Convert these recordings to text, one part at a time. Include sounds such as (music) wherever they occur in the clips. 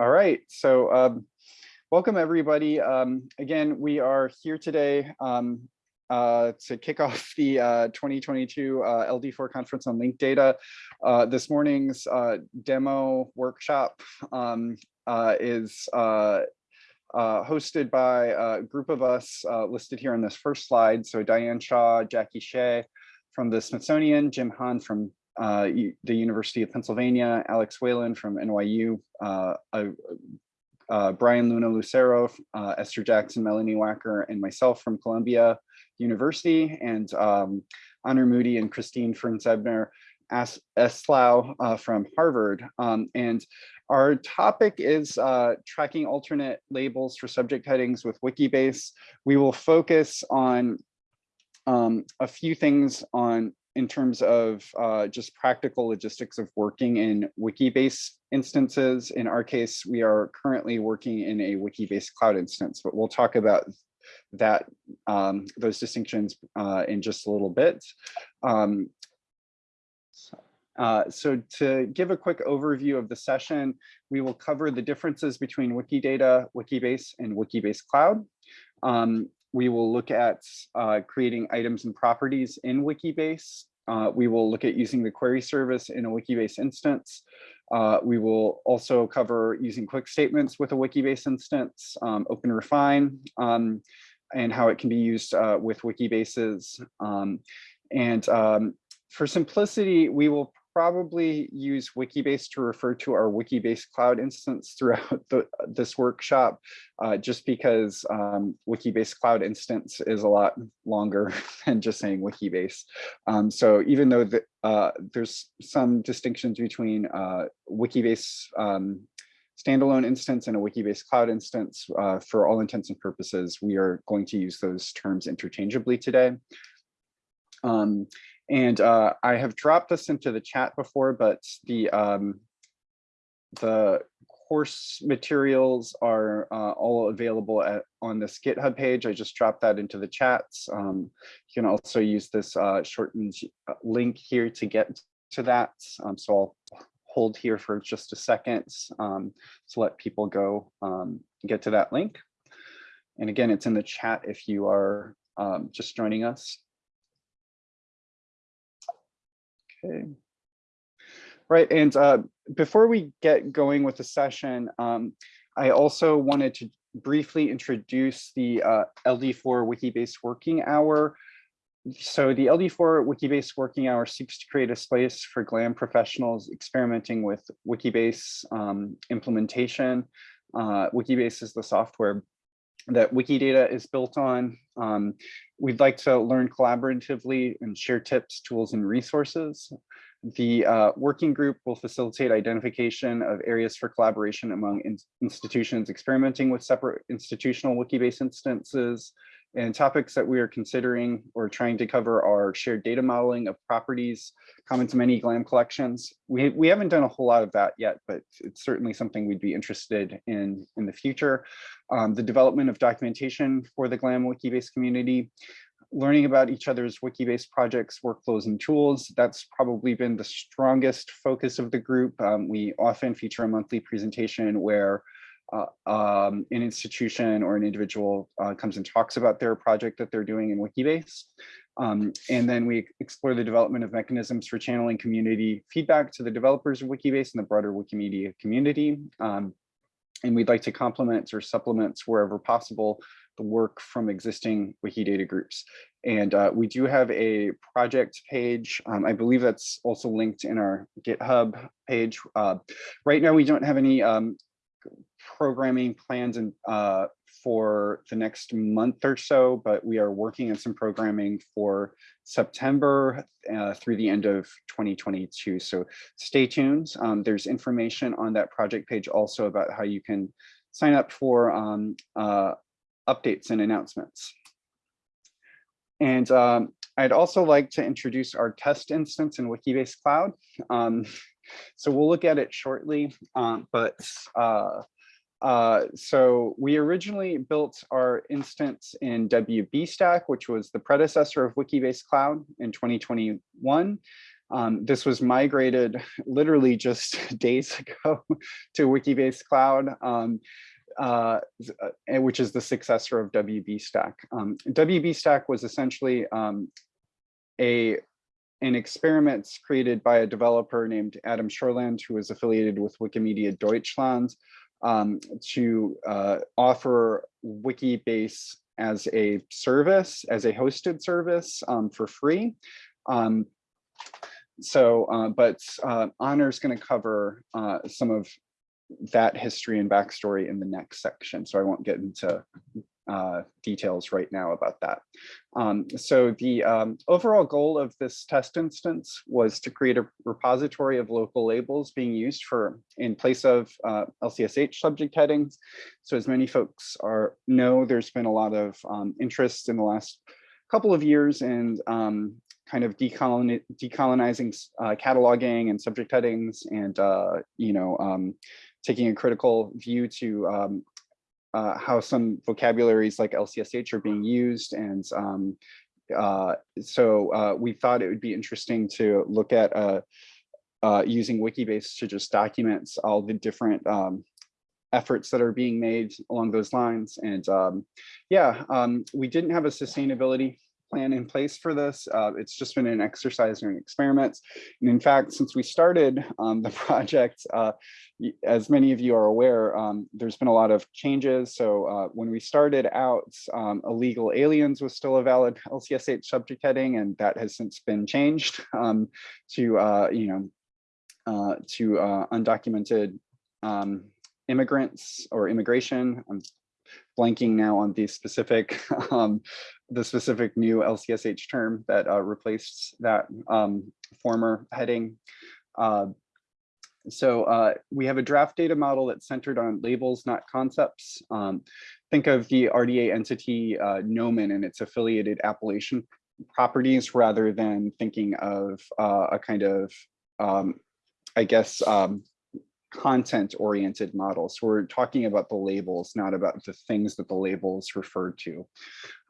All right, so um, welcome everybody. Um, again, we are here today um, uh, to kick (laughs) off the uh, 2022 uh, LD4 conference on linked data. Uh, this morning's uh, demo workshop um, uh, is hosted by a group of us listed here on this first slide. So Diane Shaw, Jackie Shieh from the Smithsonian, Jim Hahn from uh, the University of Pennsylvania, Alex Whalen from NYU, uh, uh, Brian Luna Lucero, uh, Esther Jackson, Melanie Wacker, and myself from Columbia University, and um, Honor Moody and Christine Fernsebner Eslao uh, from Harvard. Um, and our topic is uh, tracking alternate labels for subject headings with Wikibase. We will focus on um, a few things on in terms of uh, just practical logistics of working in Wikibase instances. In our case, we are currently working in a Wikibase cloud instance, but we'll talk about that um, those distinctions uh, in just a little bit. Um, uh, so to give a quick overview of the session, we will cover the differences between Wikidata, Wikibase, and Wikibase Cloud. Um, we will look at uh, creating items and properties in Wikibase. Uh, we will look at using the query service in a Wikibase instance. Uh, we will also cover using quick statements with a Wikibase instance, um, OpenRefine, um, and how it can be used uh, with Wikibases. Um, and um, for simplicity, we will probably use Wikibase to refer to our Wikibase cloud instance throughout (laughs) the, this workshop, uh, just because um, Wikibase cloud instance is a lot longer (laughs) than just saying Wikibase. Um, so even though the, uh, there's some distinctions between uh, Wikibase um, standalone instance and a Wikibase cloud instance, uh, for all intents and purposes, we are going to use those terms interchangeably today. Um, and uh, I have dropped this into the chat before, but the um, the course materials are uh, all available at, on this GitHub page. I just dropped that into the chats. Um, you can also use this uh, shortened link here to get to that. Um, so I'll hold here for just a second um, to let people go um, get to that link. And again, it's in the chat if you are um, just joining us. Okay. Right, and uh, before we get going with the session, um, I also wanted to briefly introduce the uh, LD4 Wikibase working hour. So the LD4 Wikibase working hour seeks to create a space for GLAM professionals experimenting with Wikibase um, implementation. Uh, Wikibase is the software that Wikidata is built on. Um, we'd like to learn collaboratively and share tips, tools, and resources. The uh, working group will facilitate identification of areas for collaboration among in institutions experimenting with separate institutional Wikibase instances, and topics that we are considering or trying to cover are shared data modeling of properties common to many GLAM collections. We, we haven't done a whole lot of that yet, but it's certainly something we'd be interested in in the future. Um, the development of documentation for the GLAM Wikibase community, learning about each other's Wikibase projects, workflows, and tools. That's probably been the strongest focus of the group. Um, we often feature a monthly presentation where uh, um, an institution or an individual uh, comes and talks about their project that they're doing in Wikibase. Um, and then we explore the development of mechanisms for channeling community feedback to the developers of Wikibase and the broader Wikimedia community. Um, and we'd like to complement or supplement wherever possible the work from existing Wikidata groups. And uh, we do have a project page. Um, I believe that's also linked in our GitHub page. Uh, right now, we don't have any um, programming plans and uh, for the next month or so, but we are working on some programming for September uh, through the end of 2022. So stay tuned. Um, there's information on that project page also about how you can sign up for um, uh, updates and announcements. And um, I'd also like to introduce our test instance in Wikibase Cloud. Um, so we'll look at it shortly, um, but uh, uh, so we originally built our instance in WBStack, which was the predecessor of Wikibase Cloud in 2021. Um, this was migrated literally just (laughs) days ago (laughs) to Wikibase Cloud, um, uh, uh, which is the successor of WB Stack. Um, WB Stack was essentially um, a an experiments created by a developer named Adam Shorland, who is affiliated with Wikimedia Deutschland, um, to uh, offer Wikibase as a service, as a hosted service um, for free. Um, so, uh, but uh, Honor is going to cover uh, some of that history and backstory in the next section. So I won't get into uh, details right now about that. Um, so the um, overall goal of this test instance was to create a repository of local labels being used for in place of uh, LCSH subject headings. So as many folks are know, there's been a lot of um, interest in the last couple of years in um, kind of decoloni decolonizing uh, cataloging and subject headings and, uh, you know, um, taking a critical view to um, uh, how some vocabularies like LCSH are being used. And um, uh, so uh, we thought it would be interesting to look at uh, uh, using Wikibase to just document all the different um, efforts that are being made along those lines. And um, yeah, um, we didn't have a sustainability plan in place for this. Uh, it's just been an exercise and experiments. And in fact, since we started um, the (laughs) project, uh, as many of you are aware, um, there's been a lot of changes. So uh, when we started out, um, illegal aliens was still a valid (laughs) LCSH subject heading, and that has since been changed (laughs) um, to, uh, you know, uh, to uh, undocumented um, immigrants or immigration. I'm blanking now on the specific (laughs) um, the specific new LCSH term that uh, replaced that um, former heading. Uh, so uh, we have a draft data model that's centered on labels, not concepts. Um, think of the RDA entity uh, Nomen and its affiliated appellation properties rather than thinking of uh, a kind of, um, I guess, um, content oriented models. We're talking about the labels, not about the things that the labels refer to.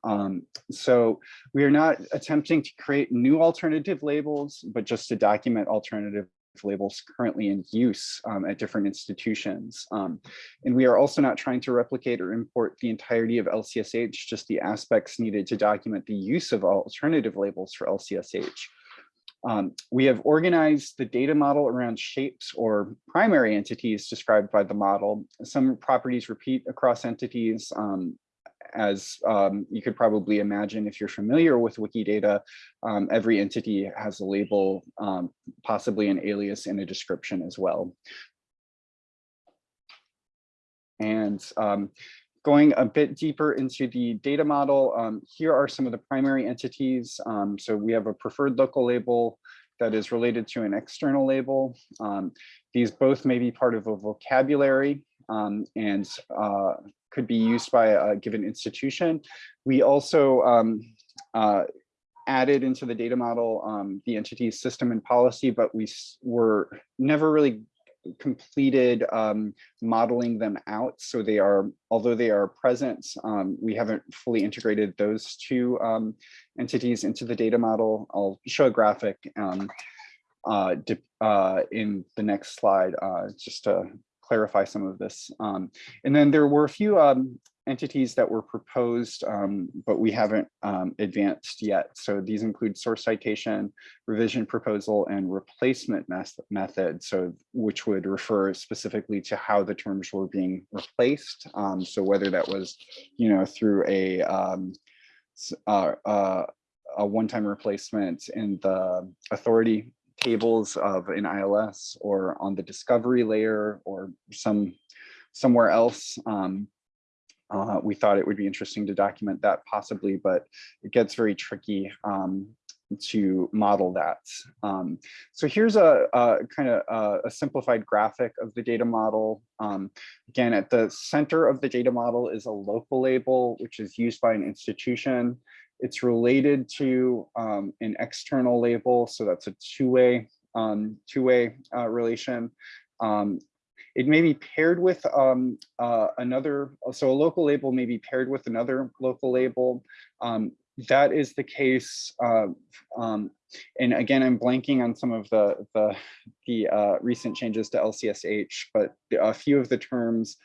Um, so we are not attempting to create new alternative labels, but just to document alternative labels currently in use um, at different institutions. Um, and we are also not trying to replicate or import the entirety of LCSH, just the aspects needed to document the use of alternative labels for LCSH. Um, we have organized the data model around shapes or primary entities described by the model. Some properties repeat across entities, um, as um, you could probably imagine if you're familiar with Wikidata, um, every entity has a label, um, possibly an alias and a description as well. And um, going a bit deeper into the data model, um, here are some of the primary entities. Um, so we have a preferred local label that is related to an external label. these both may be part of a vocabulary and uh, could be used by a given institution. We also um, uh, added into the data model um, the entity's system and policy, but we were never really completed um, modeling them out. So they are, although they are present, um, we haven't fully integrated those two um, entities into the data model. I'll show a graphic um, uh, uh, in the next slide uh, just to clarify some of this. Um, and then there were a few um, entities that were proposed, um, but we haven't um, advanced yet. So these include source citation, revision proposal, and replacement method, so which would refer specifically to how the terms were being replaced. Um, so whether that was, you know, through a um, uh, uh, a one-time replacement in the authority tables of an ILS or on the discovery layer or some somewhere else. Um, uh, we thought it would be interesting to document that possibly, but it gets very tricky um, to model that. Um, so here's a, a kind of a, a, simplified graphic of the data model. Um, again, at the center of the data model is a local label, which is used by an institution. It's related to um, an external label, so that's a two-way um, two-way uh, relation. It may be paired with um, uh, another, so a local label may be paired with another local label. Um, that is the case. Uh, um, and again, I'm blanking on some of the the, the uh, recent changes to LCSH, but a few of the terms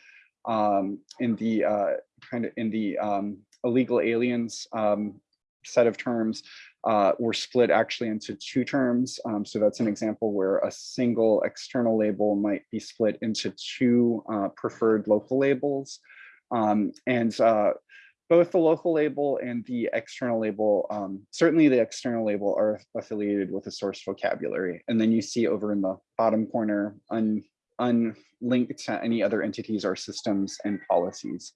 um, in the uh, kind of in the um, illegal aliens set of terms uh, were split actually into two terms. Um, so that's an example where a single external label might be split into two uh, preferred local labels. Um, and uh, both the local label and the external label, um, certainly the external label are affiliated with a source vocabulary. And then you see over in the bottom corner, un, unlinked to any other entities or systems and policies.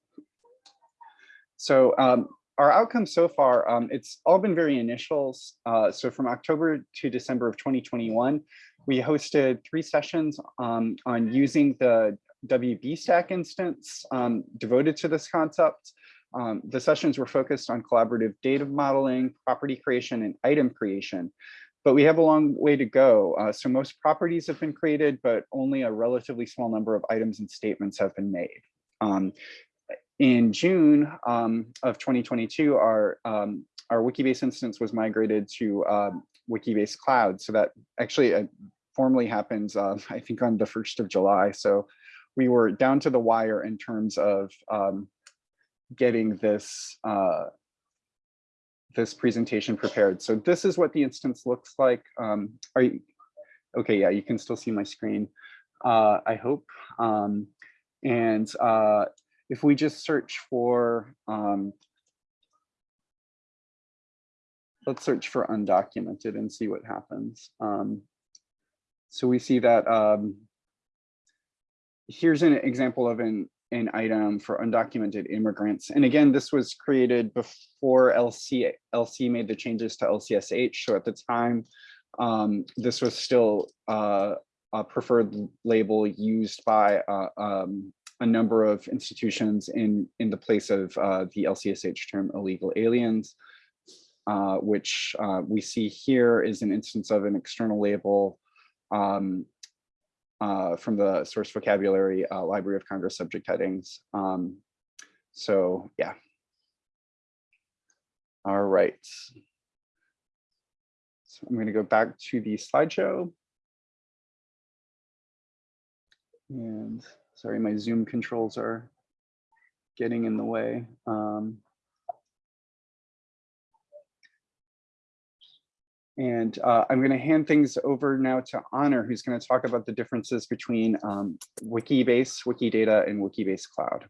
So um, our outcomes so far, um, it's all been very initials. Uh, so from October to December of 2021, we hosted three sessions um, on using the WB stack instance um, devoted to this concept. Um, the sessions were focused on collaborative data modeling, property creation, and item creation. But we have a long way to go. Uh, so most properties have been created, but only a relatively small number of items and statements have been made. Um, in June um, of 2022, our um, our Wikibase instance was migrated to um, Wikibase Cloud. So that actually uh, formally happens, uh, (laughs) I think, on the 1st of July. So we were down to the wire in terms of um, getting this uh, this presentation prepared. So this is what the instance looks like. Um, are you okay? Yeah, you can still see my screen. Uh, I hope. And uh, if we just search for, um, let's search for undocumented and see what happens. Um, so we see that um, here's an example of an, an item for undocumented immigrants. And again, this was created before LC, LC made the changes to LCSH. So at the time, um, this was still uh, a preferred label used by uh, um, a number of institutions in, in the place of uh, the LCSH term illegal aliens, uh, which uh, we see here is an instance of an external label um, uh, from the source vocabulary uh, Library of Congress subject headings. Um, so yeah. All right. So I'm going to go back to the slideshow. And Sorry, my Zoom controls are getting in the way. Um, and uh, I'm going to hand things over now to Honor, who's going to talk about the differences between um, Wikibase, Wikidata, and Wikibase Cloud.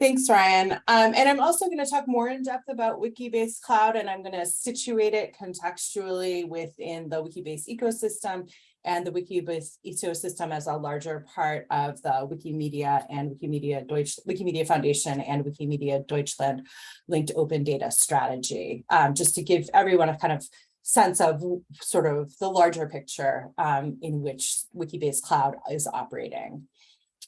Thanks, Ryan. Um, and I'm also going to talk more in depth about Wikibase Cloud, and I'm going to situate it contextually within the Wikibase ecosystem and the Wikibase ecosystem as a larger part of the Wikimedia and Wikimedia Deutsch, Wikimedia Foundation and Wikimedia Deutschland linked open data strategy, um, just to give everyone a kind of sense of sort of the larger picture um, in which Wikibase Cloud is operating.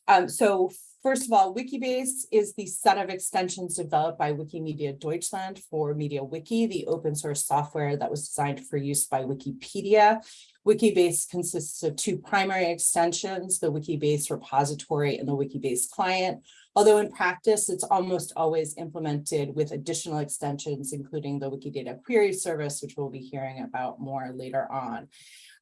Um, so First of all, Wikibase is the set of extensions developed by Wikimedia Deutschland for MediaWiki, the open source software that was designed for use by Wikipedia. Wikibase consists of two primary extensions, the Wikibase repository and the Wikibase client, although in practice, it's almost always implemented with additional extensions, including the Wikidata query service, which we'll be hearing about more later on.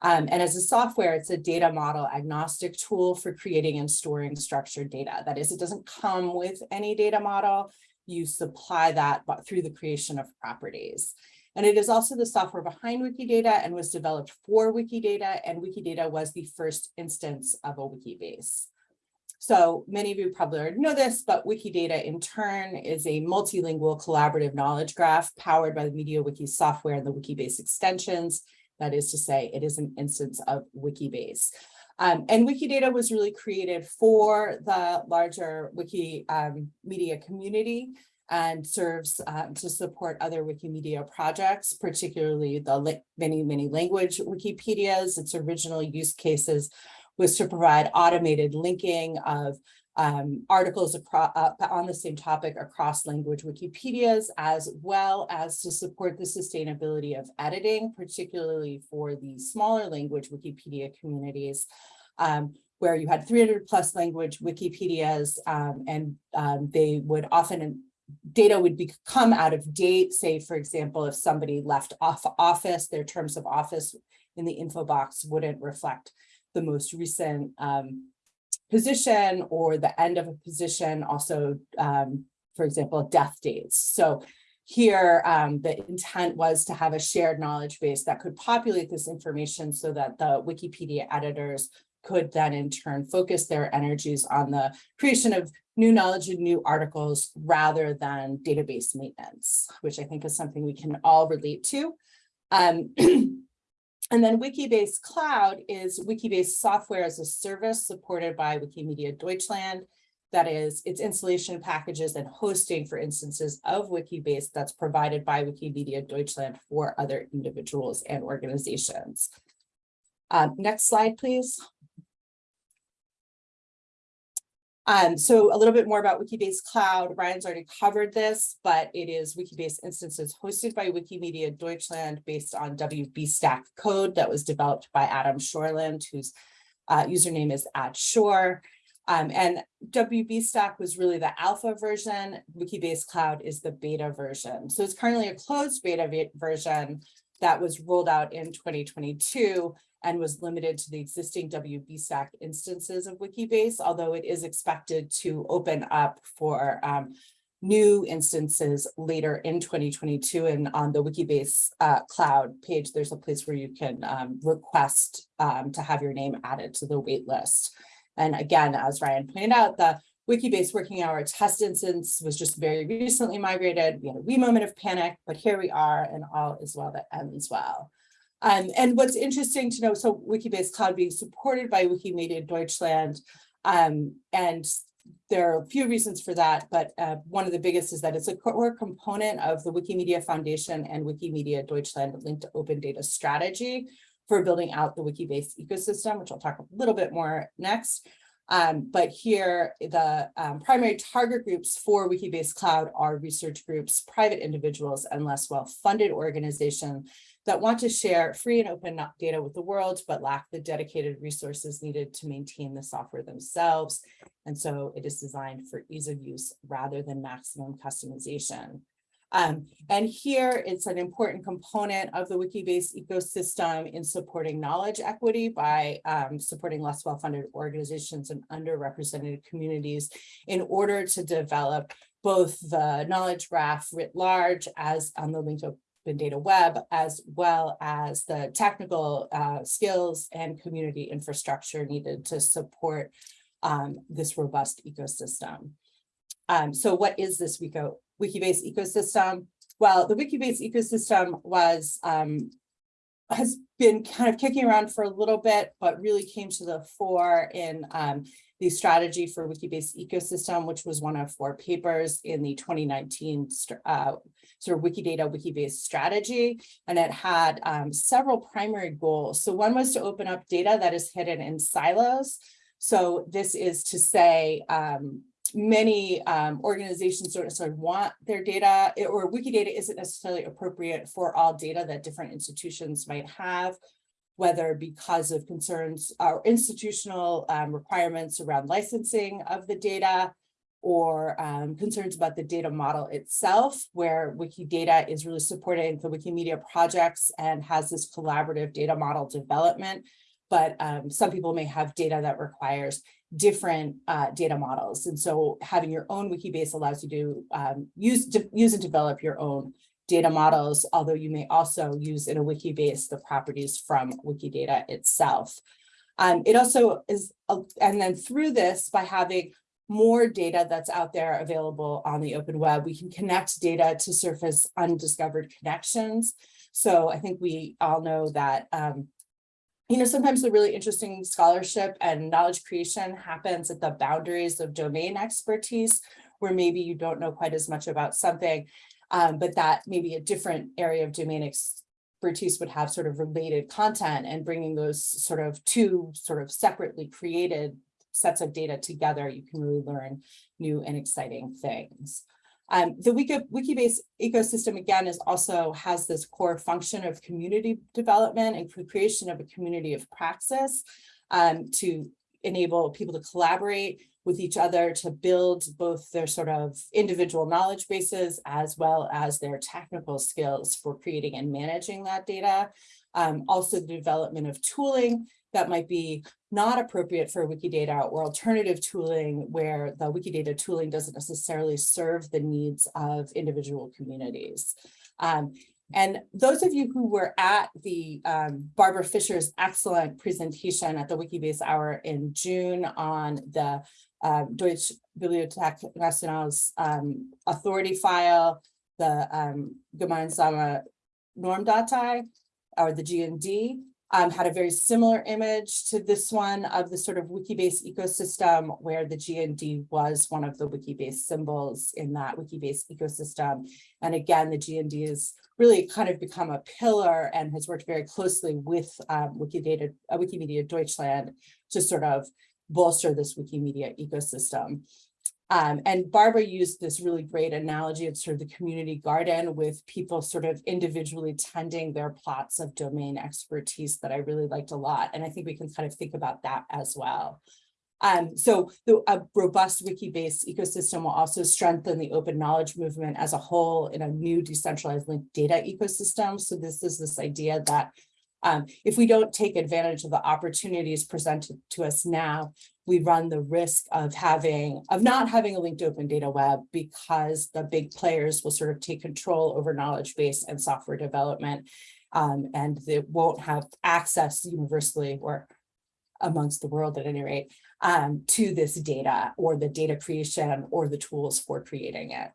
Um, and as a software, it's a data model agnostic tool for creating and storing structured data. That is, it doesn't come with any data model. You supply that through the creation of properties. And it is also the software behind Wikidata and was developed for Wikidata, and Wikidata was the first instance of a Wikibase. So many of you probably already know this, but Wikidata in turn is a multilingual collaborative knowledge graph powered by the MediaWiki software and the Wikibase extensions. That is to say, it is an instance of Wikibase. Um, and Wikidata was really created for the larger Wiki um, community and serves uh, to support other Wikimedia projects, particularly the many, many language Wikipedias. Its original use cases was to provide automated linking of um, articles uh, on the same topic across language Wikipedias, as well as to support the sustainability of editing, particularly for the smaller language Wikipedia communities, um, where you had 300 plus language Wikipedias, um, and um, they would often data would become out of date, say, for example, if somebody left off office, their terms of office in the info box wouldn't reflect the most recent um, position or the end of a position, also, um, for example, death dates. So here, um, the intent was to have a shared knowledge base that could populate this information so that the Wikipedia editors could then in turn focus their energies on the creation of new knowledge and new articles rather than database maintenance, which I think is something we can all relate to. Um, (clears throat) and then Wikibase Cloud is Wikibase software as a service supported by Wikimedia Deutschland. That is, its installation packages and hosting for instances of Wikibase that's provided by Wikimedia Deutschland for other individuals and organizations. Um, next slide, please. Um, so a little bit more about Wikibase Cloud. Ryan's already covered this, but it is Wikibase instances hosted by Wikimedia Deutschland based on WB Stack code that was developed by Adam Shorland, whose uh, username is Addshore. Um, and WB Stack was really the alpha version. Wikibase Cloud is the beta version. So it's currently a closed beta version that was rolled out in 2022 and was limited to the existing WB Stack instances of Wikibase, although it is expected to open up for um, new instances later in 2022. And on the Wikibase uh, cloud page, there's a place where you can um, request um, to have your name added to the wait list. And again, as Ryan pointed out, the Wikibase working hour test instance was just very recently migrated. We had a wee moment of panic, but here we are and all is well that ends well. Um, and what's interesting to know, so Wikibase Cloud being supported by Wikimedia Deutschland, um, and there are a few reasons for that, but uh, one of the biggest is that it's a core component of the Wikimedia Foundation and Wikimedia Deutschland linked open data strategy for building out the Wikibase ecosystem, which I'll talk a little bit more next. Um, but here, the um, primary target groups for Wikibase Cloud are research groups, private individuals, and less well-funded organizations that want to share free and open data with the world, but lack the dedicated resources needed to maintain the software themselves. And so it is designed for ease of use rather than maximum customization. Um, and here it's an important component of the Wikibase ecosystem in supporting knowledge equity by um, supporting less well-funded organizations and underrepresented communities in order to develop both the knowledge graph writ large as on the linked open data web, as well as the technical uh, skills and community infrastructure needed to support um, this robust ecosystem. Um, so what is this Wiko, Wikibase ecosystem? Well, the Wikibase ecosystem was um, has been kind of kicking around for a little bit, but really came to the fore in um, the strategy for Wikibase ecosystem, which was one of four papers in the 2019 uh, sort of Wikidata Wikibase strategy. And it had um, several primary goals. So one was to open up data that is hidden in silos. So this is to say, um, many um, organizations don't necessarily want their data or Wikidata isn't necessarily appropriate for all data that different institutions might have, whether because of concerns or institutional um, requirements around licensing of the data or um, concerns about the data model itself, where Wikidata is really supporting the Wikimedia projects and has this collaborative data model development. But um, some people may have data that requires different uh, data models. And so having your own Wikibase allows you to um, use, to use and develop your own data models, although you may also use in a wiki base the properties from Wikidata itself. Um, it also is, uh, and then through this, by having more data that's out there available on the open web, we can connect data to surface undiscovered connections. So I think we all know that um, you know, sometimes the really interesting scholarship and knowledge creation happens at the boundaries of domain expertise, where maybe you don't know quite as much about something, um, but that maybe a different area of domain expertise would have sort of related content and bringing those sort of two sort of separately created sets of data together, you can really learn new and exciting things. Um, the Wiki, Wikibase ecosystem, again, is also has this core function of community development and creation of a community of praxis um, to enable people to collaborate with each other to build both their sort of individual knowledge bases as well as their technical skills for creating and managing that data. Um, also the development of tooling that might be not appropriate for Wikidata or alternative tooling where the Wikidata tooling doesn't necessarily serve the needs of individual communities. Um, and those of you who were at the um, Barbara Fischer's excellent presentation at the Wikibase Hour in June on the uh, Deutsche Bibliothek National's um, authority file, the um, Gemeinsame Normdatei, or the GND, um, had a very similar image to this one of the sort of Wikibase ecosystem where the GND was one of the Wikibase symbols in that Wikibase ecosystem. And again, the GND has really kind of become a pillar and has worked very closely with um, Wikidata, uh, Wikimedia Deutschland to sort of bolster this Wikimedia ecosystem. Um, and Barbara used this really great analogy of sort of the community garden with people sort of individually tending their plots of domain expertise that I really liked a lot. And I think we can kind of think about that as well. Um, so the, a robust Wikibase ecosystem will also strengthen the open knowledge movement as a whole in a new decentralized linked data ecosystem. So this is this idea that um, if we don't take advantage of the opportunities presented to us now, we run the risk of having of not having a linked open data web because the big players will sort of take control over knowledge base and software development um, and they won't have access universally or amongst the world at any rate um, to this data or the data creation or the tools for creating it.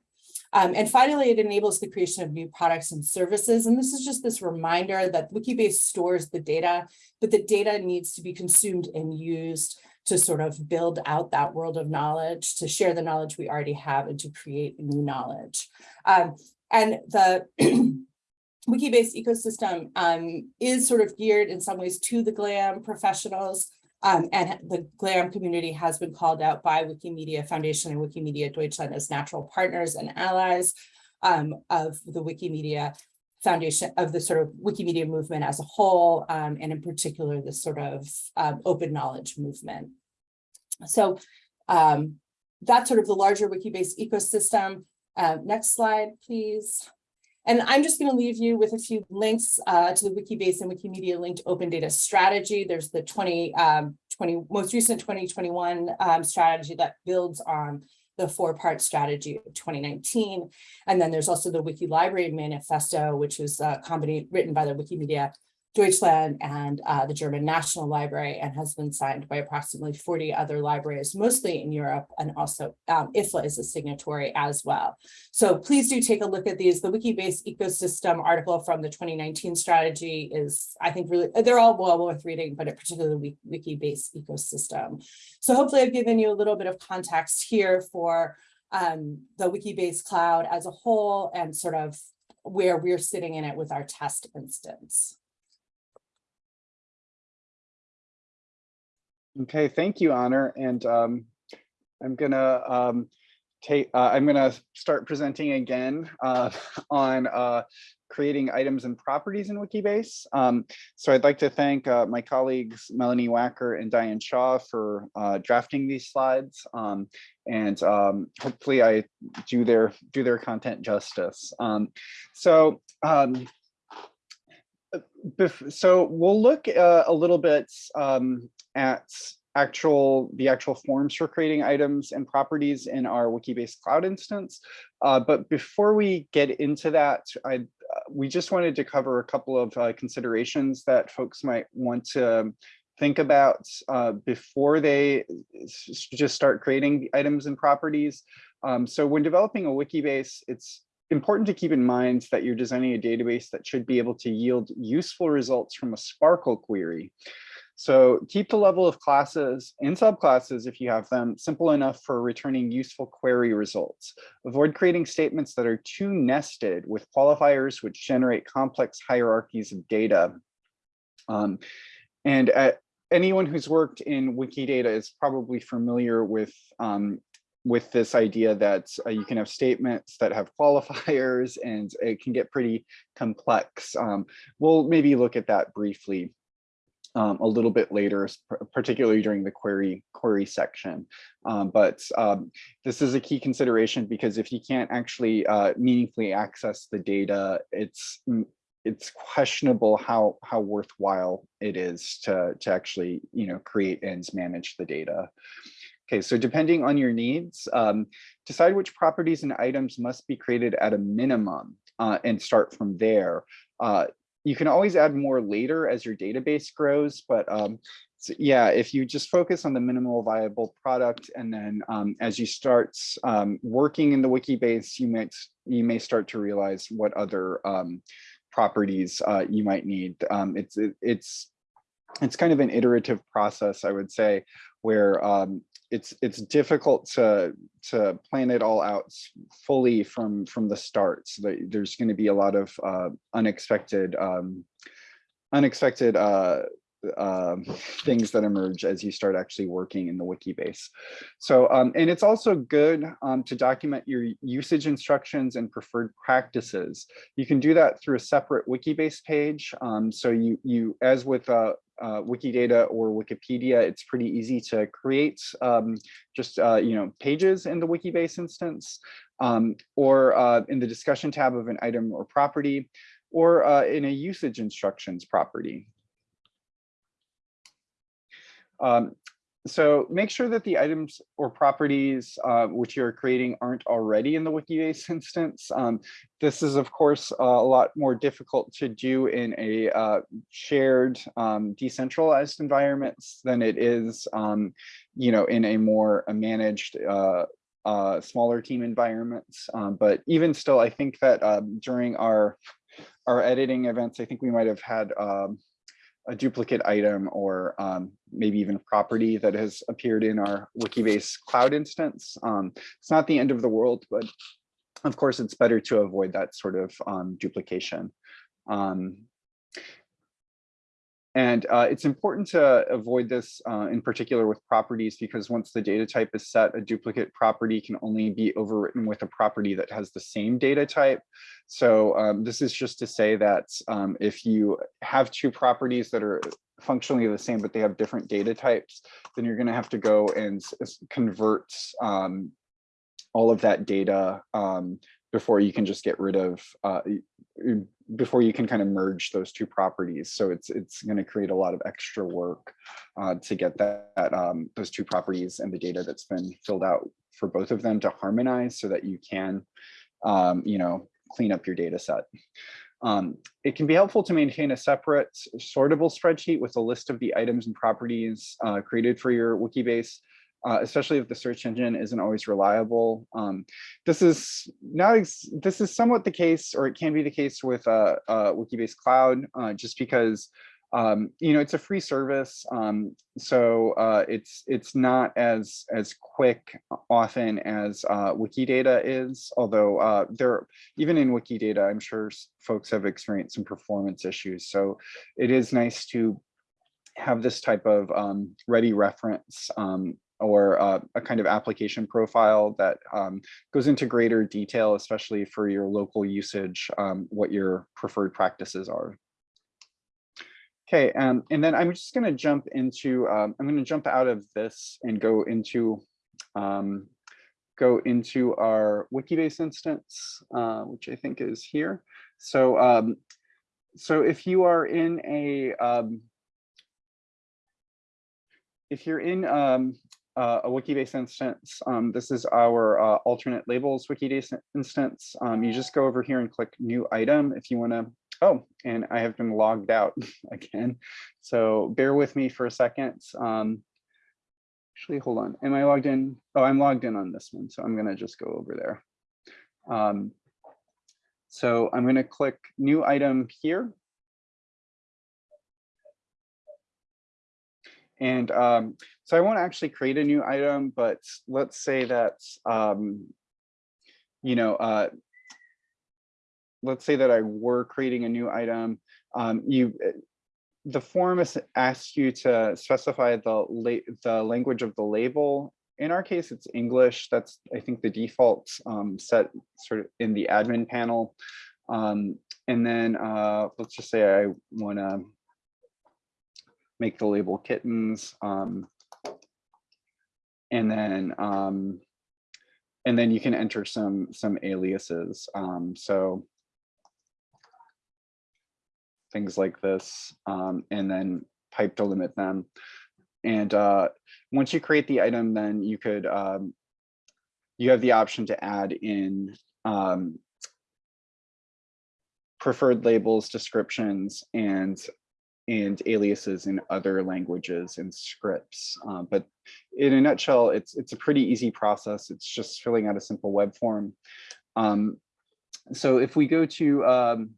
Um, and finally, it enables the creation of new products and services. And this is just this reminder that Wikibase stores the data, but the data needs to be consumed and used to sort of build out that world of knowledge, to share the knowledge we already have and to create new knowledge. Um, and the (clears throat) Wikibase ecosystem um, is sort of geared in some ways to the GLAM professionals. Um, and the GLAM community has been called out by Wikimedia Foundation and Wikimedia Deutschland as natural partners and allies um, of the Wikimedia Foundation of the sort of Wikimedia movement as a whole, um, and in particular, the sort of um, open knowledge movement. So um, that's sort of the larger Wikibase ecosystem. Uh, next slide, please. And I'm just going to leave you with a few links uh, to the Wikibase and Wikimedia linked open data strategy. There's the 20, um, 20 most recent 2021 um, strategy that builds on the four-part strategy of 2019. And then there's also the Wiki Library Manifesto, which was company written by the Wikimedia Deutschland and uh, the German National Library and has been signed by approximately 40 other libraries, mostly in Europe, and also um, IFLA is a signatory as well. So please do take a look at these. The Wikibase ecosystem article from the 2019 strategy is, I think, really, they're all well worth reading, but particularly Wikibase ecosystem. So hopefully I've given you a little bit of context here for um, the Wikibase cloud as a whole and sort of where we're sitting in it with our test instance. Okay, thank you, Honor. And um, I'm gonna um, take, uh, I'm gonna start presenting again uh, (laughs) on uh, creating items and properties in Wikibase. Um, so I'd like to thank uh, my colleagues Melanie Wacker and Diane Shaw for uh, drafting these slides. Um, and um, hopefully I do their do their content justice. Um, so um, so we'll look uh, a little bit um, at actual the actual forms for creating items and properties in our Wikibase cloud instance. Uh, but before we get into that, I uh, we just wanted to cover a couple of uh, considerations that folks might want to think about uh, before they just start creating items and properties. Um, so when developing a Wikibase, it's important to keep in mind that you're designing a database that should be able to yield useful results from a SPARQL query. So keep the level of classes and subclasses, if you have them, simple enough for returning useful query results. Avoid creating statements that are too nested with qualifiers which generate complex hierarchies of data. Um, and at, anyone who's worked in Wikidata is probably familiar with um, with this idea that uh, you can have statements that have qualifiers and it can get pretty complex. Um, we'll maybe look at that briefly. Um, a little bit later, particularly during the query query section. Um, but um, this is a key consideration because if you can't actually uh, meaningfully access the data, it's it's questionable how how worthwhile it is to to actually you know create and manage the data. Okay, so depending on your needs, um, decide which properties and items must be created at a minimum uh, and start from there. Uh, you can always add more later as your database grows, but um, so yeah, if you just focus on the minimal viable product and then um, as you start um, working in the Wikibase, you might you may start to realize what other um, properties uh, you might need. Um, it's it, it's it's kind of an iterative process, I would say, where um, it's it's difficult to to plan it all out fully from from the start. So there's going to be a lot of uh, unexpected um, unexpected uh, um, things that emerge as you start actually working in the Wikibase. So, um, and it's also good um, to document your usage instructions and preferred practices. You can do that through a separate wiki base page. Um, so you, you, as with uh, Wikidata or Wikipedia, it's pretty easy to create um, just, uh, you know, pages in the Wikibase instance um, or uh, in the discussion tab of an item or property or uh, in a usage instructions property. Um, so make sure that the items or properties uh, which you're creating aren't already in the Wikibase (laughs) instance. Um, this is, of course, a lot more difficult to do in a uh, shared um, decentralized environments than it is, um, you know, in a more uh, managed uh, uh, smaller team environments. Um, but even still, I think that um, during our our editing events, I think we might have had um, a duplicate item or um, maybe even a property that has appeared in our Wikibase cloud instance. Um, it's not the end of the world, but of course, it's better to avoid that sort of um, duplication. And uh, it's important to avoid this uh, in particular with properties because once the data type is set, a duplicate property can only be overwritten with a property that has the same data type. So um, this is just to say that um, if you have two properties that are functionally the same, but they have different data types, then you're going to have to go and convert um, all of that data um, before you can just get rid of uh, before you can kind of merge those two properties. So it's it's going to create a lot of extra work uh, to get that, um, those two properties and the data that's been filled out for both of them to harmonize so that you can, um, you know, clean up your data set. Um, it can be helpful to maintain a separate sortable spreadsheet with a list of the items and properties uh, created for your Wikibase, uh, especially if the search engine isn't always reliable. Um, this is not, this is somewhat the case, or it can be the case with uh, uh, Wikibase Cloud, uh, just because um, you know, it's a free service, um, so uh, it's it's not as as quick often as uh, Wikidata is. Although there, even in Wikidata, I'm sure folks have experienced some performance issues. So it is nice to have this type of um, ready reference um, or uh, a kind of application profile that um, goes into greater detail, especially for your local usage, um, what your preferred practices are. Okay, um, and then I'm just going to jump into, um, I'm going to jump out of this and go into, um, go into our Wikibase instance, uh, which I think is here. So, um, so if you are in a, if you're in um, uh, a Wikibase instance, um, this is our uh, alternate labels Wikibase instance. Um, you just go over here and click new item if you want to. Oh, and I have been logged out (laughs) again. So bear with me for a second. Um, actually, hold on. Am I logged in? Oh, I'm logged in on this one. So I'm going to just go over there. Um, so I'm going to click new item here. And um, so I won't actually create a new item, but let's say that, um, you know, uh, let's say that I were creating a new item. Um, you, the form asks you to specify the la the language of the label. In our case, it's English. That's I think the default um, set sort of in the admin panel. Um, and then uh, let's just say I want to make the label kittens. Um, and then, um, and then you can enter some, some aliases. Um, so things like this, um, and then pipe to limit them. And uh, once you create the item, then you could, um, you have the option to add in um, preferred labels, descriptions, and and aliases in other languages and scripts. Uh, but in a nutshell, it's it's a pretty easy process. It's just filling out a simple web form. Um, so if we go to um,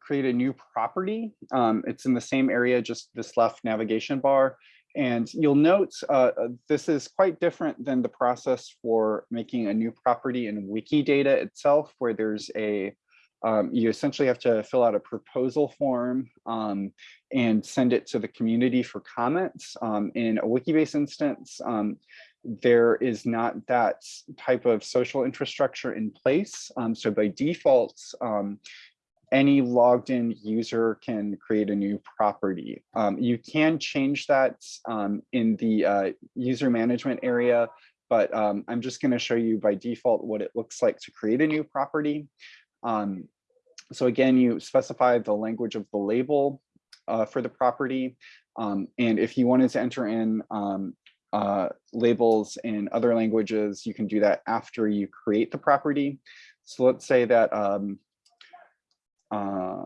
create a new property, um, it's in the same area, just this left navigation bar. And you'll note uh, uh, this is quite different than the process for making a new property in Wikidata itself, where there's a um, you essentially have to fill out a proposal form um, and send it to the community for comments. Um, in a Wikibase instance, um, there is not that type of social infrastructure in place. Um, so by default, um, any logged in user can create a new property. you can change that in the uh, user management area, but I'm just going to show you by default what it looks like to create a new property. Um, so again, you specify the language of the label uh, for the property. Um, and if you wanted to enter in um, uh, labels in other languages, you can do that after you create the property. So let's say that um, uh,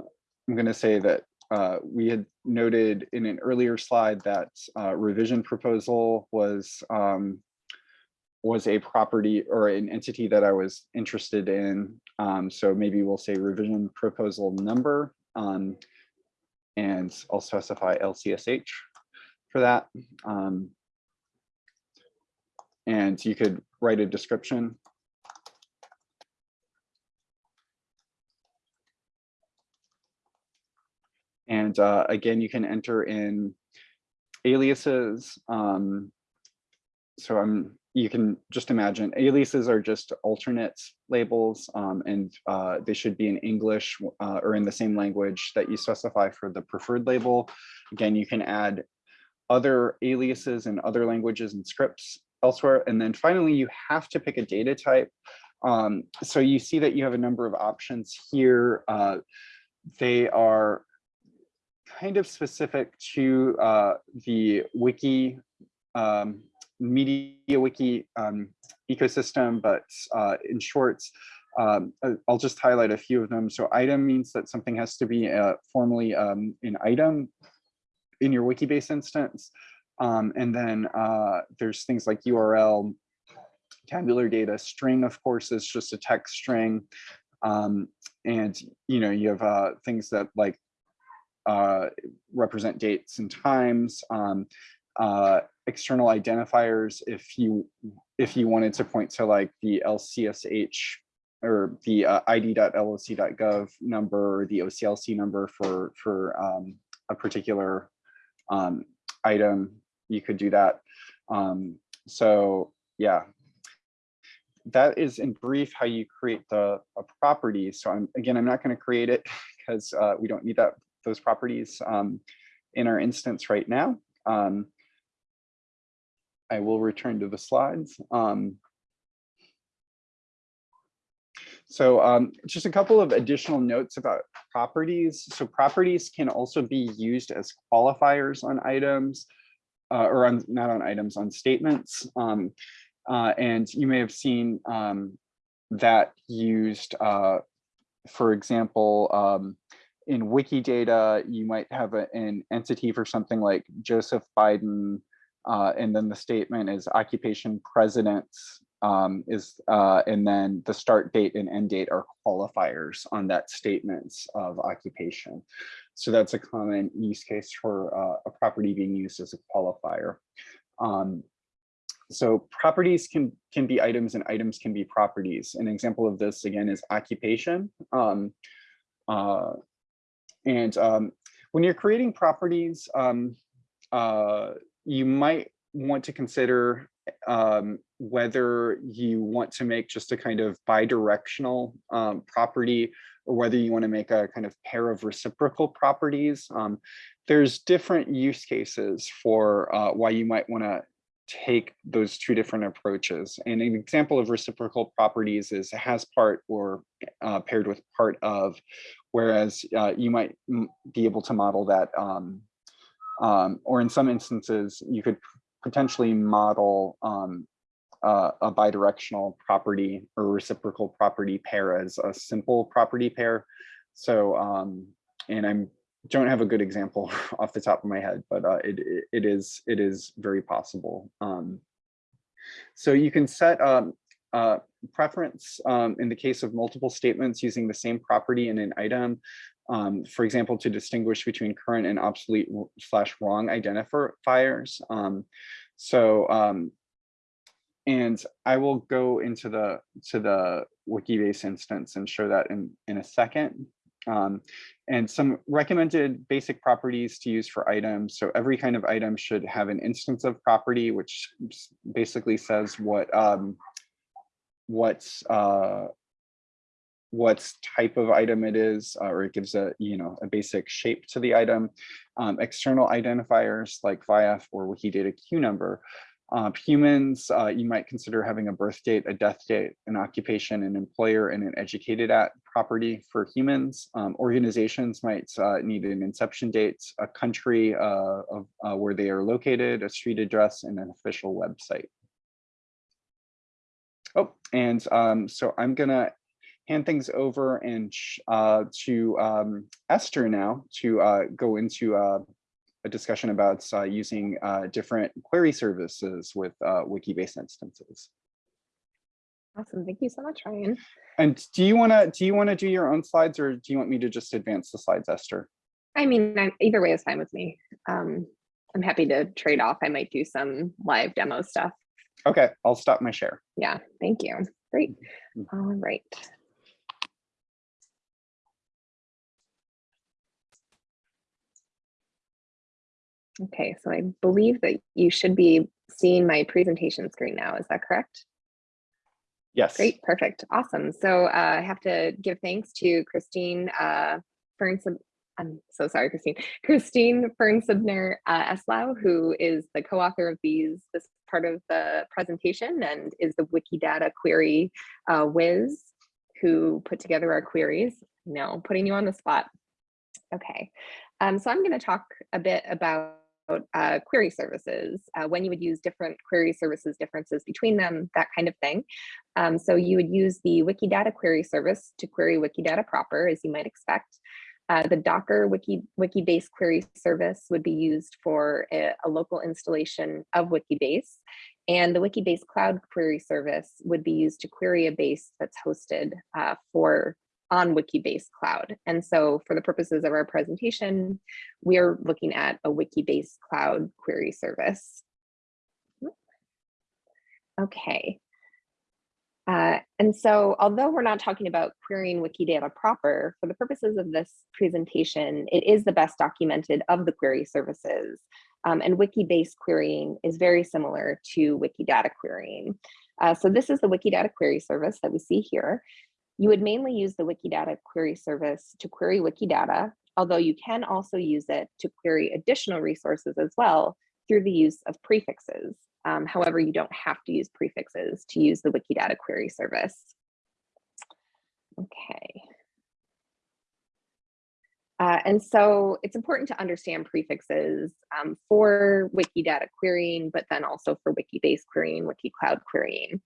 I'm going to say that uh, we had noted in an earlier slide that uh, revision proposal was um, was a property or an entity that I was interested in. Um, so maybe we'll say revision proposal number um, and I'll specify LCSH for that. Um, and you could write a description. And uh, again, you can enter in aliases. Um, so I'm you can just imagine aliases are just alternate labels um, and uh, they should be in English uh, or in the same language that you specify for the preferred label. Again, you can add other aliases in other languages and scripts elsewhere. And then finally, you have to pick a data type. Um, so you see that you have a number of options here. Uh, they are kind of specific to uh, the wiki um, MediaWiki um, ecosystem, but uh, in short, um, I'll just highlight a few of them. So item means that something has to be uh, formally um, an item in your Wikibase instance. Um, and then uh, there's things like URL, tabular data, string, of course, is just a text string. Um, and, you know, you have uh, things that like uh, represent dates and times. Um, uh, external identifiers if you if you wanted to point to like the LCSH or the uh, id.loc.gov number or the OCLC number for for um, a particular um, item, you could do that. Um, so yeah, that is in brief how you create the a property. So I'm again, I'm not going to create it (laughs) because uh, we don't need that those properties um, in our instance right now. Um, I will return to the slides. Um, so um, just a couple of additional notes about properties. So properties can also be used as qualifiers on items uh, or on not on items on statements. Um, uh, and you may have seen um, that used, uh, for example, um, in Wikidata, you might have a, an entity for something like Joseph Biden uh, and then the statement is occupation president um, is, uh, and then the start date and end date are qualifiers on that statements of occupation. So that's a common use case for uh, a property being used as a qualifier. Um, so properties can can be items and items can be properties. An example of this again is occupation. Um, uh, and um, when you're creating properties, um, uh, you might want to consider um, whether you want to make just a kind of bidirectional um, property or whether you want to make a kind of pair of reciprocal properties. Um, there's different use cases for uh, why you might want to take those two different approaches. And an example of reciprocal properties is has part or uh, paired with part of, whereas uh, you might be able to model that, um, um, or in some instances, you could potentially model um, uh, a bidirectional property or reciprocal property pair as a simple property pair. So, um, and I'm don't have a good example (laughs) off the top of my head, but uh, it, it is it is very possible. Um, so you can set um, uh, preference um, in the case of multiple statements using the same property in an item. Um, for example, to distinguish between current and obsolete slash wrong identifiers. Um, so um, and I will go into the to the Wikibase instance and show that in in a second. Um, and some recommended basic properties to use for items. So every kind of item should have an instance of property, which basically says what um, what's uh, what type of item it is, uh, or it gives a you know a basic shape to the item. Um, external identifiers like VIAF or Wikidata Q number uh, humans, uh, you might consider having a birth date, a death date, an occupation, an employer, and an educated at property for humans. Um, organizations might uh, need an inception date, a country uh, of uh, where they are located, a street address, and an official website. Oh, and um, so I'm gonna hand things over and uh, to um, Esther now to go into a discussion about uh, using uh, different query services with uh, Wikibase instances. Awesome. Thank you so much, Ryan. And do you want to do you want to do your own slides or do you want me to just advance the slides, Esther? I mean, I'm, either way is fine with me. Um, I'm happy to trade off. I might do some live demo stuff. Okay, I'll stop my share. Yeah, thank you. Great. Mm-hmm. All right. Okay, so I believe that you should be seeing my presentation screen now. Is that correct? Yes. Great, perfect, awesome. So uh, I have to give thanks to Christine uh, Ferns. I'm so sorry, Christine. Christine Fernsebner uh, Eslao, who is the co-author of these this part of the presentation and is the Wikidata query uh, whiz who put together our queries. No, putting you on the spot. Okay, um, so I'm going to talk a bit about uh, query services, uh, when you would use different query services, differences between them, that kind of thing. Um, so you would use the Wikidata query service to query Wikidata proper, as you might expect. Uh, the Docker Wiki, Wikibase query service would be used for a, a local installation of Wikibase. And the Wikibase Cloud Query Service would be used to query a base that's hosted uh, for on Wikibase Cloud. And so for the purposes of our presentation, we are looking at a Wikibase Cloud query service. Okay. Uh, and so although we're not talking about querying Wikidata proper, for the purposes of this presentation, it is the best documented of the query services. Um, and Wikibase querying is very similar to Wikidata querying. Uh, so this is the Wikidata query service that we see here. You would mainly use the Wikidata query service to query Wikidata, although you can also use it to query additional resources as well through the use of prefixes. Um, however, you don't have to use prefixes to use the Wikidata query service. Okay. Uh, and so it's important to understand prefixes um, for Wikidata querying, but then also for Wikibase querying, Wikicloud querying.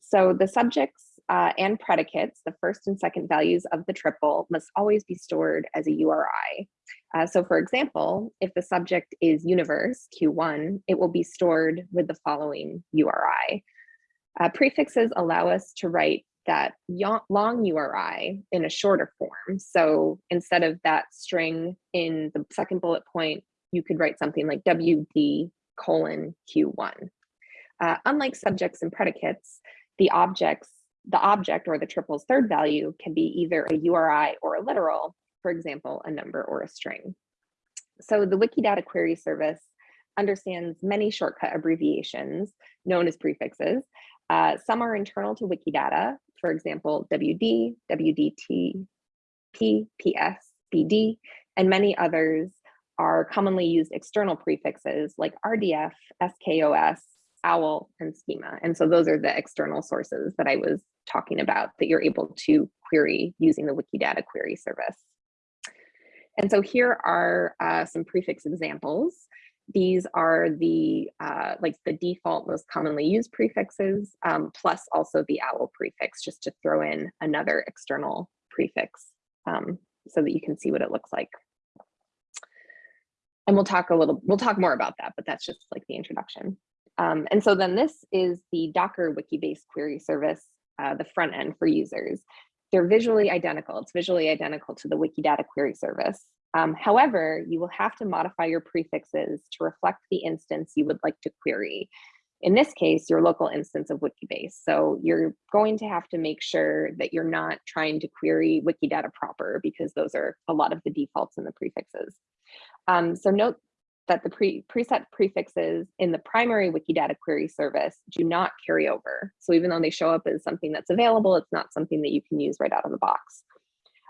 So the subjects uh, and predicates, the first and second values of the triple must always be stored as a URI. Uh, so for example, if the subject is universe, Q1, it will be stored with the following URI. Uh, prefixes allow us to write that long URI in a shorter form. So instead of that string in the second bullet point, you could write something like WD colon Q1. Uh, unlike subjects and predicates, the objects the object or the triple's third value can be either a URI or a literal, for example, a number or a string. So the Wikidata query service understands many shortcut abbreviations known as prefixes. Uh, some are internal to Wikidata, for example, WD, WDT, P, PS, BD, and many others are commonly used external prefixes like RDF, SKOS, OWL, and schema. And so those are the external sources that I was talking about that you're able to query using the Wikidata query service. And so here are uh, some prefix examples. These are the uh, like the default most commonly used prefixes, um, plus also the OWL prefix, just to throw in another external prefix um, so that you can see what it looks like. And we'll talk a little, we'll talk more about that, but that's just like the introduction. Um, and so then this is the Docker Wikibase query service, uh, the front end for users. They're visually identical. It's visually identical to the Wikidata query service. Um, however, you will have to modify your prefixes to reflect the instance you would like to query. In this case, your local instance of Wikibase. So you're going to have to make sure that you're not trying to query Wikidata proper because those are a lot of the defaults in the prefixes. Um, so note that the pre preset prefixes in the primary Wikidata query service do not carry over. So even though they show up as something that's available, it's not something that you can use right out of the box.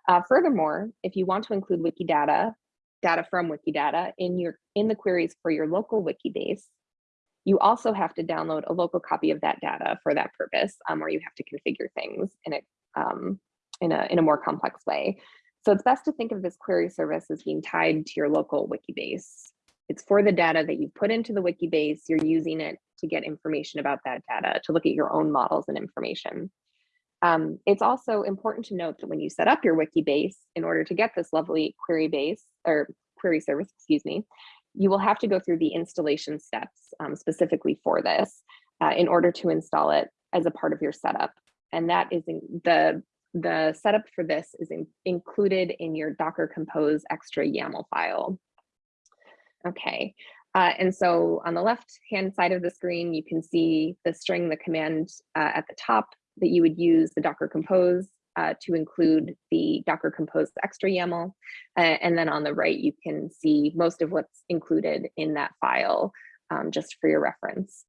Uh, furthermore, if you want to include Wikidata, data from Wikidata in your in the queries for your local Wikibase, you also have to download a local copy of that data for that purpose, um, or you have to configure things in a, um, in, a, in a more complex way. So it's best to think of this query service as being tied to your local Wikibase. It's for the data that you put into the wiki base. you're using it to get information about that data, to look at your own models and information. Um, it's also important to note that when you set up your wiki base, in order to get this lovely query base or query service, excuse me, you will have to go through the installation steps um, specifically for this uh, in order to install it as a part of your setup. And that is the the setup for this is in, included in your Docker Compose extra YAML file. Okay, uh, and so on the left hand side of the screen, you can see the string, the command uh, at the top that you would use the Docker Compose uh, to include the Docker Compose extra YAML. Uh, and then on the right, you can see most of what's included in that file um, just for your reference.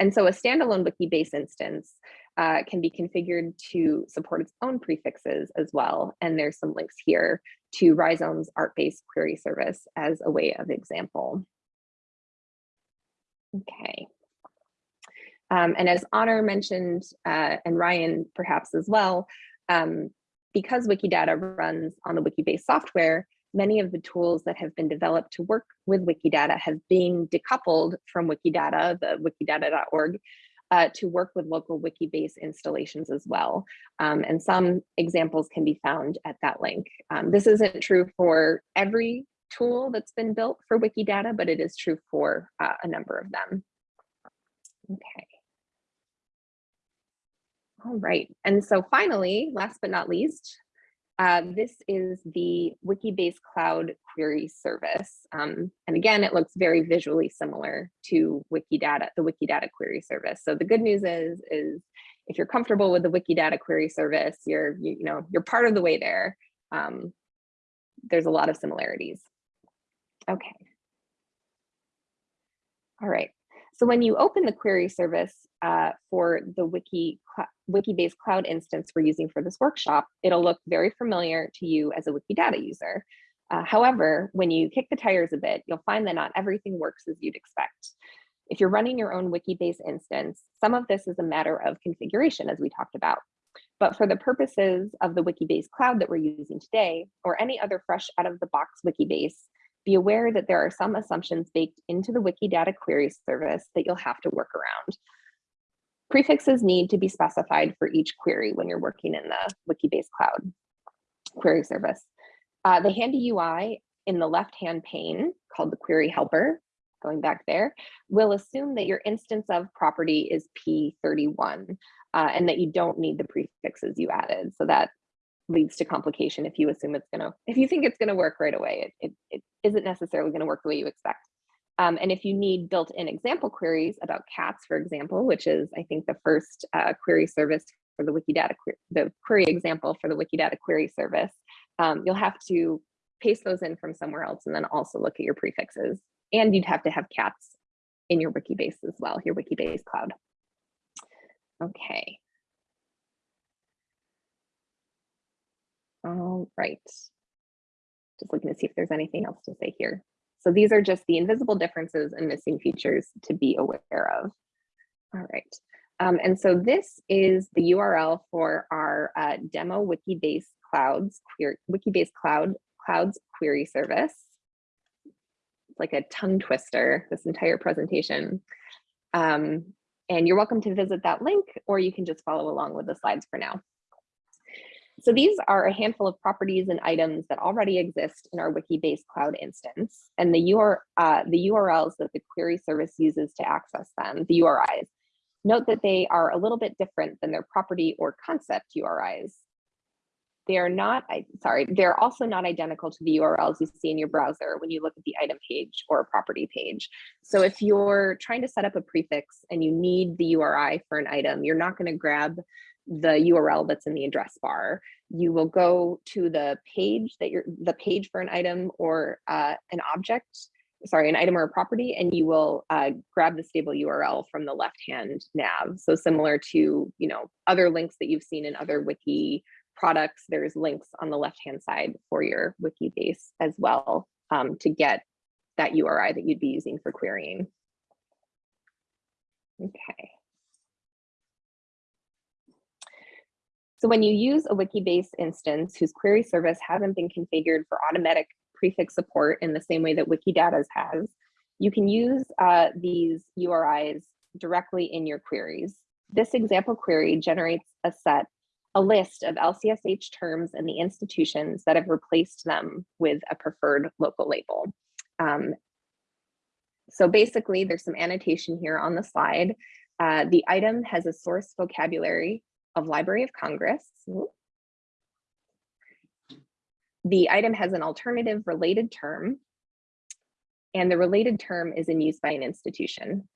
And so a standalone Wikibase instance uh, can be configured to support its own prefixes as well. And there's some links here to Rhizome's ArtBase query service as a way of example. Okay. Um, and as Honor mentioned, uh, and Ryan perhaps as well, um, because Wikidata runs on the Wikibase software, many of the tools that have been developed to work with Wikidata have been decoupled from Wikidata, the wikidata.org, uh, to work with local Wikibase installations as well. Um, and some examples can be found at that link. Um, this isn't true for every tool that's been built for Wikidata, but it is true for uh, a number of them. Okay. All right, and so finally, last but not least, uh, this is the Wikibase Cloud Query Service. Um, and again, it looks very visually similar to Wikidata, the Wikidata Query Service. So the good news is, is if you're comfortable with the Wikidata Query Service, you're, you, you know, you're part of the way there. Um, there's a lot of similarities. Okay. All right. So when you open the query service uh, for the Wiki Wikibase cloud instance we're using for this workshop, it'll look very familiar to you as a Wikidata user. Uh, however, when you kick the tires a bit, you'll find that not everything works as you'd expect. If you're running your own Wikibase instance, some of this is a matter of configuration, as we talked about. But for the purposes of the Wikibase cloud that we're using today, or any other fresh out of the box Wikibase, be aware that there are some assumptions baked into the Wikidata query service that you'll have to work around. Prefixes need to be specified for each query when you're working in the Wikibase Cloud query service. Uh, the handy UI in the left-hand pane called the query helper, going back there, will assume that your instance of property is P31 uh, and that you don't need the prefixes you added. So that leads to complication if you assume it's gonna, if you think it's gonna work right away, it, it, it isn't necessarily gonna work the way you expect. Um, and if you need built-in example queries about cats, for example, which is, I think, the first uh, query service for the Wikidata, the query example for the Wikidata query service, um, you'll have to paste those in from somewhere else and then also look at your prefixes. And you'd have to have cats in your Wikibase as well, your Wikibase cloud. Okay. All right. Just looking to see if there's anything else to say here. So these are just the invisible differences and missing features to be aware of. All right. Um, and so this is the URL for our uh, demo Wikibase clouds, query, Wikibase cloud clouds query service. It's like a tongue twister, this entire presentation. Um, and you're welcome to visit that link, or you can just follow along with the slides for now. So these are a handful of properties and items that already exist in our Wikibase cloud instance, and the, UR, uh, the URLs that the query service uses to access them, the URIs. Note that they are a little bit different than their property or concept URIs. They are not, I, sorry, they're also not identical to the URLs you see in your browser when you look at the item page or property page. So if you're trying to set up a prefix and you need the URI for an item, you're not going to grab the URL that's in the address bar. You will go to the page that you're the page for an item or uh, an object, sorry, an item or a property, and you will uh, grab the stable URL from the left-hand nav. So similar to you know other links that you've seen in other wiki products, there's links on the left-hand side for your wiki base as well um, to get that URI that you'd be using for querying. Okay. So when you use a Wikibase instance whose query service hasn't been configured for automatic prefix support in the same way that Wikidata's has, you can use uh, these URIs directly in your queries. This example query generates a set, a list of LCSH terms and the institutions that have replaced them with a preferred local label. Um, so basically, there's some annotation here on the slide. Uh, the item has a source vocabulary of Library of Congress. The item has an alternative related term, and the related term is in use by an institution.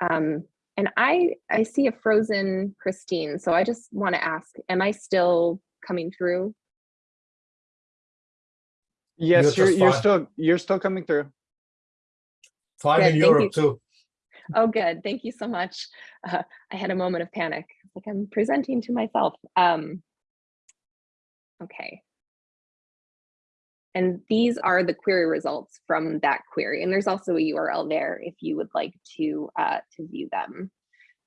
Um, and I, I see a frozen Christine, so I just want to ask, am I still coming through? Yes, You're you're, you're still, you're still coming through. Fine Good, in thank you. Europe too. Oh, good. Thank you so much. Uh, I had a moment of panic. Like I'm presenting to myself. Um, okay. And these are the query results from that query. And there's also a URL there if you would like to uh, to view them.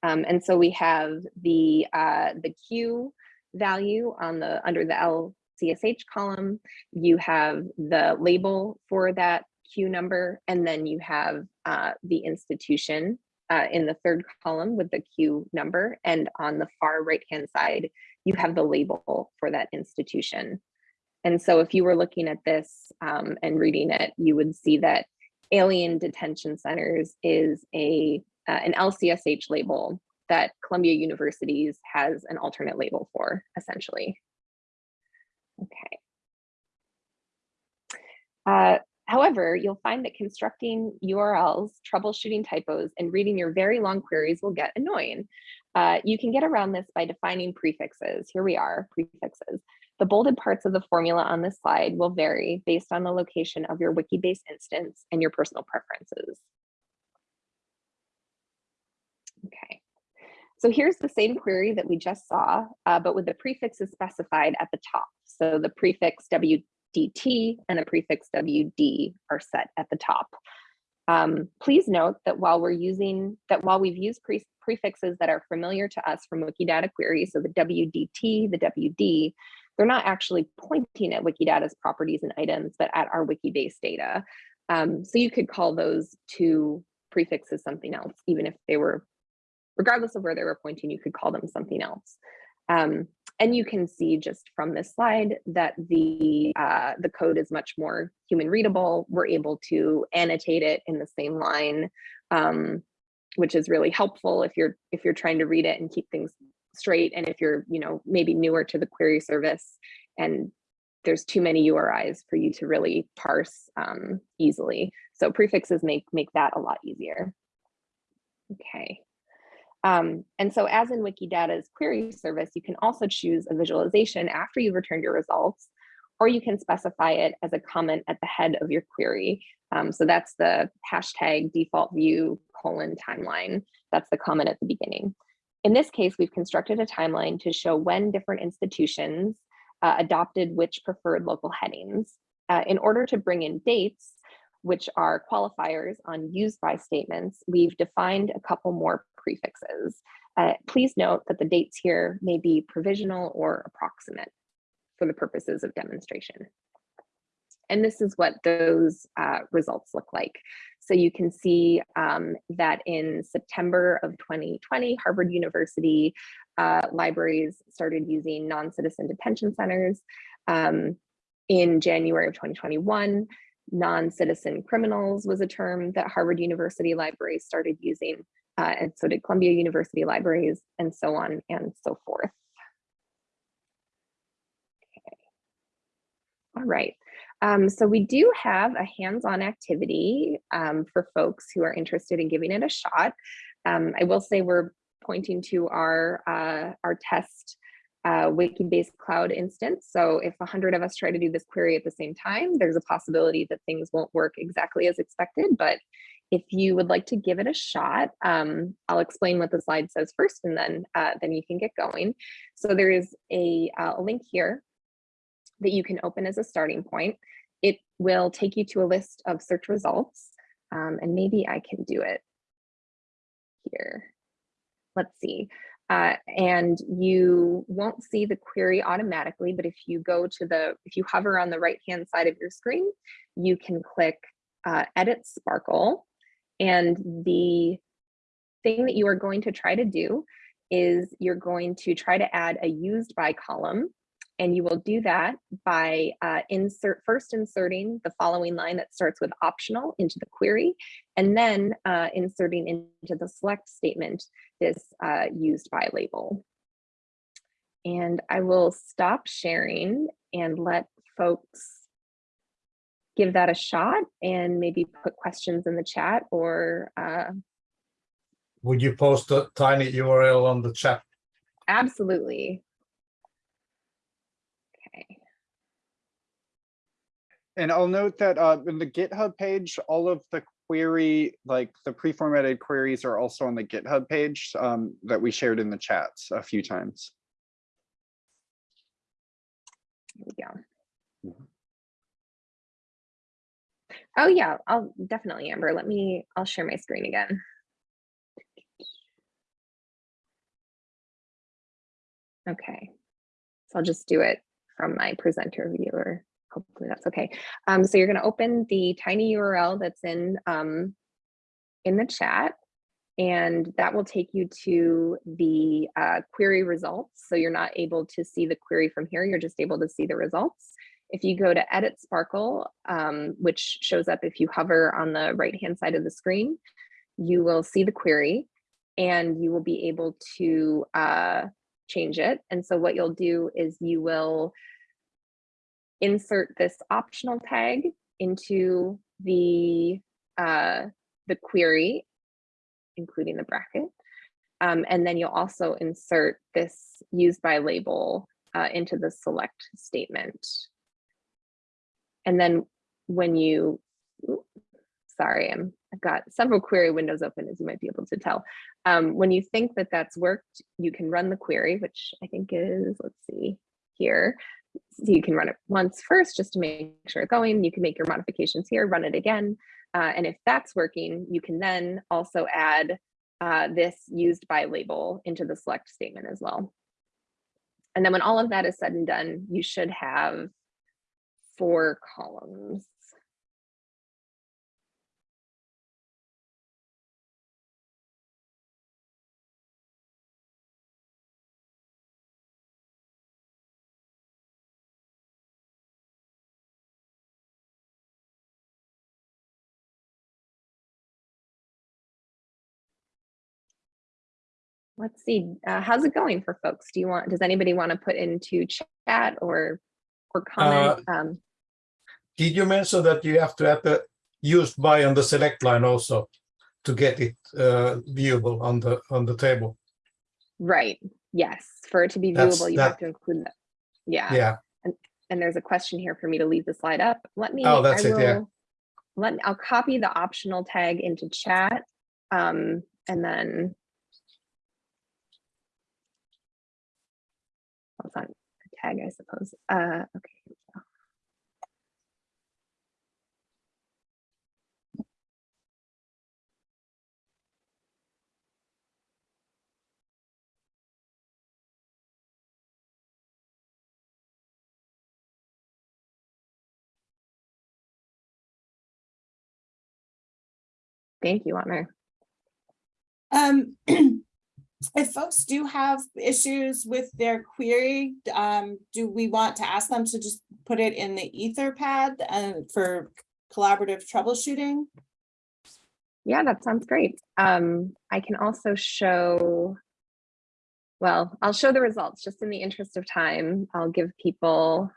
Um, and so we have the uh, the Q value on the under the LCSH column. You have the label for that Q number, and then you have uh, the institution uh, in the third column with the Q number, and on the far right-hand side, you have the label for that institution. And so if you were looking at this um, and reading it, you would see that Alien Detention Centers is a uh, an LCSH label that Columbia Universities has an alternate label for, essentially. Okay. Uh, However, you'll find that constructing URLs, troubleshooting typos, and reading your very long queries will get annoying. Uh, you can get around this by defining prefixes. Here we are, prefixes. The bolded parts of the formula on this slide will vary based on the location of your Wikibase instance and your personal preferences. Okay, so here's the same query that we just saw, uh, but with the prefixes specified at the top. So the prefix WDT and the prefix WD are set at the top. Um, please note that while we're using that while we've used pre prefixes that are familiar to us from Wikidata queries, so the WDT, the WD, they're not actually pointing at Wikidata's properties and items, but at our Wikibase data. Um, so you could call those two prefixes something else, even if they were, regardless of where they were pointing, you could call them something else. Um, and you can see just from this slide that the uh, the code is much more human readable. We're able to annotate it in the same line, um, which is really helpful if you're if you're trying to read it and keep things straight. And if you're you know maybe newer to the query service and there's too many URIs for you to really parse um, easily. So prefixes make make that a lot easier. Okay. Um, and so as in Wikidata's query service, you can also choose a visualization after you've returned your results, or you can specify it as a comment at the head of your query. Um, so that's the hashtag default view colon timeline. That's the comment at the beginning. In this case, we've constructed a timeline to show when different institutions uh, adopted which preferred local headings. Uh, in order to bring in dates, which are qualifiers on used by statements, we've defined a couple more prefixes. Uh, please note that the dates here may be provisional or approximate for the purposes of demonstration. And this is what those uh, results look like. So you can see um, that in September of 2020, Harvard University uh, libraries started using non-citizen detention centers. Um, in January of 2021, non-citizen criminals was a term that Harvard University libraries started using, uh, and so did Columbia University libraries, and so on and so forth. Okay. All right. Um, so we do have a hands-on activity um, for folks who are interested in giving it a shot. Um, I will say we're pointing to our uh, our test uh, Wikibase cloud instance. So if 100 of us try to do this query at the same time, there's a possibility that things won't work exactly as expected. But if you would like to give it a shot, um, I'll explain what the slide says first, and then uh, then you can get going. So there is a, uh, a link here that you can open as a starting point. It will take you to a list of search results, um, and maybe I can do it here. Let's see. Uh, and you won't see the query automatically, but if you go to the, if you hover on the right hand side of your screen, you can click uh, Edit SPARQL. And the thing that you are going to try to do is you're going to try to add a used by column and you will do that by uh, insert first inserting the following line that starts with optional into the query, and then uh, inserting into the select statement this uh, used by label. And I will stop sharing and let folks give that a shot and maybe put questions in the chat or uh, Would you post a tiny URL on the chat? absolutely. Okay. And I'll note that uh, in the GitHub page, all of the query, like the pre-formatted queries are also on the GitHub page um, that we shared in the chats a few times. Here we go. Mhm. Oh yeah, I'll definitely, Amber. Let me, I'll share my screen again. Okay, so I'll just do it from my presenter viewer. Hopefully that's okay. Um, so you're gonna open the tiny URL that's in um, in the chat and that will take you to the uh, query results. So you're not able to see the query from here, you're just able to see the results. If you go to Edit SPARQL, um, which shows up if you hover on the right-hand side of the screen, you will see the query and you will be able to uh, change it. And so what you'll do is you will insert this optional tag into the, uh, the query including the bracket. Um, and then you'll also insert this used by label uh, into the select statement. And then when you, sorry, I'm, I've got several query windows open as you might be able to tell. Um, when you think that that's worked, you can run the query, which I think is, let's see here. So you can run it once first just to make sure it's going. You can make your modifications here, run it again. Uh, and if that's working, you can then also add uh, this used by label into the select statement as well. And then when all of that is said and done, you should have four columns. Let's see, uh, how's it going for folks? Do you want, does anybody want to put into chat or, or comment? Um, Did you mention that you have to add the used by on the select line also to get it uh, viewable on the on the table? right, yes, for it to be That's- viewable, you have to include that. Yeah, Yeah, and there's a question here for me to leave the slide up. Let me, Oh, that's I it, yeah. will, let, I'll copy the optional tag into chat. Um, and then. hold on, a tag, I suppose. Uh, okay, Thank you, honor. Um, (clears throat) if folks do have issues with their query, um, do we want to ask them to just put it in the Etherpad and for collaborative troubleshooting? Yeah, that sounds great. Um, I can also show, well, I'll show the results just in the interest of time. I'll give people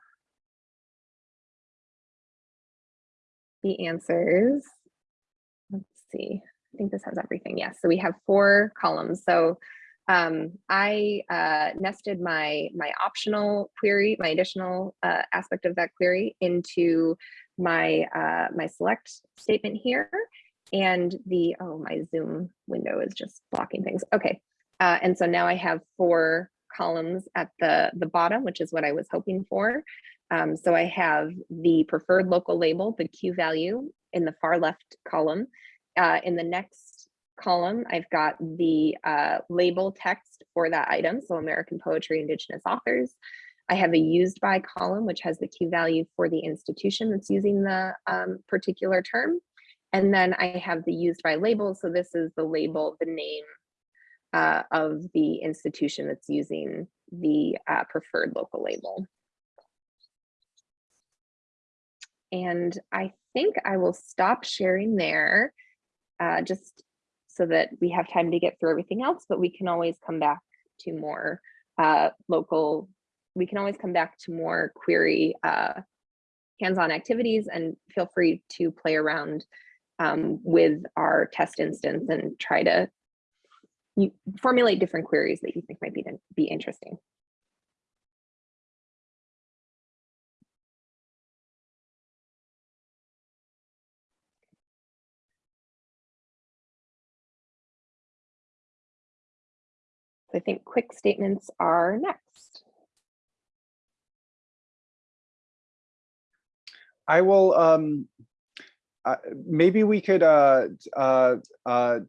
the answers. Let's see, I think this has everything. Yes, so we have four columns. So um, I uh, nested my my optional query, my additional uh, aspect of that query into my uh, my select statement here and the, oh, my Zoom window is just blocking things. Okay. Uh, and so now I have four columns at the, the bottom, which is what I was hoping for. Um, so I have the preferred local label, the Q value in the far left column. Uh, in the next column, I've got the uh, label text for that item. So American poetry, indigenous authors. I have a used by column, which has the Q value for the institution that's using the um, particular term. And then I have the used by label. So this is the label, the name uh, of the institution that's using the uh, preferred local label. And I think I will stop sharing there uh, just so that we have time to get through everything else, but we can always come back to more uh, local, we can always come back to more query uh, hands-on activities and feel free to play around um, with our test instance and try to formulate different queries that you think might be, be interesting. So I think quick statements are next. I will, um, uh, maybe we could uh, uh, uh,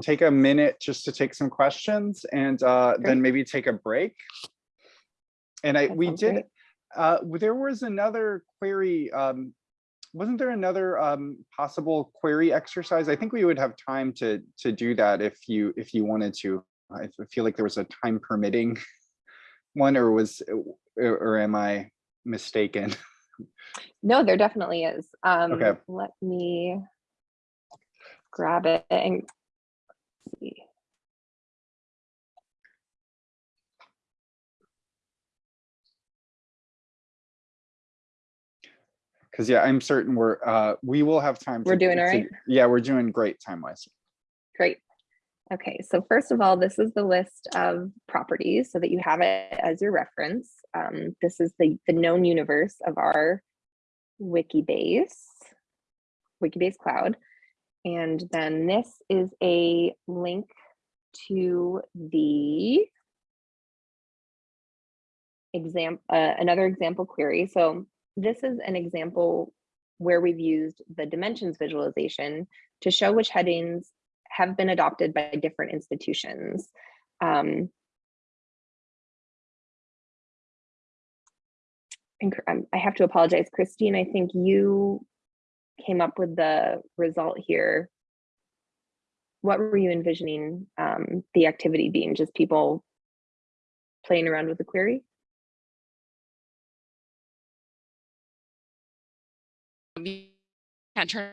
take a minute just to take some questions and uh, then maybe take a break. And I, That we did, uh, there was another query, um, wasn't there another um, possible query exercise? I think we would have time to to do that if you if you wanted to. I feel like there was a time permitting (laughs) one or was, or or am I mistaken? (laughs) No, there definitely is. Um, Okay. Let me grab it and see. Because yeah, I'm certain we're, uh, we will have time. We're to- doing all to- Yeah, we're doing great time wise. Great. Okay, so first of all, this is the list of properties so that you have it as your reference. Um, this is the, the known universe of our Wikibase, Wikibase Cloud. And then this is a link to the exam, uh, another example query. So this is an example where we've used the dimensions visualization to show which headings have been adopted by different institutions. Um, um, I have to apologize, Christine, I think you came up with the result here. What were you envisioning um, the activity being? Just people playing around with the query? turn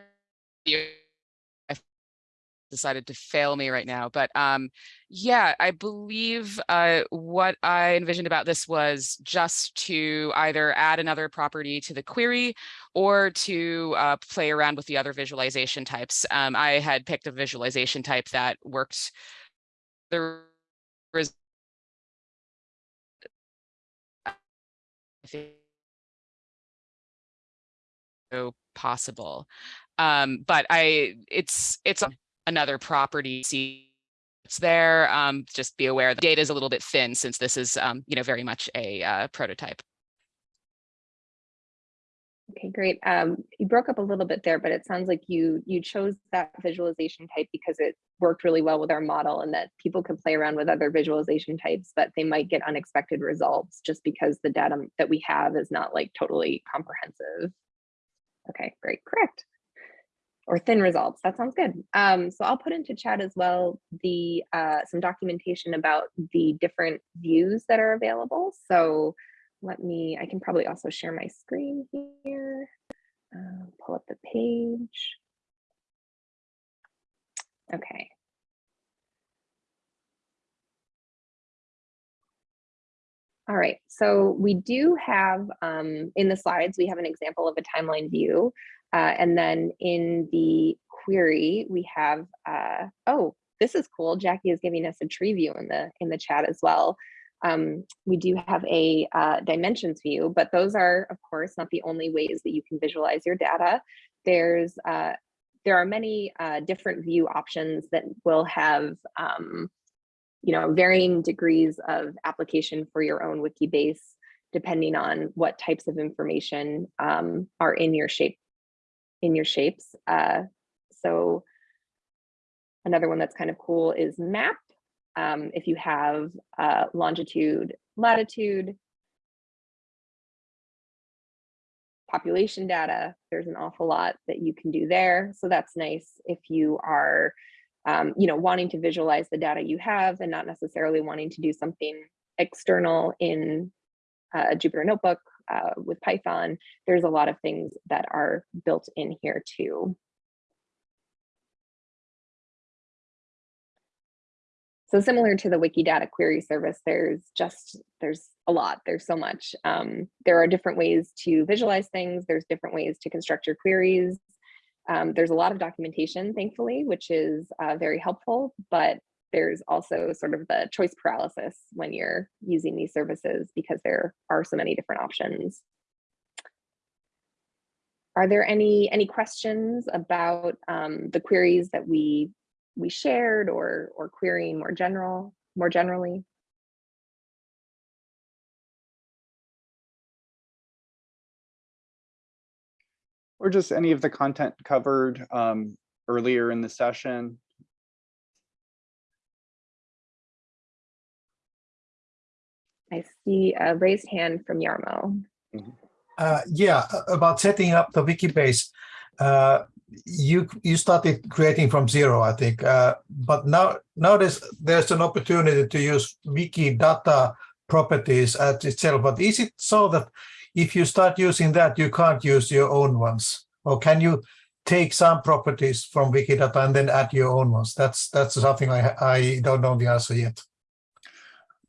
decided to fail me right now but um yeah i believe uh what i envisioned about this was just to either add another property to the query or to uh, play around with the other visualization types um i had picked a visualization type that worked the so possible. Um, but I, it's, it's another property. It's there. Um, just be aware the data is a little bit thin since this is, um, you know, very much a uh, prototype. Okay, great. Um, you broke up a little bit there, but it sounds like you you chose that visualization type because it worked really well with our model and that people could play around with other visualization types, but they might get unexpected results just because the data that we have is not like totally comprehensive. Okay, great, correct. Or thin results. That sounds good. Um, so I'll put into chat as well the uh, some documentation about the different views that are available. So let me, I can probably also share my screen here. Uh, pull up the page. Okay. All right, so we do have um, in the slides, we have an example of a timeline view. Uh, and then in the query, we have, uh, oh, this is cool. Jackie is giving us a tree view in the in the chat as well. Um, we do have a uh, dimensions view, but those are, of course, not the only ways that you can visualize your data. There's uh, there are many uh, different view options that will have um, you know, varying degrees of application for your own Wikibase, depending on what types of information um, are in your shape, in your shapes. Uh, so another one that's kind of cool is map. Um, if you have uh, longitude, latitude, population data, there's an awful lot that you can do there. So that's nice if you are um, you know, wanting to visualize the data you have and not necessarily wanting to do something external in a Jupyter Notebook uh, with Python. There's a lot of things that are built in here too. So similar to the Wikidata query service, there's just, there's a lot, there's so much. Um, there are different ways to visualize things. There's different ways to construct your queries. Um, there's a lot of documentation, thankfully, which is uh, very helpful, but there's also sort of the choice paralysis when you're using these services because there are so many different options. Are there any any questions about um, the queries that we we shared or or querying more general more generally? Or just any of the content covered um, earlier in the session. I see a raised hand from Yarmo. Uh, yeah, about setting up the Wikibase. Uh, you you started creating from zero, I think. Uh, but now now there's there's an opportunity to use Wikidata properties at itself. But is it so that if you start using that, you can't use your own ones, or can you take some properties from Wikidata and then add your own ones? That's that's something I I don't know the answer yet.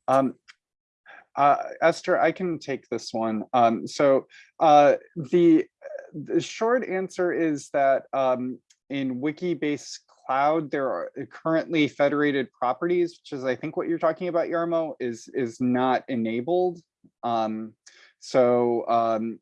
Um, uh, Esther, I can take this one. Um, so uh, the, the short answer is that um, in Wikibase Cloud, there are currently federated properties, which is I think what you're talking about, Yarmo, is, is not enabled. Um, so um,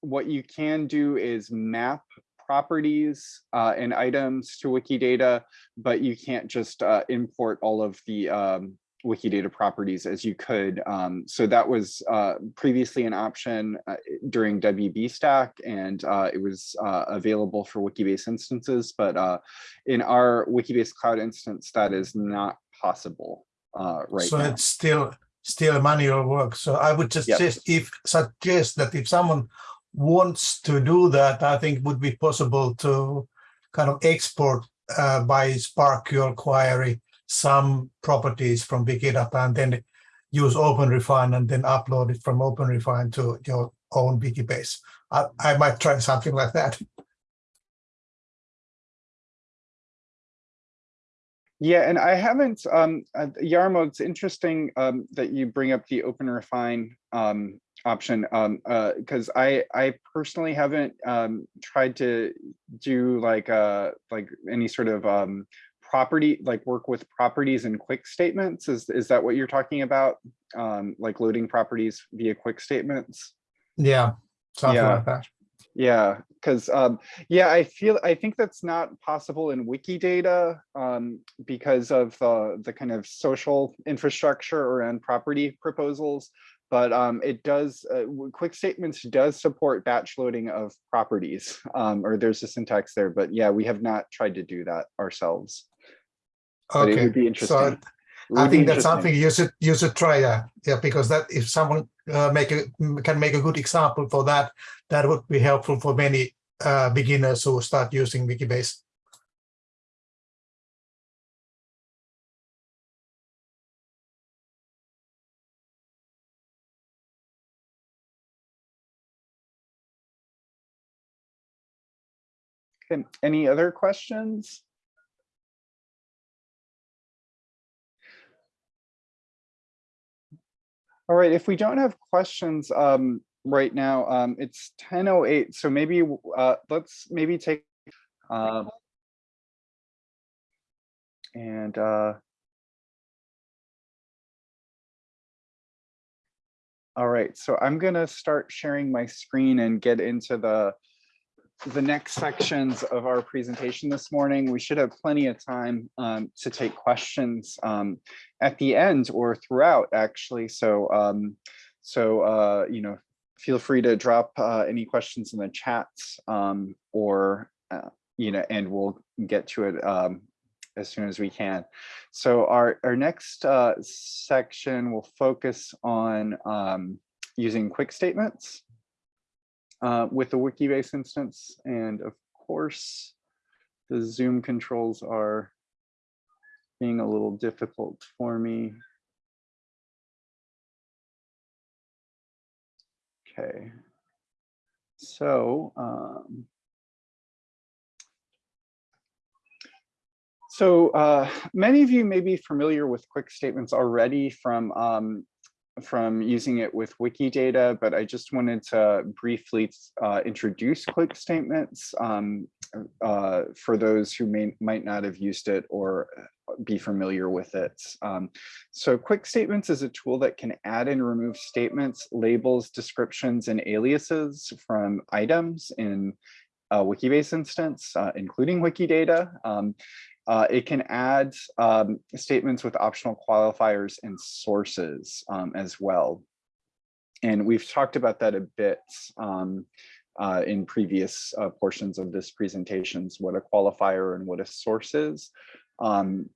what you can do is map properties uh, and items to Wikidata, but you can't just uh, import all of the um, Wikidata properties as you could. Um, so that was uh, previously an option uh, during WB Stack, and uh, it was uh, available for Wikibase instances. But uh, in our Wikibase Cloud instance, that is not possible uh, right so now. it's still still manual work. So I would just Yep. suggest if suggest that if someone wants to do that, I think would be possible to kind of export uh, by SPARQL query some properties from big Wikidata and then use OpenRefine and then upload it from OpenRefine to your own Wikibase. I, I might try something like that. Yeah, and I haven't, um, uh, Yarmo, it's interesting um, that you bring up the Open Refine um, option um, uh, because I I personally haven't um, tried to do like uh like any sort of um, property like work with properties and quick statements. Is is that what you're talking about? Um, like loading properties via quick statements? Yeah, something Yeah. like that. Yeah, because um, yeah, I feel I think that's not possible in Wikidata um, because of the the kind of social infrastructure around property proposals. But um, it does uh, quick statements does support batch loading of properties, um, or there's a syntax there. But yeah, we have not tried to do that ourselves. But it Okay, would be so interesting. It I think that's something you should you should try that. Yeah, because that if someone uh, make a can make a good example for that, that would be helpful for many uh, beginners who start using Wikibase. Okay, any other questions? All right, if we don't have questions um, right now, um, it's 10:08, so maybe uh, let's maybe take um, and uh, all right, so I'm gonna start sharing my screen and get into the the next sections of our presentation this morning. We should have plenty of time um, to take questions um, at the end or throughout, actually. So, um, so uh, you know, feel free to drop uh, any questions in the chats um, or, uh, you know, and we'll get to it um, as soon as we can. So our, our next uh, section will focus on um, using quick statements uh, with the Wikibase instance. And of course, the Zoom controls are being a little difficult for me. Okay. So, um, so uh, many of you may be familiar with quick statements already from um, from using it with Wikidata, but I just wanted to briefly uh, introduce quick statements um, uh, for those who may might not have used it or be familiar with it. Um, so quick statements is a tool that can add and remove statements, labels, descriptions, and aliases from items in a Wikibase instance, uh, including Wikidata. Um, uh, it can add um, statements with optional qualifiers and sources um, as well. And we've talked about that a bit um, uh, in previous uh, portions of this presentations, what a qualifier and what a source is. Um,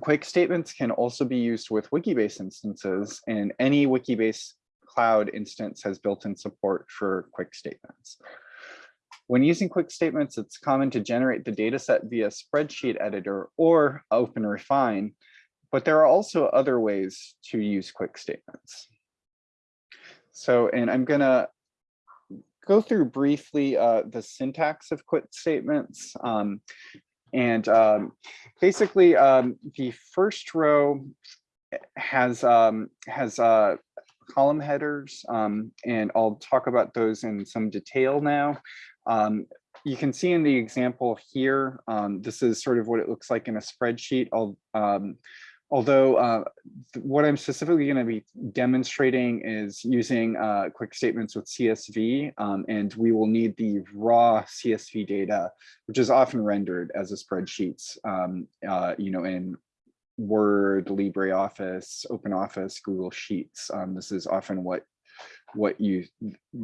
quick statements can also be used with Wikibase instances and any Wikibase cloud instance has built-in support for quick statements. When using quick statements, it's common to generate the data set via spreadsheet editor or open refine, but there are also other ways to use quick statements. So, and I'm gonna go through briefly uh, the syntax of quick statements. Um, and um, basically um, the first row has um, has uh, column headers, um, and I'll talk about those in some detail now. Um, you can see in the example here, um, this is sort of what it looks like in a spreadsheet. Um, although uh, what I'm specifically going to be demonstrating is using uh, quick statements with CSV, um, and we will need the raw CSV data, which is often rendered as a spreadsheet, um, uh, you know, in Word, LibreOffice, OpenOffice, Google Sheets. Um, this is often what what you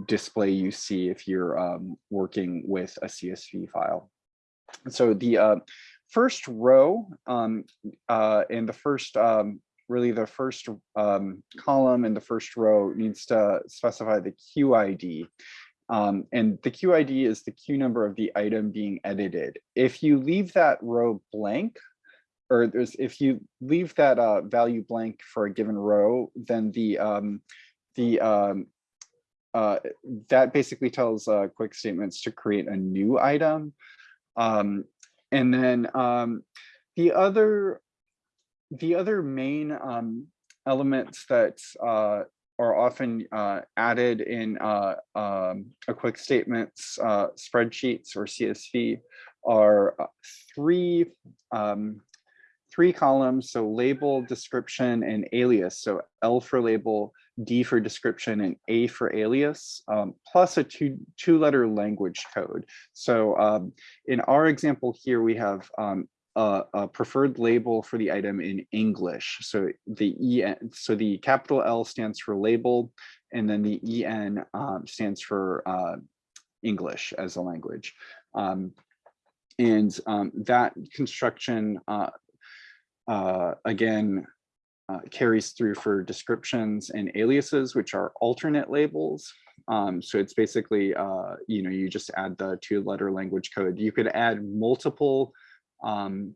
display you see if you're um, working with a CSV file. So the uh, first row um, uh, and the first, um, really the first um, column and the first row needs to specify the QID. Um, and the QID is the Q number of the item being edited. If you leave that row blank, or if you leave that uh, value blank for a given row, then the um, the um, uh, that basically tells uh, quick statements to create a new item. Um, and then um, the other the other main um, elements that uh, are often uh, added in uh, um, a quick statements uh, spreadsheets or CSV are uh, three um, three columns, so label, description, and alias. So L for label, D for description, and A for alias, um, plus a two, two letter language code. So um, in our example here, we have um, a, a, preferred label for the item in English. So the EN, so the capital L stands for label, and then the EN um, stands for uh, English as a language. Um, and um, that construction uh, uh, again, uh, carries through for descriptions and aliases, which are alternate labels. Um, so it's basically, uh, you know, you just add the two letter language code. You could add multiple um,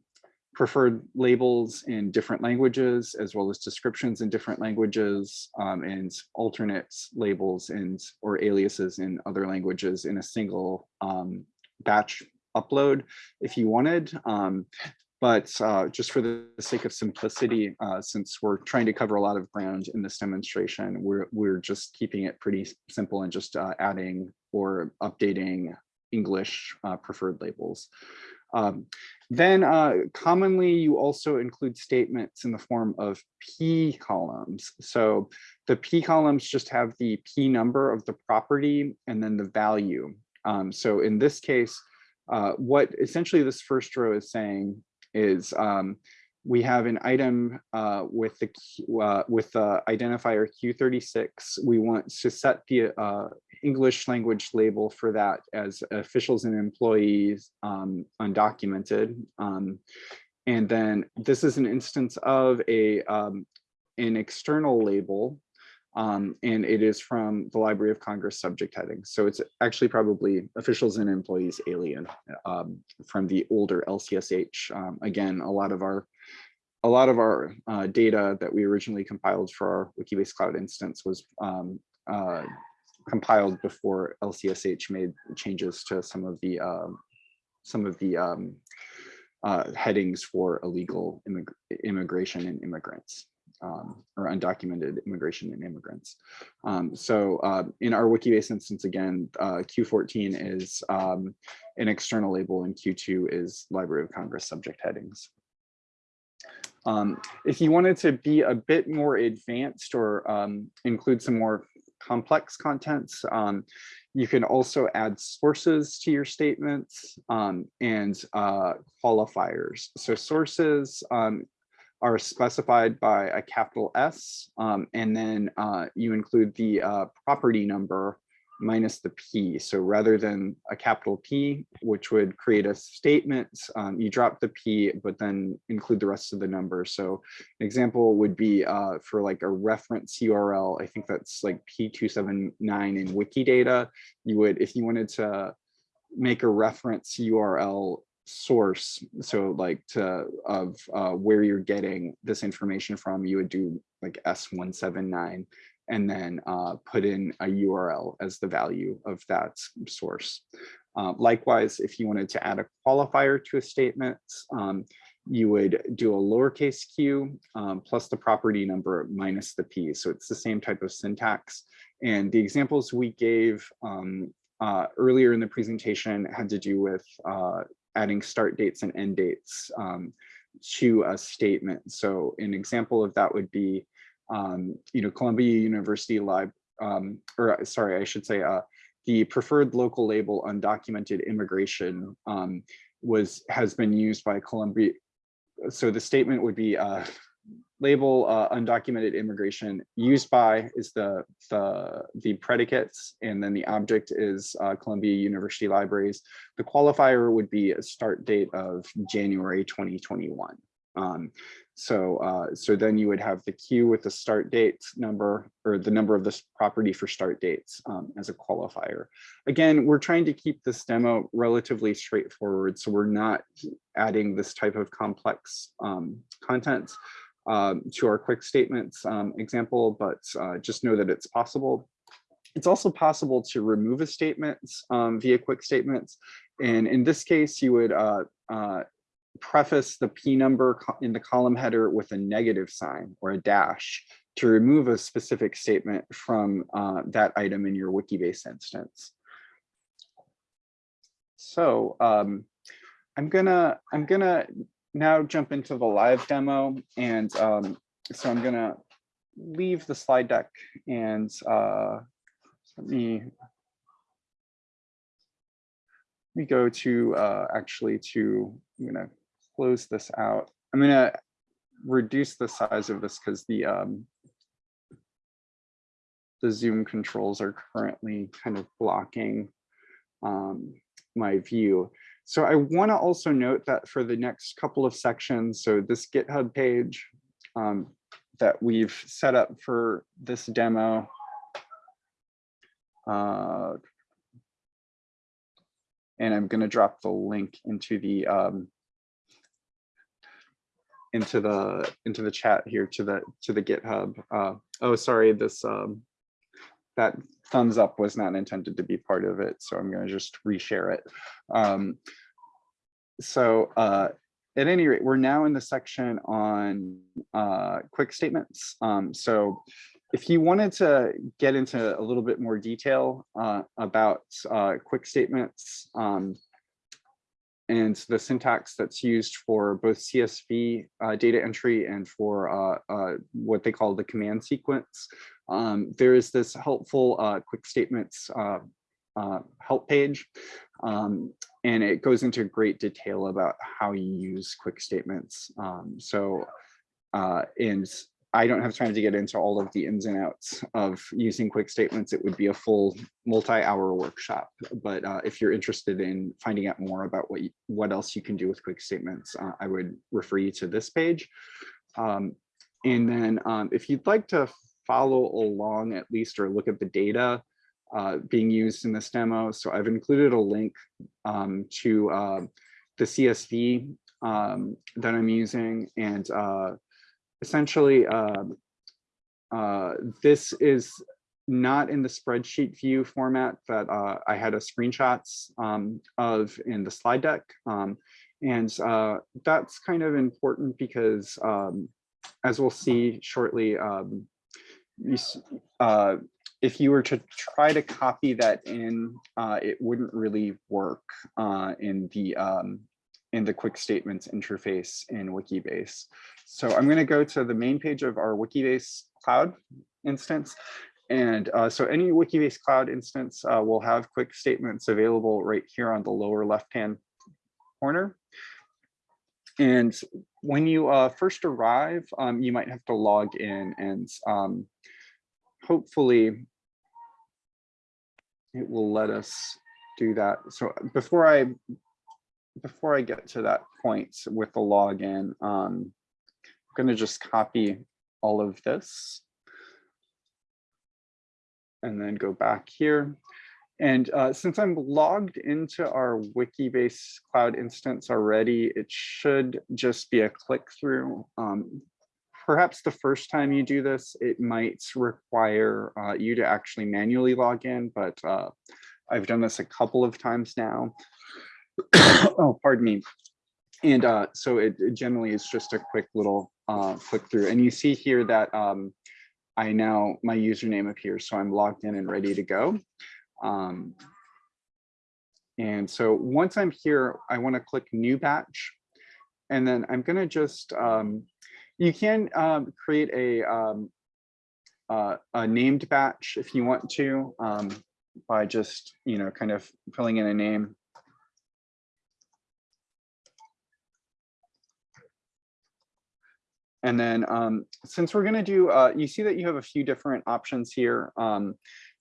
preferred labels in different languages, as well as descriptions in different languages, um, and alternate labels and or aliases in other languages in a single um, batch upload if you wanted. But uh, just for the sake of simplicity, uh, since we're trying to cover a lot of ground in this demonstration, we're, we're just keeping it pretty simple and just uh, adding or updating English uh, preferred labels. Um, then uh, commonly you also include statements in the form of P columns. So the P columns just have the P number of the property and then the value. Um, so in this case, uh, what essentially this first row is saying is um, we have an item uh, with the uh, with the identifier Q36. We want to set the uh, English language label for that as officials and employees um, undocumented. Um, and then this is an instance of a um, an external label um, and it is from the Library of Congress subject heading. So it's actually probably officials and employees alien um, from the older LCSH. Um, again, a lot of our a lot of our uh, data that we originally compiled for our Wikibase Cloud instance was um, uh, compiled before LCSH made changes to some of the um, some of the um, uh, headings for illegal immig- immigration and immigrants um, or undocumented immigration and immigrants. Um, so uh, in our Wikibase instance, again, uh, Q14 is um, an external label and Q2 is Library of Congress subject headings. Um, if you wanted to be a bit more advanced or um, include some more complex contents, um, you can also add sources to your statements um, and uh, qualifiers. So sources um, are specified by a capital S, um, and then uh, you include the uh, property number minus the P. So rather than a capital P, which would create a statement, um, you drop the P, but then include the rest of the number. So an example would be uh, for like a reference URL, I think that's like P279 in Wikidata. You would, if you wanted to make a reference URL source so like to of uh, where you're getting this information from you would do like s179 and then uh, put in a url as the value of that source. Uh, likewise if you wanted to add a qualifier to a statement um, you would do a lowercase q um, plus the property number minus the p so it's the same type of syntax. And the examples we gave um, uh, earlier in the presentation had to do with uh, adding start dates and end dates um, to a statement. So an example of that would be, um, you know, Columbia University Live, um, or uh, sorry, I should say, uh, the preferred local label undocumented immigration um, was has been used by Columbia. So the statement would be uh, label uh, undocumented immigration used by is the the the predicates and then the object is uh, Columbia University Libraries. The qualifier would be a start date of January 2021. Um, so uh, so then you would have the queue with the start date number or the number of this property for start dates um, as a qualifier. Again, we're trying to keep this demo relatively straightforward. So we're not adding this type of complex um, content um, to our quick statements um, example, but uh, just know that it's possible. It's also possible to remove a statement um, via quick statements. And in this case, you would uh, uh, preface the P number in the column header with a negative sign or a dash to remove a specific statement from uh, that item in your Wikibase instance. So um, I'm gonna I'm gonna now jump into the live demo. And um, so I'm gonna leave the slide deck and uh, let me let me go to uh, actually to, I'm gonna close this out. I'm gonna reduce the size of this because the um, the Zoom controls are currently kind of blocking um, my view. So I want to also note that for the next couple of sections, so this GitHub page um, that we've set up for this demo, uh, and I'm gonna drop the link into the um, into the into the chat here to the to the GitHub. Uh, oh, sorry, this um, that thumbs up was not intended to be part of it, so I'm going to just reshare it. Um, so uh, at any rate, we're now in the section on uh, quick statements. Um, so if you wanted to get into a little bit more detail uh, about uh, quick statements um, and the syntax that's used for both CSV uh, data entry and for uh, what they call the command sequence, um, there is this helpful uh, quick statements uh, uh, help page. Um, and it goes into great detail about how you use quick statements. Um, so, uh, and I don't have time to get into all of the ins and outs of using quick statements. It would be a full multi-hour workshop. But uh, if you're interested in finding out more about what you, what else you can do with quick statements, uh, I would refer you to this page. Um, and then um, if you'd like to follow along at least or look at the data uh, being used in this demo. So I've included a link um, to uh, the CSV um, that I'm using and uh, essentially um, uh, this is not in the spreadsheet view format that uh, I had a screenshots um, of in the slide deck. Um, and uh, that's kind of important because um, as we'll see shortly, um, uh, if you were to try to copy that in, uh, it wouldn't really work uh, in the um, in the quick statements interface in Wikibase. So I'm going to go to the main page of our Wikibase cloud instance. And uh, so any Wikibase cloud instance uh, will have quick statements available right here on the lower left-hand corner. And when you uh, first arrive, um, you might have to log in and um, hopefully it will let us do that. So before I before I get to that point with the login, um, I'm going to just copy all of this and then go back here. And uh, since I'm logged into our Wikibase cloud instance already, it should just be a click through. Um, perhaps the first time you do this, it might require uh, you to actually manually log in, but uh, I've done this a couple of times now. (coughs) oh, pardon me. And uh, so it, it generally is just a quick little uh, click through. And you see here that um, I now, my username appears, so I'm logged in and ready to go. Um, and so once I'm here, I want to click new batch. And then I'm going to just, um, you can um, create a, um, uh, a named batch if you want to um, by just, you know, kind of filling in a name. And then um, since we're going to do, uh, you see that you have a few different options here.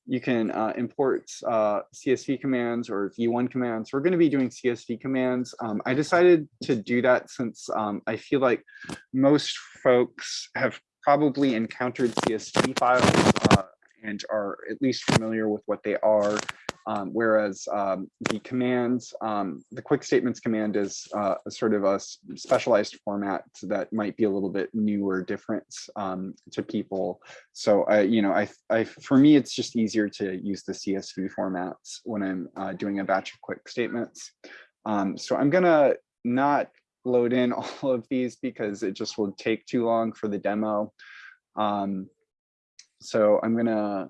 You can uh, import uh, CSV commands or V1 commands. We're going to be doing CSV commands. Um, I decided to do that since um, I feel like most folks have probably encountered CSV files uh, and are at least familiar with what they are. Um, whereas um, the commands, um, the quick statements command is uh, a sort of a specialized format that might be a little bit new or different um, to people. So I, you know, I, I, for me, it's just easier to use the CSV formats when I'm uh, doing a batch of quick statements. Um, so I'm gonna not load in (laughs) all of these because it just will take too long for the demo. Um, so I'm gonna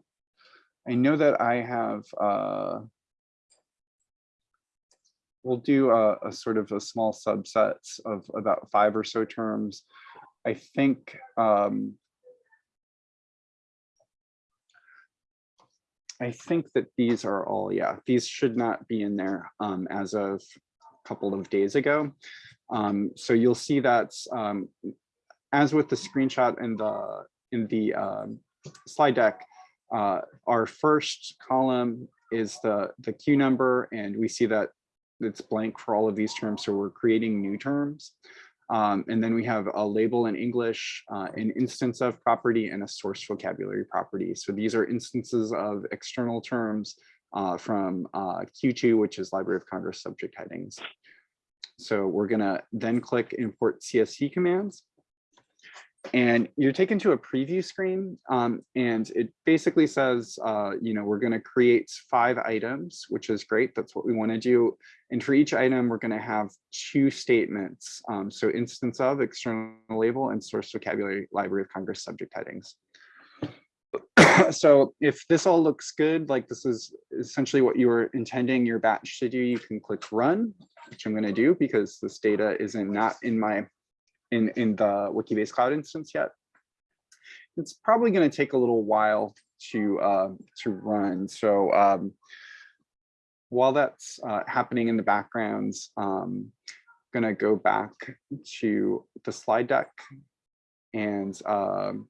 I know that I have, uh, we'll do a, a sort of a small subset of about five or so terms. I think, um, I think that these are all, yeah, these should not be in there um, as of a couple of days ago. Um, so you'll see that um, as with the screenshot in the in the um, slide deck, uh, our first column is the, the Q number, and we see that it's blank for all of these terms, so we're creating new terms. Um, and then we have a label in English, uh, an instance of property and a source vocabulary property. So these are instances of external terms uh, from uh, Q2, which is Library of Congress subject headings. So we're gonna then click import CSV commands. And you're taken to a preview screen um, and it basically says, uh, you know, we're going to create five items, which is great. That's what we want to do. And for each item, we're going to have two statements. Um, so instance of external label and source vocabulary library of Congress subject headings. (coughs) so if this all looks good, like this is essentially what you were intending your batch to do, you can click run, which I'm going to do because this data isn't not in my in, in the Wikibase Cloud instance yet. It's probably going to take a little while to uh, to run. So um, while that's uh, happening in the background, um, I'm going to go back to the slide deck and um,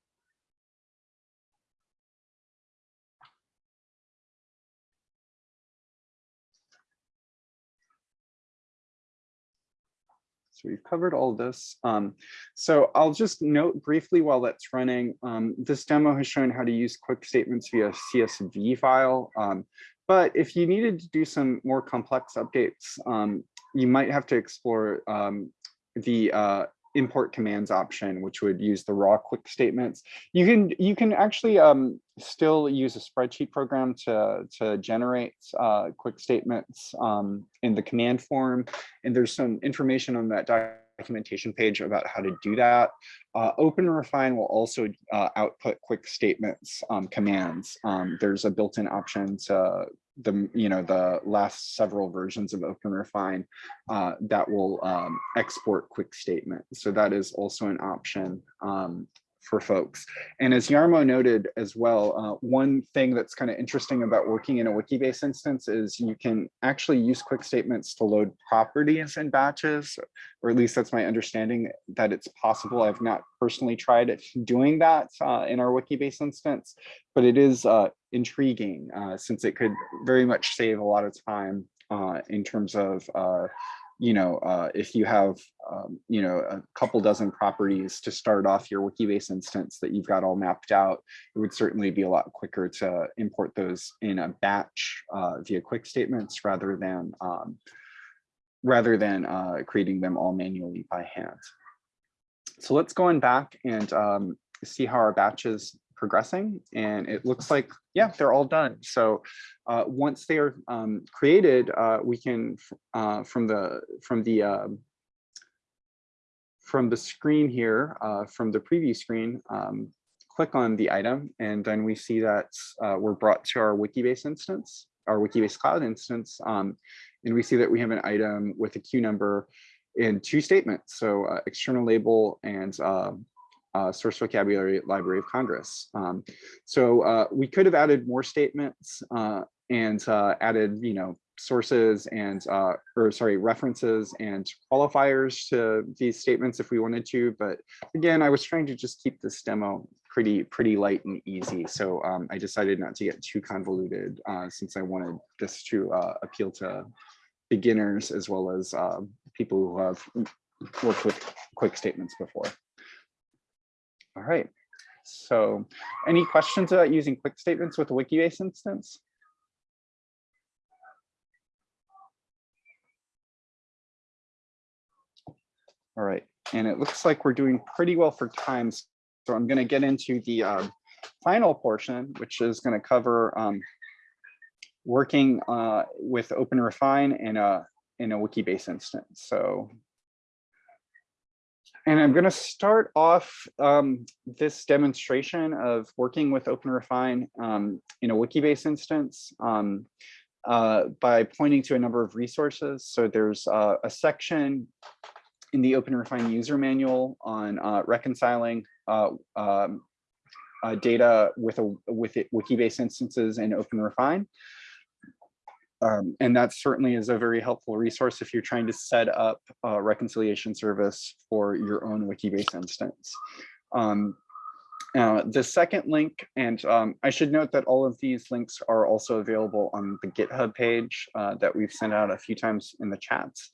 So we've covered all this. Um, so I'll just note briefly while that's running, um, this demo has shown how to use quick statements via CSV file. Um, but if you needed to do some more complex updates, um, you might have to explore um, the uh, import commands option, which would use the raw quick statements. You can you can actually um, still use a spreadsheet program to to generate uh, quick statements um, in the command form, and there's some information on that documentation page about how to do that. Uh, Open Refine will also uh, output quick statements um, commands. Um, there's a built-in option to the you know the last several versions of Open Refine uh, that will um, export quick statements. So that is also an option um, for folks. And as Yarmo noted as well, uh, one thing that's kind of interesting about working in a Wikibase instance is you can actually use quick statements to load properties in batches, or at least that's my understanding that it's possible. I've not personally tried doing that uh, in our Wikibase instance, but it is uh, intriguing uh, since it could very much save a lot of time uh, in terms of uh, you know, uh, if you have, um, you know, a couple dozen properties to start off your Wikibase instance that you've got all mapped out, it would certainly be a lot quicker to import those in a batch uh, via quick statements rather than um, rather than uh, creating them all manually by hand. So let's go on back and um, see how our batches progressing and it looks like yeah they're all done. So uh, once they are um, created uh, we can uh, from the from the um, from the screen here uh, from the preview screen um, click on the item and then we see that uh, we're brought to our wikibase instance our wikibase cloud instance um, and we see that we have an item with a queue number in two statements. So uh, external label and um, uh, source vocabulary library of congress. Um, so uh, we could have added more statements uh, and uh, added you know sources and uh, or sorry references and qualifiers to these statements if we wanted to but again i was trying to just keep this demo pretty pretty light and easy. So um, i decided not to get too convoluted uh, since i wanted this to appeal to beginners as well as people who have worked with quick statements before all right. So any questions about using quick statements with a Wikibase instance? All right. And it looks like we're doing pretty well for time. So I'm going to get into the uh, final portion, which is going to cover um, working uh, with OpenRefine in a, in a Wikibase instance. So and I'm going to start off um, this demonstration of working with OpenRefine um, in a Wikibase instance um, uh, by pointing to a number of resources. So there's uh, a section in the OpenRefine user manual on uh, reconciling uh, um, uh, data with a with it, Wikibase instances in OpenRefine. Um, and that certainly is a very helpful resource if you're trying to set up a reconciliation service for your own Wikibase instance. Um, uh, the second link, and um, I should note that all of these links are also available on the GitHub page uh, that we've sent out a few times in the chats.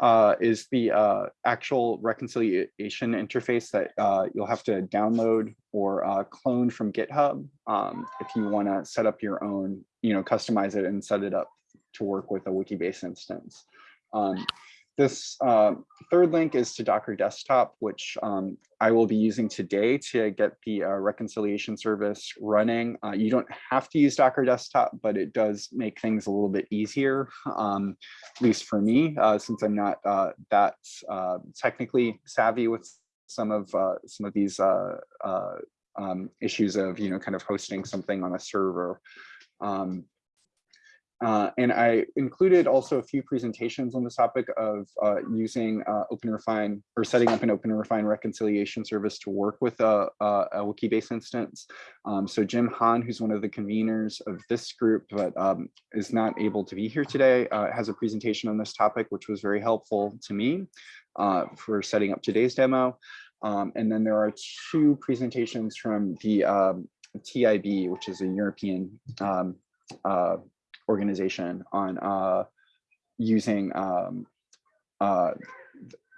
Uh, is the uh, actual reconciliation interface that uh, you'll have to download or uh, clone from GitHub um, if you want to set up your own, you know, customize it and set it up to work with a Wikibase instance. Um, this uh, third link is to Docker Desktop, which um, I will be using today to get the uh, reconciliation service running. Uh, you don't have to use Docker Desktop, but it does make things a little bit easier, um, at least for me, uh, since I'm not uh, that uh, technically savvy with some of some of these um, issues of you know kind of hosting something on a server. Um, uh, and I included also a few presentations on the topic of uh, using uh, OpenRefine or setting up an OpenRefine reconciliation service to work with a, a, a Wikibase instance. Um, so Jim Hahn, who's one of the conveners of this group, but um, is not able to be here today, uh, has a presentation on this topic, which was very helpful to me uh, for setting up today's demo. Um, and then there are two presentations from the um, TIB, which is a European um, uh, organization on uh, using um, uh,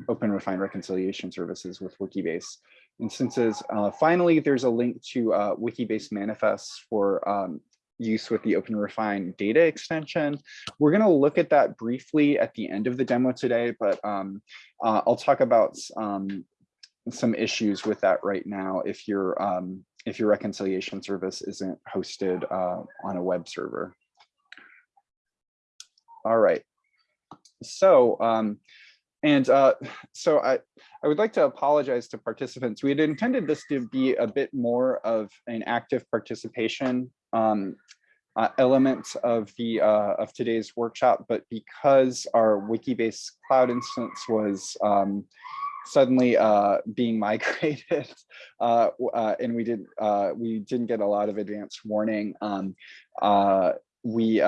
OpenRefine reconciliation services with Wikibase instances. Uh, finally, there's a link to uh, Wikibase manifests for um, use with the open refine data extension. We're going to look at that briefly at the end of the demo today, but um, uh, I'll talk about um, some issues with that right now if your um, if your reconciliation service isn't hosted uh, on a web server. All right. So, um, and uh, so I, I would like to apologize to participants. We had intended this to be a bit more of an active participation um, uh, element of the uh, of today's workshop, but because our Wikibase cloud instance was um, suddenly uh, being (laughs) migrated, uh, uh, and we did uh, we didn't get a lot of advance warning. Um, we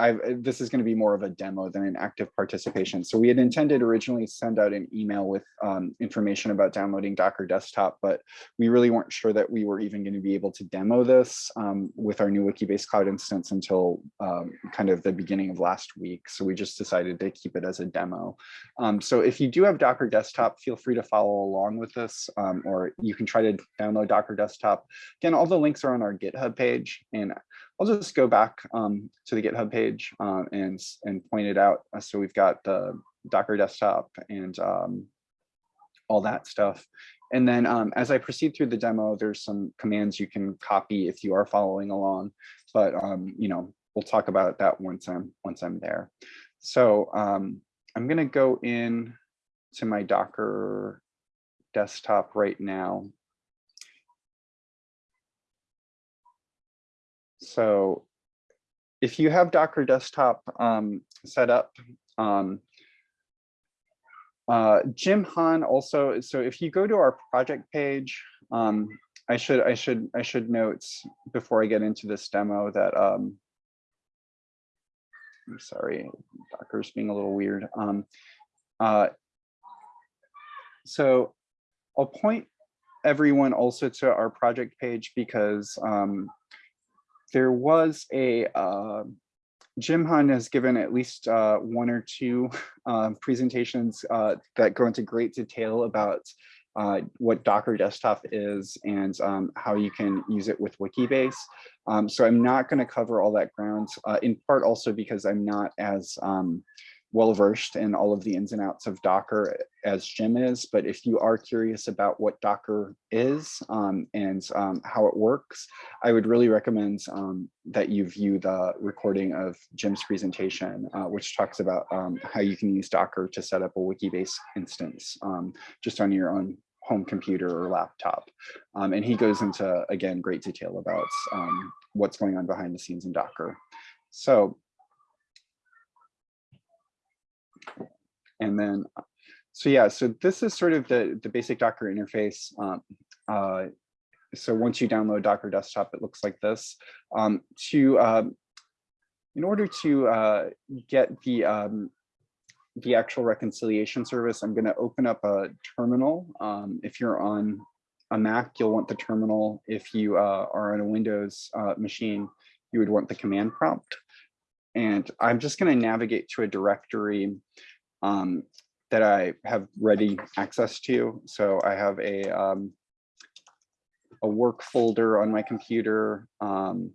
uh, I, this is going to be more of a demo than an active participation. So we had intended originally send out an email with um, information about downloading Docker Desktop, but we really weren't sure that we were even going to be able to demo this um, with our new Wikibase Cloud instance until um, kind of the beginning of last week. So we just decided to keep it as a demo. Um, so if you do have Docker Desktop, feel free to follow along with this, um, or you can try to download Docker Desktop. Again, all the links are on our GitHub page, and I'll just go back um, to the GitHub page um, and, and point it out. Uh, So we've got the Docker desktop and um, all that stuff. And then um, as I proceed through the demo, there's some commands you can copy if you are following along. But um, you know, we'll talk about that once I'm once I'm there. So um, I'm going to go in to my Docker desktop right now. So if you have Docker desktop um, set up, um, uh, Jim Hahn also, so if you go to our project page, um, I should I should I should note before I get into this demo that um, I'm sorry, Docker's being a little weird. Um, uh, so I'll point everyone also to our project page because um, there was a uh, Jim Hahn has given at least uh, one or two uh, presentations uh, that go into great detail about uh, what Docker Desktop is and um, how you can use it with Wikibase. Um, so I'm not going to cover all that ground, uh, in part also because I'm not as um, well versed in all of the ins and outs of Docker as Jim is, but if you are curious about what Docker is um, and um, how it works, I would really recommend um, that you view the recording of Jim's presentation, uh, which talks about um, how you can use Docker to set up a Wikibase instance um, just on your own home computer or laptop. Um, and he goes into, again, great detail about what's going on behind the scenes in Docker. So and then, so yeah, so this is sort of the, the basic Docker interface. Um, uh, so once you download Docker Desktop, it looks like this. Um, to um, in order to uh, get the um, the actual reconciliation service, I'm going to open up a terminal. Um, if you're on a Mac, you'll want the terminal. If you uh, are on a Windows uh, machine, you would want the command prompt. And I'm just going to navigate to a directory um, that I have ready access to. So I have a um, a work folder on my computer um,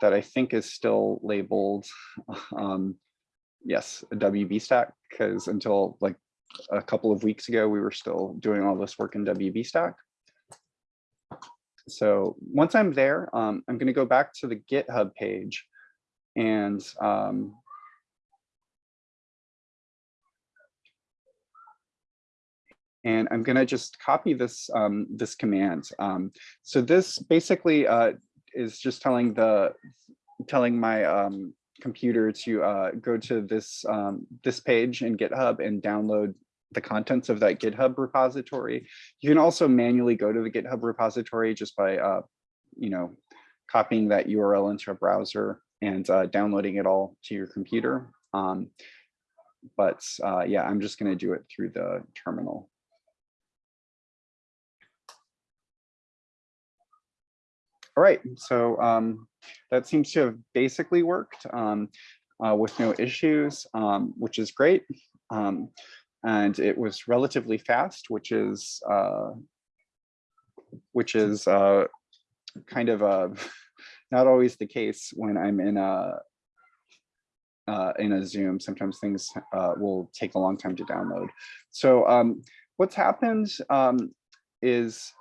that I think is still labeled, (laughs) um, yes, a WB stack, because until like a couple of weeks ago, we were still doing all this work in WB stack. So once I'm there, um, I'm going to go back to the GitHub page and um, and I'm going to just copy this um, this command. Um, so this basically uh, is just telling the telling my um, computer to uh, go to this um, this page in GitHub and download the contents of that GitHub repository. You can also manually go to the GitHub repository just by uh, you know copying that URL into a browser and uh, downloading it all to your computer. Um, but uh, yeah, I'm just going to do it through the terminal. All right, so um, that seems to have basically worked um, uh, with no issues, um, which is great. Um, and it was relatively fast, which is uh, which is uh, kind of uh, (laughs) not always the case when I'm in a uh, in a Zoom. Sometimes things uh, will take a long time to download. So um, what's happened um, is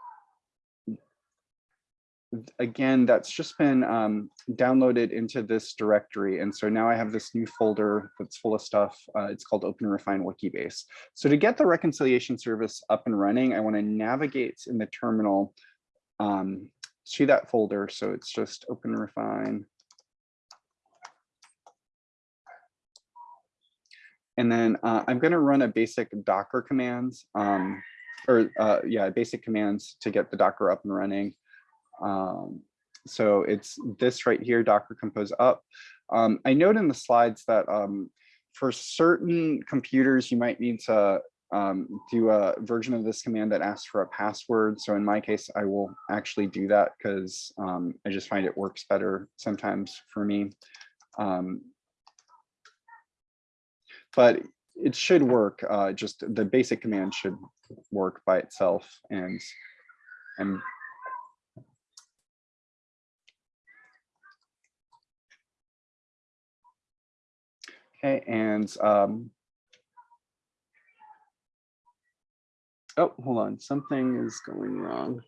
again, that's just been um, downloaded into this directory. And so now I have this new folder that's full of stuff. Uh, it's called Open Refine Wikibase. So to get the reconciliation service up and running, I want to navigate in the terminal um, to that folder. So it's just Open Refine. And then uh, I'm going to run a basic Docker commands, um, or uh, yeah, basic commands to get the Docker up and running. Um, so it's this right here, Docker Compose up. Um, I note in the slides that um, for certain computers, you might need to um, do a version of this command that asks for a password. So in my case, I will actually do that because um, I just find it works better sometimes for me. Um, but it should work. Uh, just the basic command should work by itself. And I'm Okay, and um, oh, hold on, something is going wrong.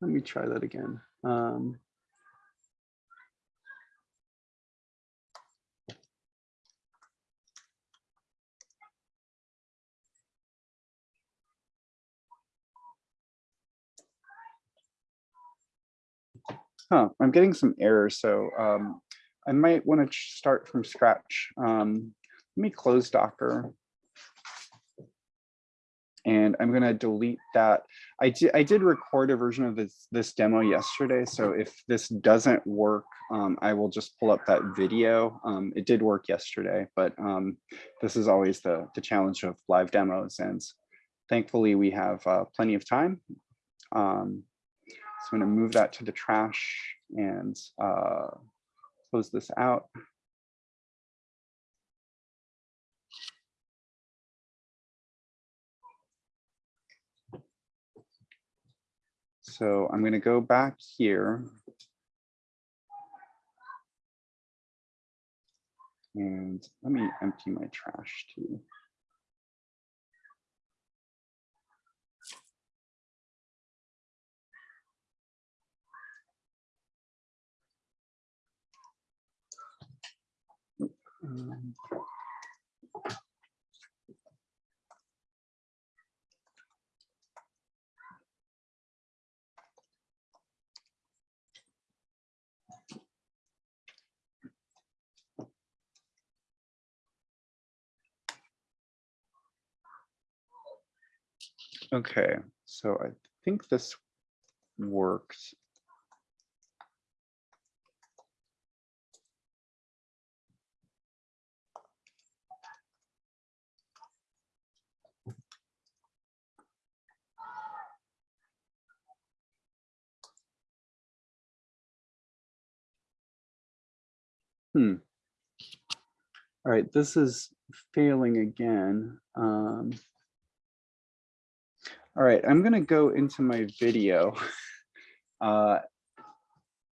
Let me try that again. Um, Huh, I'm getting some errors, so um, I might want to start from scratch. Um, let me close Docker. And I'm going to delete that. I did, I did record a version of this, this demo yesterday, so if this doesn't work, um, I will just pull up that video. Um, it did work yesterday, but um, this is always the, the challenge of live demos. And thankfully, we have uh, plenty of time. Um, so I'm going to move that to the trash and uh, close this out. So I'm going to go back here. And let me empty my trash too. Um, Okay, so I think this works. Hmm. All right, this is failing again. Um, all right, I'm gonna go into my video (laughs) uh,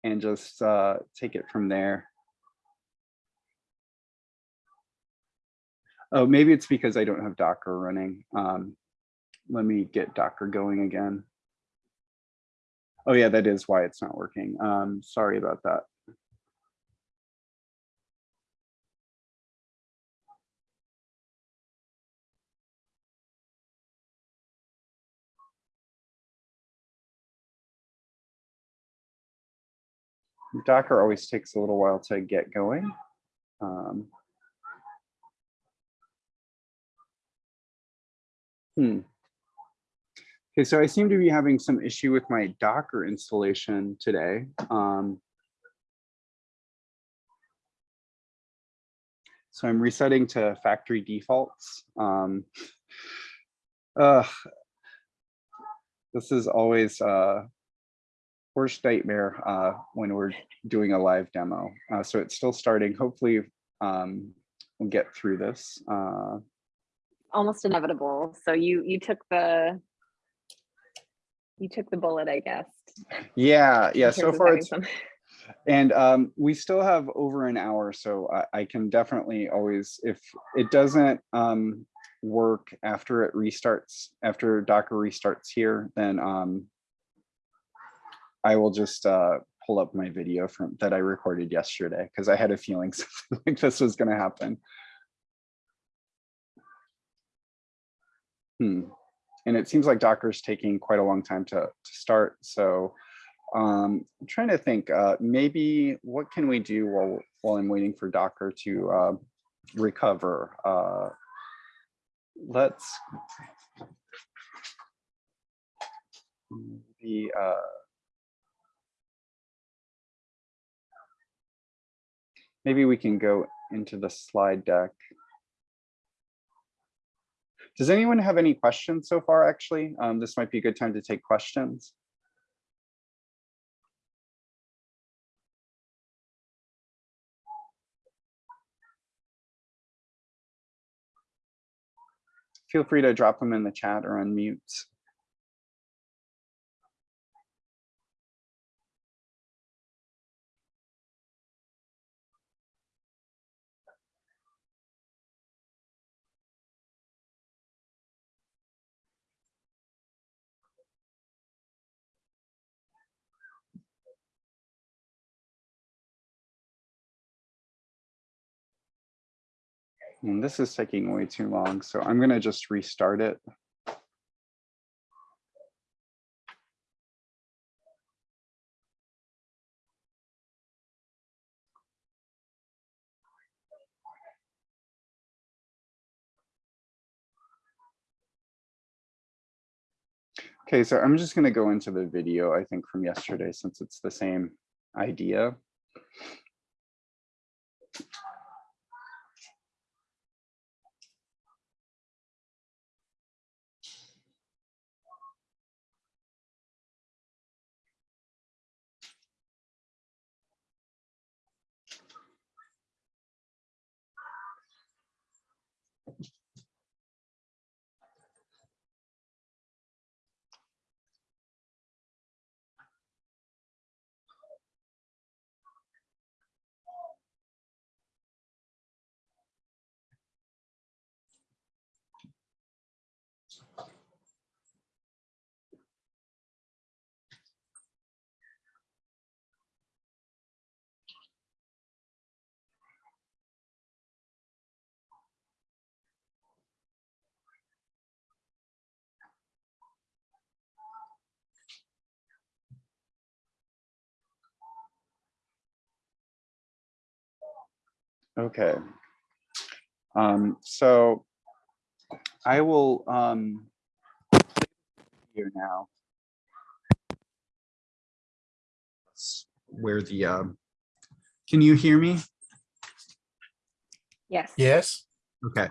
and just uh, take it from there. Oh, maybe it's because I don't have Docker running. Um, let me get Docker going again. Oh yeah, that is why it's not working. Um, sorry about that. Docker always takes a little while to get going. Um, hmm. Okay, so I seem to be having some issue with my Docker installation today. Um, so I'm resetting to factory defaults. Um, (laughs) uh, this is always uh, worst nightmare uh, when we're doing a live demo. Uh, so it's still starting. Hopefully um, we'll get through this. Uh, Almost inevitable. So you you took the you took the bullet, I guess. yeah, yeah. So far it's some- and um, we still have over an hour, so I, I can definitely always, if it doesn't um, work after it restarts, after Docker restarts here, then um, I will just uh, pull up my video from that I recorded yesterday because I had a feeling (laughs) something like this was going to happen. Hmm. And it seems like Docker's taking quite a long time to, to start. So um, I'm trying to think, uh, maybe what can we do while, while I'm waiting for Docker to uh, recover? Uh, let's maybe, uh, maybe we can go into the slide deck. Does anyone have any questions so far, actually? Um, this might be a good time to take questions. Feel free to drop them in the chat or unmute. And this is taking way too long, so I'm gonna just restart it. Okay, so I'm just gonna go into the video, I think from yesterday, since it's the same idea. Okay. Um, so I will um here now. Where the um can you hear me? Yes. Yes, Okay.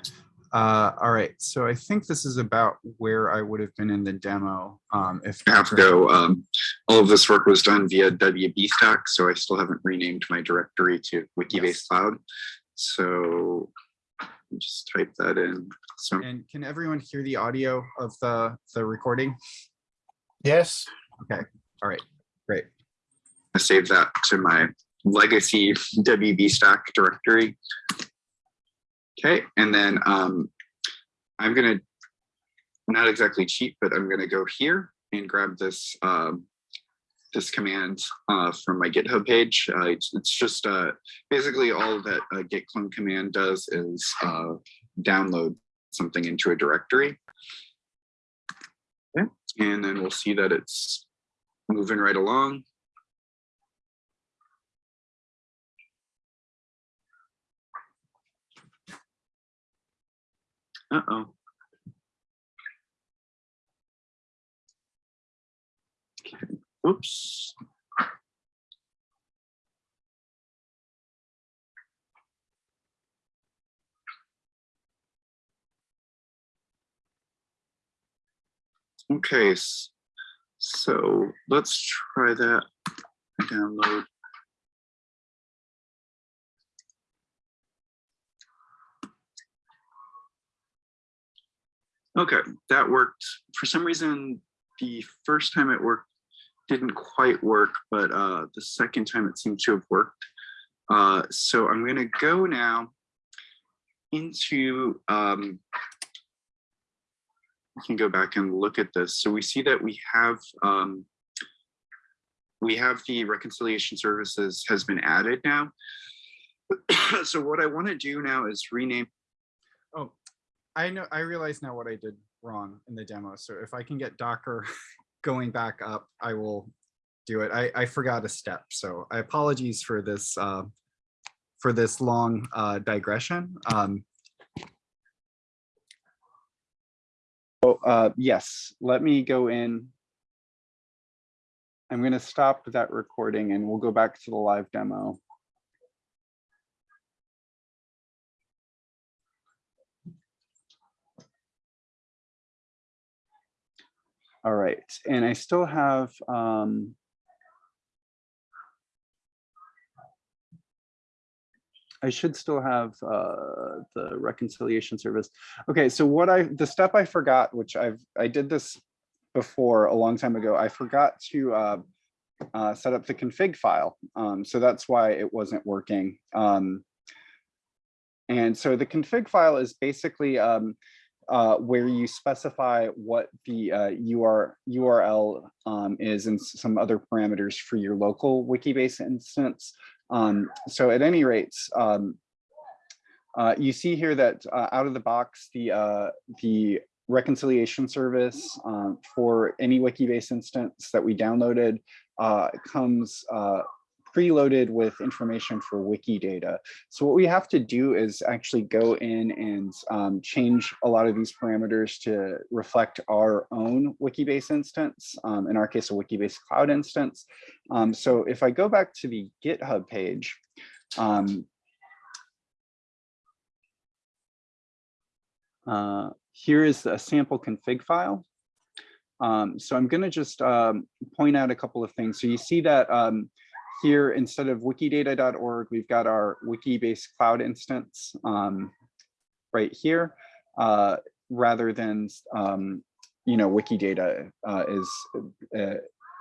Uh, all right, so I think this is about where I would have been in the demo. Um, if I have to go. Um, all of this work was done via WB Stack, so I still haven't renamed my directory to Wikibase Yes. Cloud. So just type that in. So And can everyone hear the audio of the, the recording? Yes, Okay, All right, great. I saved that to my legacy (laughs) WB Stack directory. Okay, and then um, I'm gonna not exactly cheat, but I'm gonna go here and grab this um, this command uh, from my GitHub page. Uh, it's, it's just uh, basically all that a git clone command does is uh, download something into a directory. Okay, and then we'll see that it's moving right along. Uh-oh. Oops. Okay, so let's try that. Download. Okay, that worked. For some reason, the first time it worked didn't quite work, but uh, the second time it seemed to have worked. Uh, so I'm going to go now into, um, we can go back and look at this. So we see that we have, um, we have the reconciliation services has been added now. (coughs) so what I want to do now is rename I know, I realize now what I did wrong in the demo. So if I can get Docker (laughs) going back up, I will do it. I, I forgot a step. So I apologies for this, uh, for this long uh, digression. Um, Oh, uh, yes, let me go in. I'm going to stop that recording and we'll go back to the live demo. All right, and I still have, um, I should still have uh, the reconciliation service. Okay, so what I, the step I forgot, which I've, I did this before a long time ago, I forgot to uh, uh, set up the config file. Um, so that's why it wasn't working. Um, and so the config file is basically um, uh, where you specify what the uh, UR, URL um, is and some other parameters for your local Wikibase instance. Um, so at any rate, um, uh, you see here that uh, out of the box, the uh, the reconciliation service for any Wikibase instance that we downloaded comes preloaded with information for Wikidata. So what we have to do is actually go in and um, change a lot of these parameters to reflect our own Wikibase instance, um, in our case, a Wikibase cloud instance. Um, so if I go back to the GitHub page, um, uh, here is a sample config file. Um, so I'm going to just um, point out a couple of things. So you see that um, here, instead of wikidata.org, we've got our Wikibase cloud instance um, right here, uh, rather than, um, you know, Wikidata uh, is uh,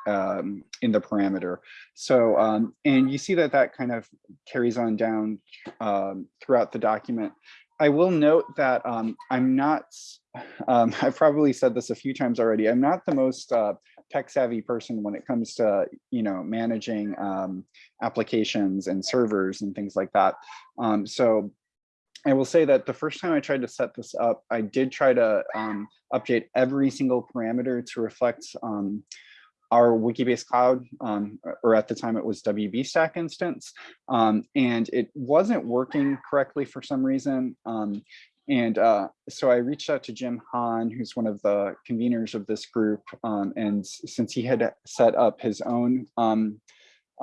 um, in the parameter. So, um, and you see that that kind of carries on down um, throughout the document. I will note that um, I'm not, (laughs) I've probably said this a few times already, I'm not the most uh, tech savvy person when it comes to, you know, managing um, applications and servers and things like that. Um, so I will say that the first time I tried to set this up, I did try to um, update every single parameter to reflect um, our Wikibase cloud, um, or at the time it was WB Stack instance, um, and it wasn't working correctly for some reason. Um, and uh, so I reached out to Jim Hahn, who's one of the conveners of this group, um, and since he had set up his own um,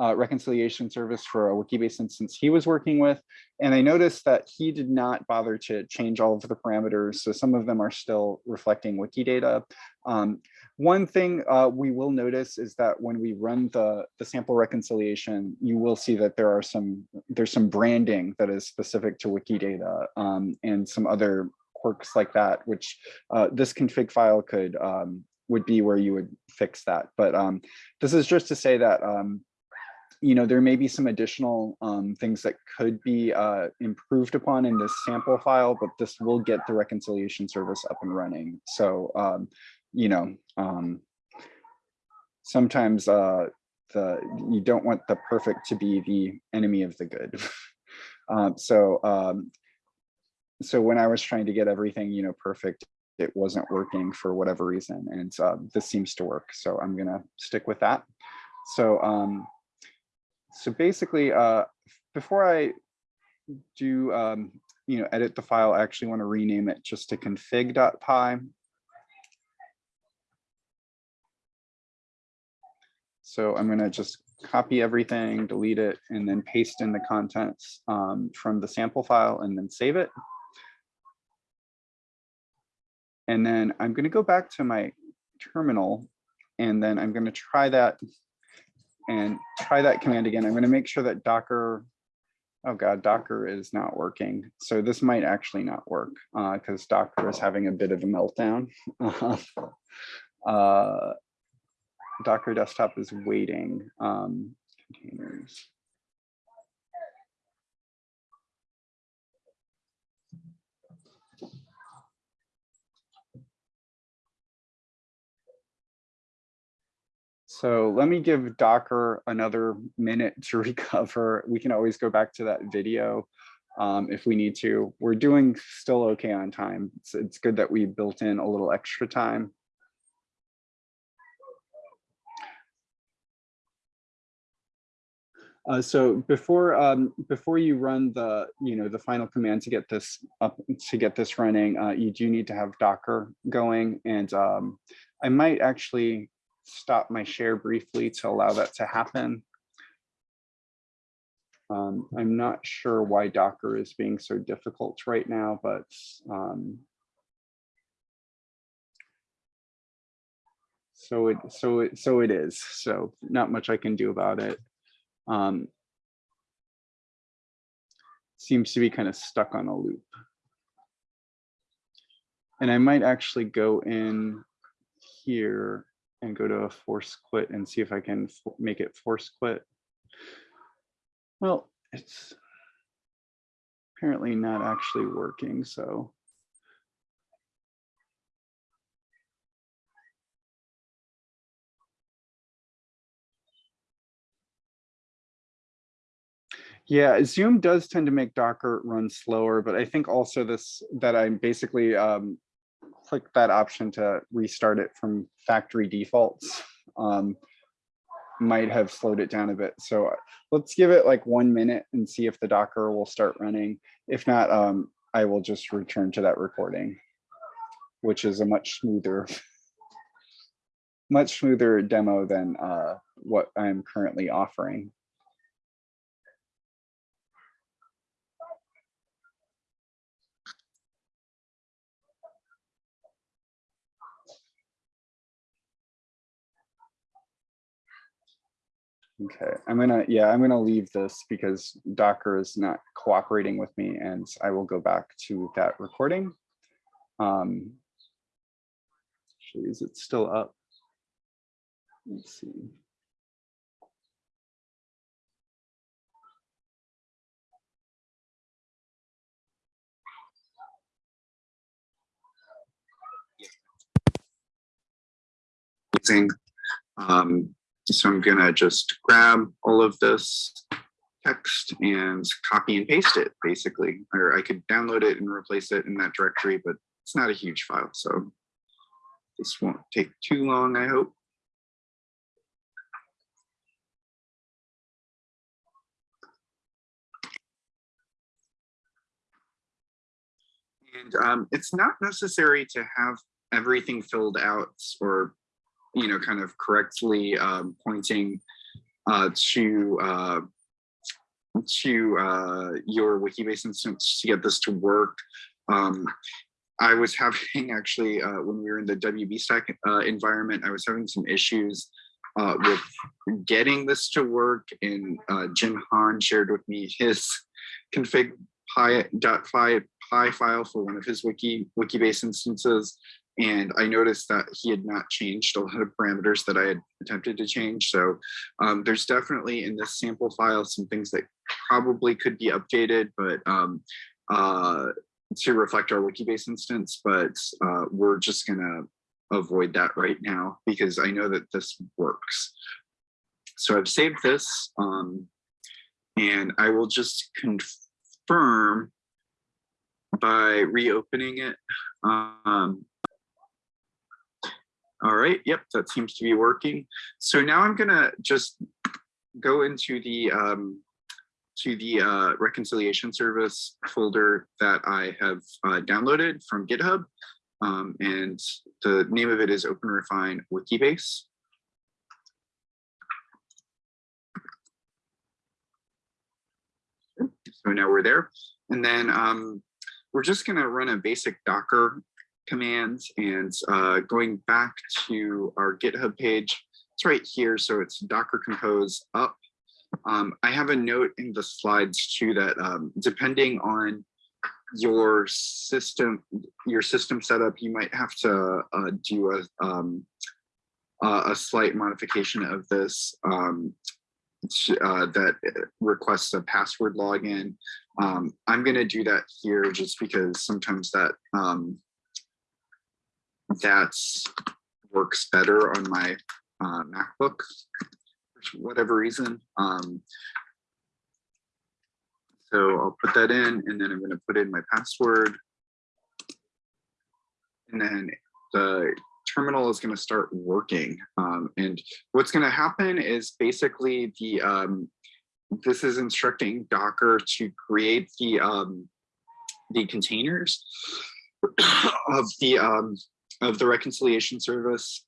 uh, reconciliation service for a Wikibase instance he was working with. And I noticed that he did not bother to change all of the parameters. So some of them are still reflecting Wikidata. Um, one thing uh, we will notice is that when we run the, the sample reconciliation, you will see that there are some, there's some branding that is specific to Wikidata um, and some other quirks like that, which uh, this config file could, um, would be where you would fix that. But um, this is just to say that um, you know, there may be some additional um, things that could be uh, improved upon in this sample file, but this will get the reconciliation service up and running. So, um, you know, um, sometimes uh, the you don't want the perfect to be the enemy of the good. um, (laughs) so, um, so when I was trying to get everything, you know, perfect, it wasn't working for whatever reason, and uh, this seems to work. So I'm gonna stick with that. So. Um, so basically, uh, before I do, um, you know, edit the file, I actually want to rename it just to config.py. So I'm going to just copy everything, delete it, and then paste in the contents um, from the sample file and then save it. And then I'm going to go back to my terminal and then I'm going to try that and try that command again. I'm going to make sure that Docker, oh God, Docker is not working. So this might actually not work because uh, Docker is having a bit of a meltdown. (laughs) uh, Docker desktop is waiting. Um, containers. So let me give Docker another minute to (laughs) recover. We can always go back to that video um, if we need to. We're doing still okay on time. It's, it's good that we built in a little extra time. Uh, so before um, before you run the you know the final command to get this up to get this running, uh, you do need to have Docker going, and um, I might actually stop my share briefly to allow that to happen. Um, I'm not sure why Docker is being so difficult right now, but um, so it so it so it is. So not much I can do about it. Um, seems to be kind of stuck on a loop. And I might actually go in here and go to a force quit and see if I can make it force quit. Well, it's apparently not actually working, so. Yeah, Zoom does tend to make Docker run slower, but I think also this that I'm basically um, click that option to restart it from factory defaults um, might have slowed it down a bit. So uh, let's give it like one minute and see if the Docker will start running. If not, um, I will just return to that recording, which is a much smoother, (laughs) much smoother demo than uh, what I'm currently offering. Okay, I'm gonna, yeah, I'm gonna leave this because Docker is not cooperating with me and I will go back to that recording. Um, actually, is it still up? Let's see. Um, so I'm gonna just grab all of this text and copy and paste it basically, or I could download it and replace it in that directory, but it's not a huge file. So this won't take too long, I hope. And um, it's not necessary to have everything filled out or you know, kind of correctly um, pointing uh, to uh, to uh, your Wikibase instance to get this to work. Um, I was (laughs) having actually, uh, when we were in the WB stack uh, environment, I was having some issues uh, with getting this to work and Jim Hahn shared with me his config py file for one of his wiki wikibase instances and I noticed that he had not changed a lot of parameters that I had attempted to change. So um, there's definitely in this sample file some things that probably could be updated, but um, uh, to reflect our Wikibase instance, but uh, we're just gonna avoid that right now because I know that this works. So I've saved this um, and I will just confirm by reopening it. Um, all right, yep, that seems to be working. So now I'm gonna just go into the um, to the uh, reconciliation service folder that I have uh, downloaded from GitHub. Um, and the name of it is OpenRefine Wikibase. So now we're there. And then um, we're just gonna run a basic Docker commands and uh, going back to our GitHub page, it's right here. So it's Docker compose up. Um, I have a note in the slides too that um, depending on your system, your system setup, you might have to uh, do a, um, a slight modification of this um, uh, that requests a password login. Um, I'm going to do that here just because sometimes that um, that works better on my uh, MacBook for whatever reason. Um, so I'll put that in and then I'm going to put in my password. And then the terminal is going to start working. Um, and what's going to happen is basically the um, this is instructing Docker to create the um, the containers of the um, of the reconciliation service.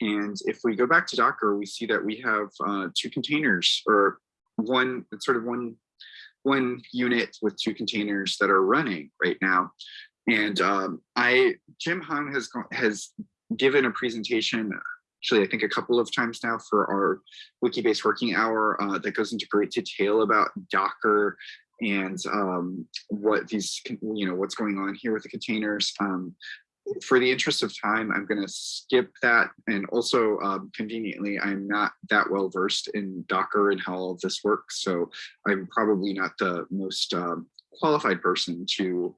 And if we go back to Docker, we see that we have uh, two containers or one, sort of one, one unit with two containers that are running right now. And um, I, Jim Hahn has, has given a presentation, actually, I think a couple of times now for our Wikibase working hour uh, that goes into great detail about Docker and um, what these, you know, what's going on here with the containers. Um, for the interest of time, I'm going to skip that. And also um, conveniently, I'm not that well versed in Docker and how all this works. So I'm probably not the most um, qualified person to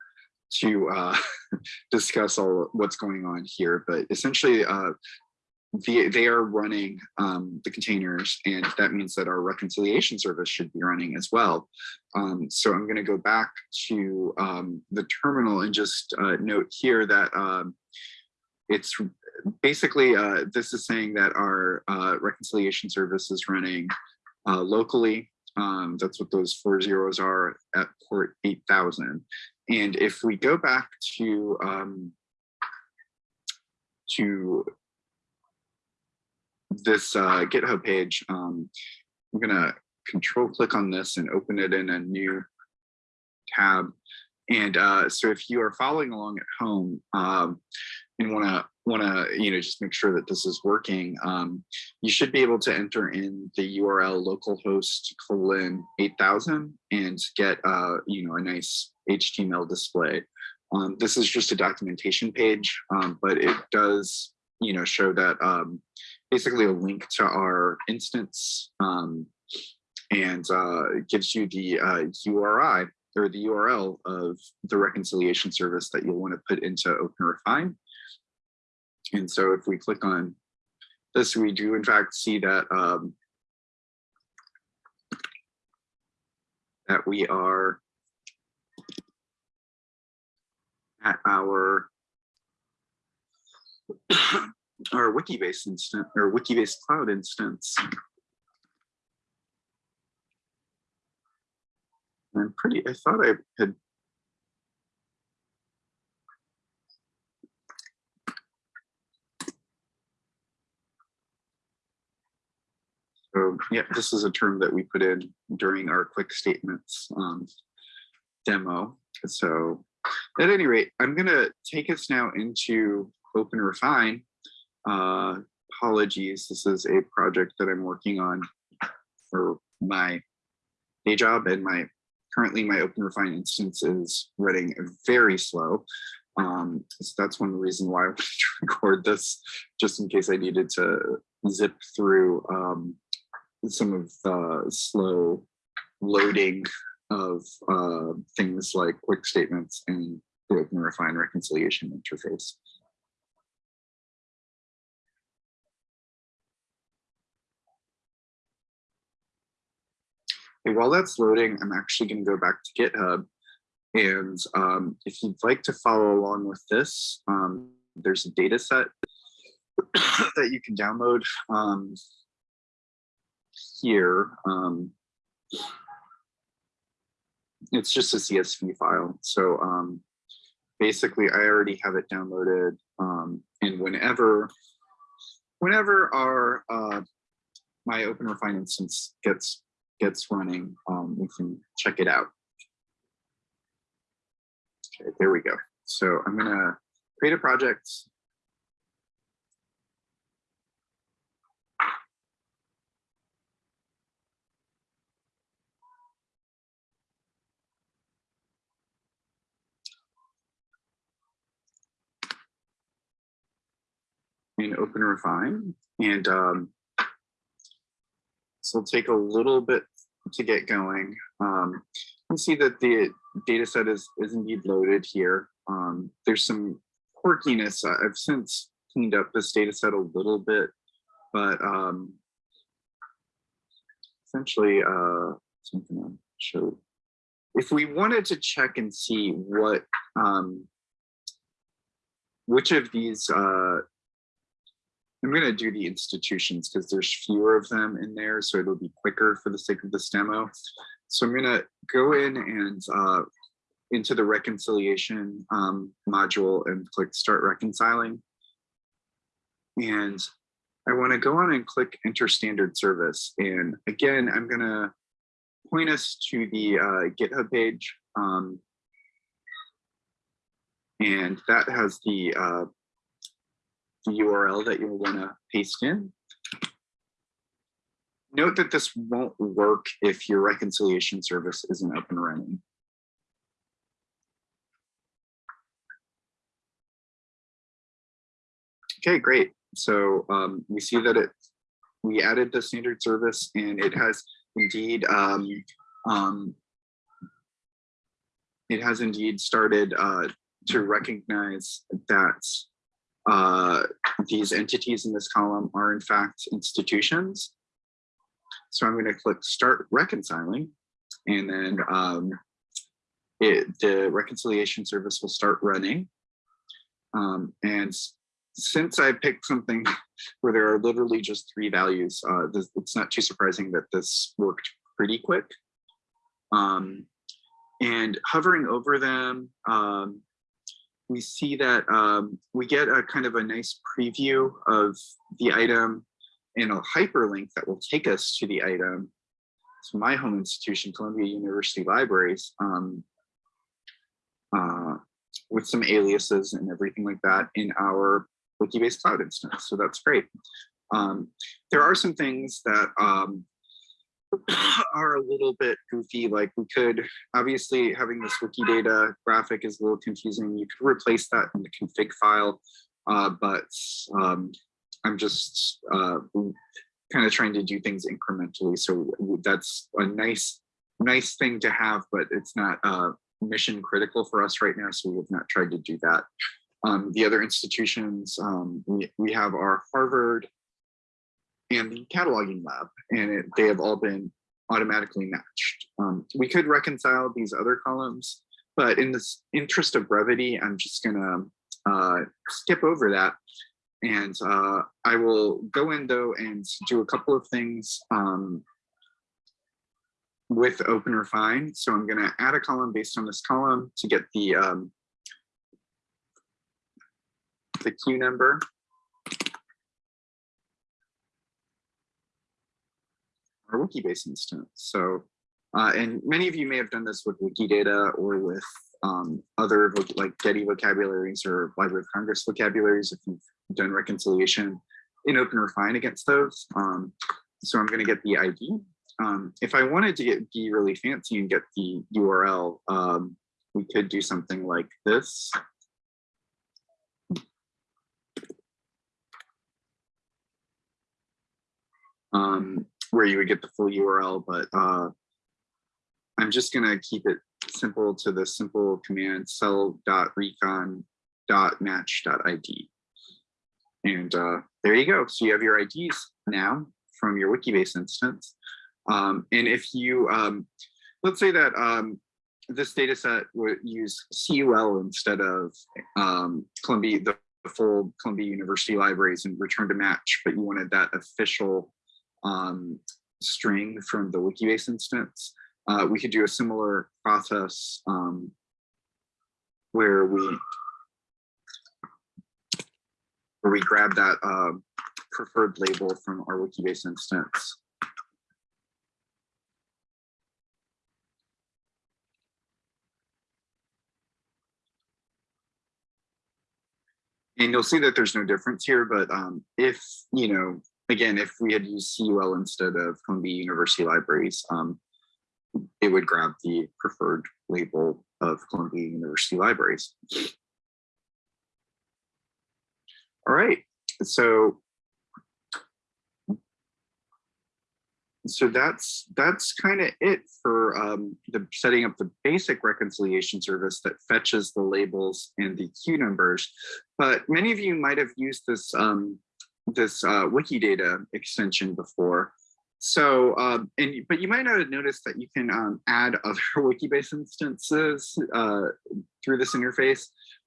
to uh, (laughs) discuss all what's going on here. But essentially, uh, the, they are running um, the containers, and that means that our reconciliation service should be running as well. Um, so I'm going to go back to um, the terminal and just uh, note here that um, it's basically uh, this is saying that our uh, reconciliation service is running uh, locally. Um, that's what those four zeros are at port 8000. And if we go back to um, to this uh, GitHub page, um, I'm gonna control click on this and open it in a new tab. And uh, so if you are following along at home um, and wanna wanna you know just make sure that this is working, um, you should be able to enter in the URL localhost colon 8000 and get uh, you know a nice HTML display. Um, this is just a documentation page, um, but it does you know show that um, basically a link to our instance um, and uh, gives you the uh, URI or the URL of the reconciliation service that you'll want to put into OpenRefine. And so if we click on this, we do in fact see that um, that we are at our our Wikibase instance or Wikibase cloud instance. I'm pretty, I thought I had So yeah, this is a term that we put in during our quick statements um, demo. So at any rate, I'm gonna take us now into Open Refine. Uh, apologies, this is a project that I'm working on for my day job and my currently my Open Refine instance is running very slow. Um, so that's one reason why (laughs) I wanted to record this, just in case I needed to zip through um, some of the slow loading of uh, things like quick statements and the Open Refine reconciliation interface. While that's loading, I'm actually going to go back to GitHub. And um, if you'd like to follow along with this, um, there's a data set (coughs) that you can download um, here. Um, it's just a CSV file. So um, basically, I already have it downloaded. Um, and whenever, whenever our uh, my Open Refine instance gets gets running, um, we can check it out. Okay, there we go. So I'm gonna create a project. In Open Refine and um, so it'll take a little bit to get going. Um, you can see that the data set is, is indeed loaded here. Um, there's some quirkiness. I've since cleaned up this data set a little bit, but um, essentially uh, something I'll. If we wanted to check and see what, um, which of these uh, I'm going to do the institutions because there's fewer of them in there, so it'll be quicker for the sake of this demo. So I'm going to go in and uh, into the reconciliation um, module and click start reconciling. And I want to go on and click enter standard service. And again, I'm going to point us to the uh, GitHub page. Um, and that has the uh, the URL that you'll want to paste in. Note that this won't work if your reconciliation service isn't up and running. Okay, great. So um, we see that it we added the standard service and it has indeed um, um, it has indeed started uh, to recognize that uh, these entities in this column are in fact institutions. So I'm going to click start reconciling and then um, it, the reconciliation service will start running. Um, and since I picked something (laughs) where there are literally just three values, uh, this, it's not too surprising that this worked pretty quick. Um, and hovering over them, um, we see that um, we get a kind of a nice preview of the item and a hyperlink that will take us to the item. So my home institution, Columbia University Libraries, um, uh, with some aliases and everything like that in our Wikibase Cloud instance. So that's great. Um, there are some things that um, (sighs) are a little bit goofy. Like we could, obviously having this Wikidata graphic is a little confusing. You could replace that in the config file, uh, but um, I'm just uh, kind of trying to do things incrementally. So that's a nice, nice thing to have, but it's not uh, mission critical for us right now. So we have not tried to do that. Um, the other institutions, um, we, we have our Harvard and the cataloging lab, and it, they have all been automatically matched. Um, we could reconcile these other columns, but in this interest of brevity, I'm just gonna uh, skip over that. And uh, I will go in though and do a couple of things um, with Open Refine. So I'm gonna add a column based on this column to get the, um, the Q number our Wikibase instance. So, uh, and many of you may have done this with Wikidata or with um, other like Getty vocabularies or Library of Congress vocabularies if you've done reconciliation in OpenRefine against those. Um, so I'm going to get the ID. Um, if I wanted to get be really fancy and get the URL, um, we could do something like this. Um, where you would get the full URL, but uh, I'm just gonna keep it simple to the simple command cell.recon.match.id. And uh, there you go. So you have your IDs now from your Wikibase instance. Um, and if you, um, let's say that um, this data set would use CUL instead of um, Columbia, the full Columbia University libraries and return to match, but you wanted that official um, string from the Wikibase instance. Uh, we could do a similar process um, where we where we grab that uh, preferred label from our Wikibase instance. And you'll see that there's no difference here, but um, if, you know, again, if we had used CUL instead of Columbia University Libraries, um, it would grab the preferred label of Columbia University Libraries. All right, so so that's that's kind of it for um, the setting up the basic reconciliation service that fetches the labels and the Q numbers. But many of you might have used this um, this uh, Wikidata extension before. So, um, and but you might not have noticed that you can um, add other (laughs) Wikibase instances uh, through this interface.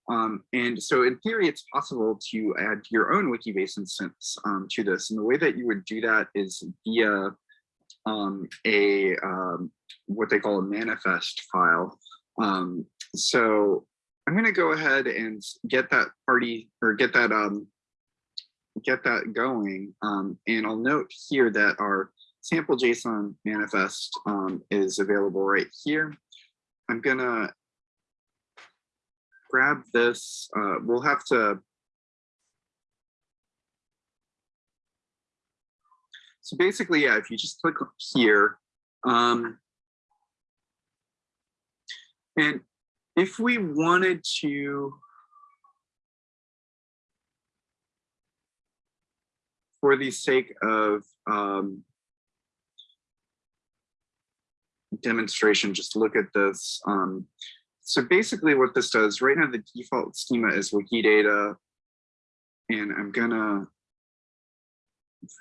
Um, and so in theory, it's possible to add your own Wikibase instance um, to this. And the way that you would do that is via um, a what they call a manifest file. So I'm going to go ahead and get that party or get that um, get that going. Um, and I'll note here that our sample JSON manifest um, is available right here. I'm gonna grab this. Uh, we'll have to. So basically, yeah, if you just click here, um, and if we wanted to for the sake of um, demonstration, just look at this. Um, so basically what this does, right now the default schema is Wikidata, and I'm gonna,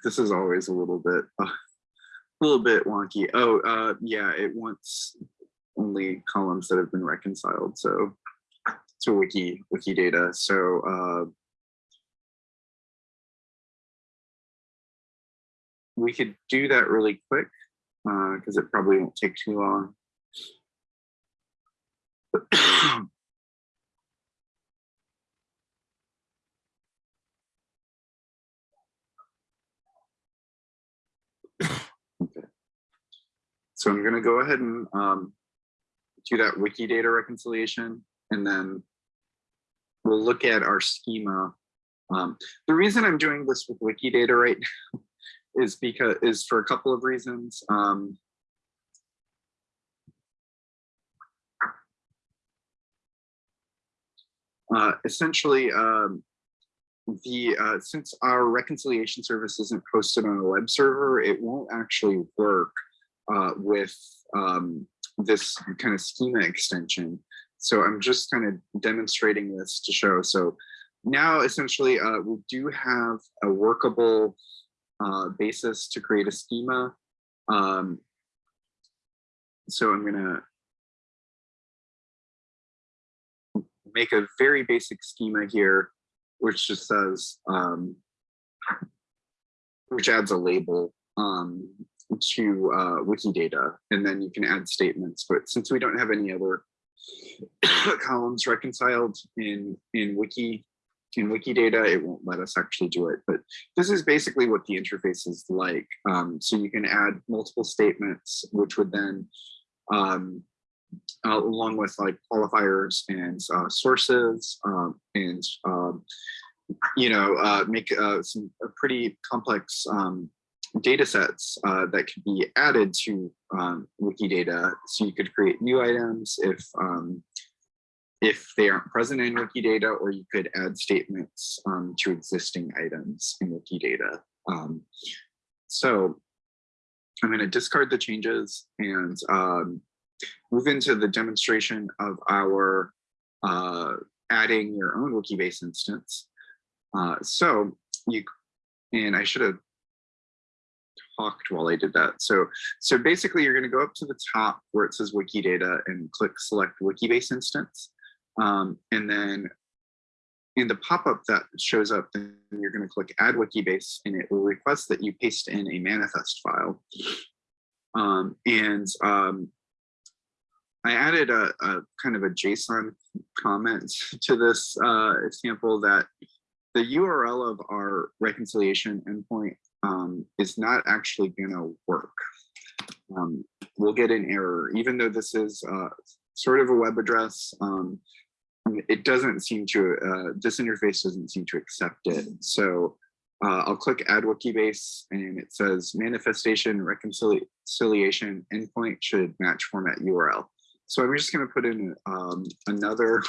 this is always a little bit, uh, (laughs) a little bit wonky. Oh, uh, yeah, it wants only columns that have been reconciled, so to Wiki, Wikidata. So uh, we could do that really quick because it probably won't take too long. okay. So I'm going to go ahead and um, do that Wikidata reconciliation, and then we'll look at our schema. Um, the reason I'm doing this with Wikidata right now (laughs) is because is for a couple of reasons. Um, uh, essentially, um, the uh, since our reconciliation service isn't hosted on a web server, it won't actually work uh, with um, this kind of schema extension. So I'm just kind of demonstrating this to show. So now essentially uh, we do have a workable uh, basis to create a schema. Um, so I'm gonna make a very basic schema here, which just says, um, which adds a label um, to uh, Wikidata, and then you can add statements. But since we don't have any other (coughs) columns reconciled in in Wiki, in Wikidata, it won't let us actually do it. But this is basically what the interface is like. Um, so you can add multiple statements, which would then, um, uh, along with like qualifiers and uh, sources um, and, um, you know, uh, make uh, some pretty complex um, data sets uh, that could be added to um, Wikidata. So you could create new items if um, if they aren't present in Wikidata, or you could add statements um, to existing items in Wikidata. Um, so I'm going to discard the changes and um, move into the demonstration of our uh, adding your own Wikibase instance. Uh, so you, and I should have talked while I did that. So, so basically you're going to go up to the top where it says Wikidata and click select Wikibase instance. Um, and then in the pop-up that shows up, then you're going to click add Wikibase and it will request that you paste in a manifest file. Um, and um, I added a, a, kind of a JSON comment (laughs) to this uh, example that the URL of our reconciliation endpoint um, is not actually going to work. Um, we'll get an error, even though this is uh, sort of a web address. It doesn't seem to, uh, this interface doesn't seem to accept it. So uh, I'll click add Wikibase and it says manifestation reconciliation endpoint should match format URL. So I'm just going to put in um, another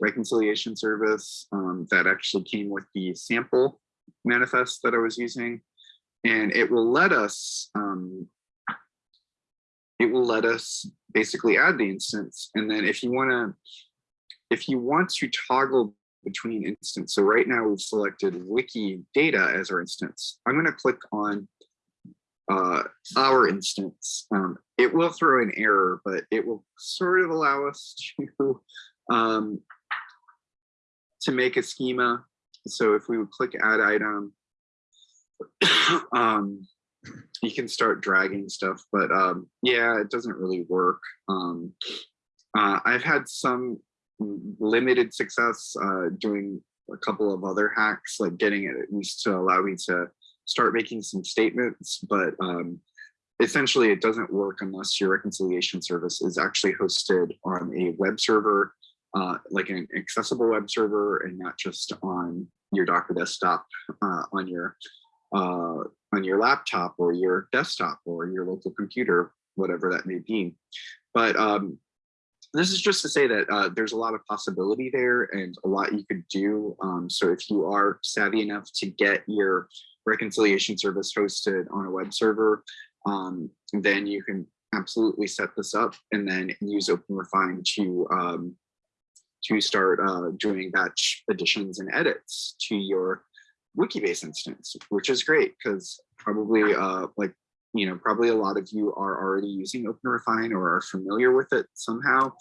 reconciliation service um, that actually came with the sample manifest that I was using. And it will let us, um, it will let us basically add the instance. And then if you want to, if you want to toggle between instance, so right now we've selected Wikidata as our instance. I'm going to click on uh, our instance. Um, it will throw an error, but it will sort of allow us (laughs) to um, to make a schema. So if we would click add item, (coughs) um, you can start dragging stuff, but um, yeah, it doesn't really work. Um, uh, I've had some limited success uh, doing a couple of other hacks, like getting it at least to allow me to start making some statements, but um, essentially it doesn't work unless your reconciliation service is actually hosted on a web server, uh, like an accessible web server and not just on your Docker desktop uh, on your uh, on your laptop or your desktop or your local computer, whatever that may be. But um, this is just to say that uh, there's a lot of possibility there and a lot you could do. Um, so if you are savvy enough to get your reconciliation service hosted on a web server, um, then you can absolutely set this up and then use OpenRefine to um, to start uh, doing batch additions and edits to your Wikibase instance, which is great because probably uh, like, you know, probably a lot of you are already using OpenRefine or are familiar with it somehow.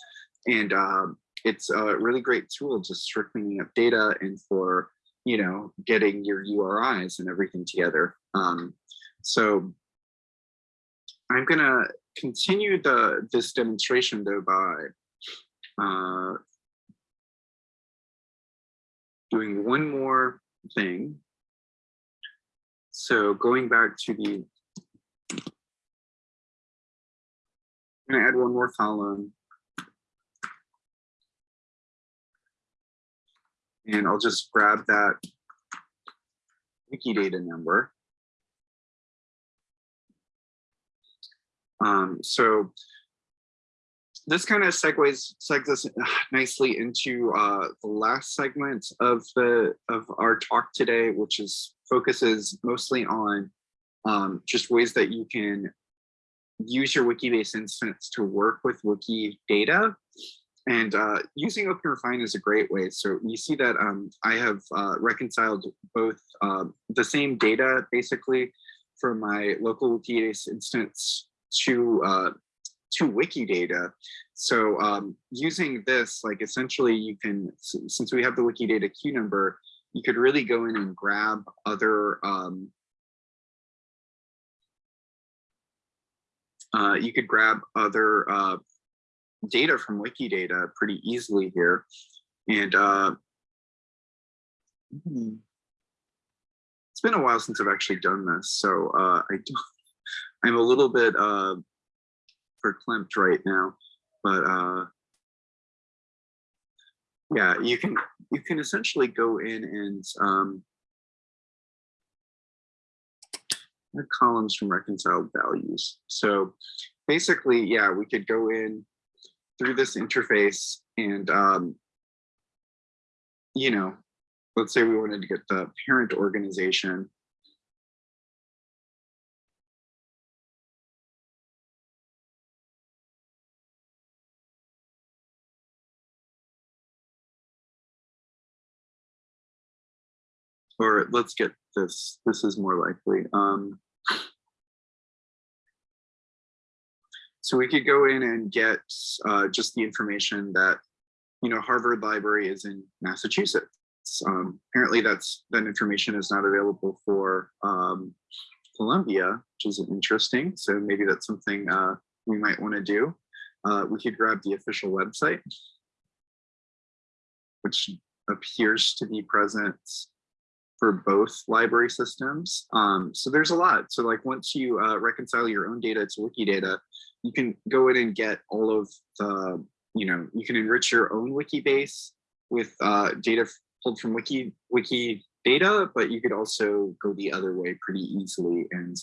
And um, it's a really great tool just for cleaning up data and for, you know, getting your URIs and everything together. Um, so I'm gonna continue the this demonstration though by uh, doing one more thing. So going back to the, I'm gonna add one more column. And I'll just grab that Wikidata number. Um, so this kind of segues segues us nicely into uh, the last segment of the of our talk today, which is focuses mostly on um, just ways that you can use your Wikibase instance to work with Wikidata. And uh, using OpenRefine is a great way. So you see that um, I have uh, reconciled both uh, the same data basically from my local Wikibase instance to uh, to Wikidata. So um, using this, like essentially you can, since we have the Wikidata Q number, you could really go in and grab other, um, uh, you could grab other uh, data from Wikidata pretty easily here. And uh, hmm. It's been a while since I've actually done this, so uh, I do, (laughs) I'm a little bit uh, verklempt right now, but uh, yeah, you can you can essentially go in and um, columns from reconciled values. So basically, yeah, we could go in through this interface and um, you know, let's say we wanted to get the parent organization. Or let's get this, this is more likely. Um, so we could go in and get uh, just the information that, you know, Harvard Library is in Massachusetts. Um, apparently that's that information is not available for um, Columbia, which is interesting. So maybe that's something uh, we might want to do. Uh, we could grab the official website, which appears to be present for both library systems. Um, so there's a lot. So like once you uh, reconcile your own data to Wikidata, you can go in and get all of the, you know, you can enrich your own Wikibase with uh, data pulled from Wiki Wiki data, but you could also go the other way pretty easily and,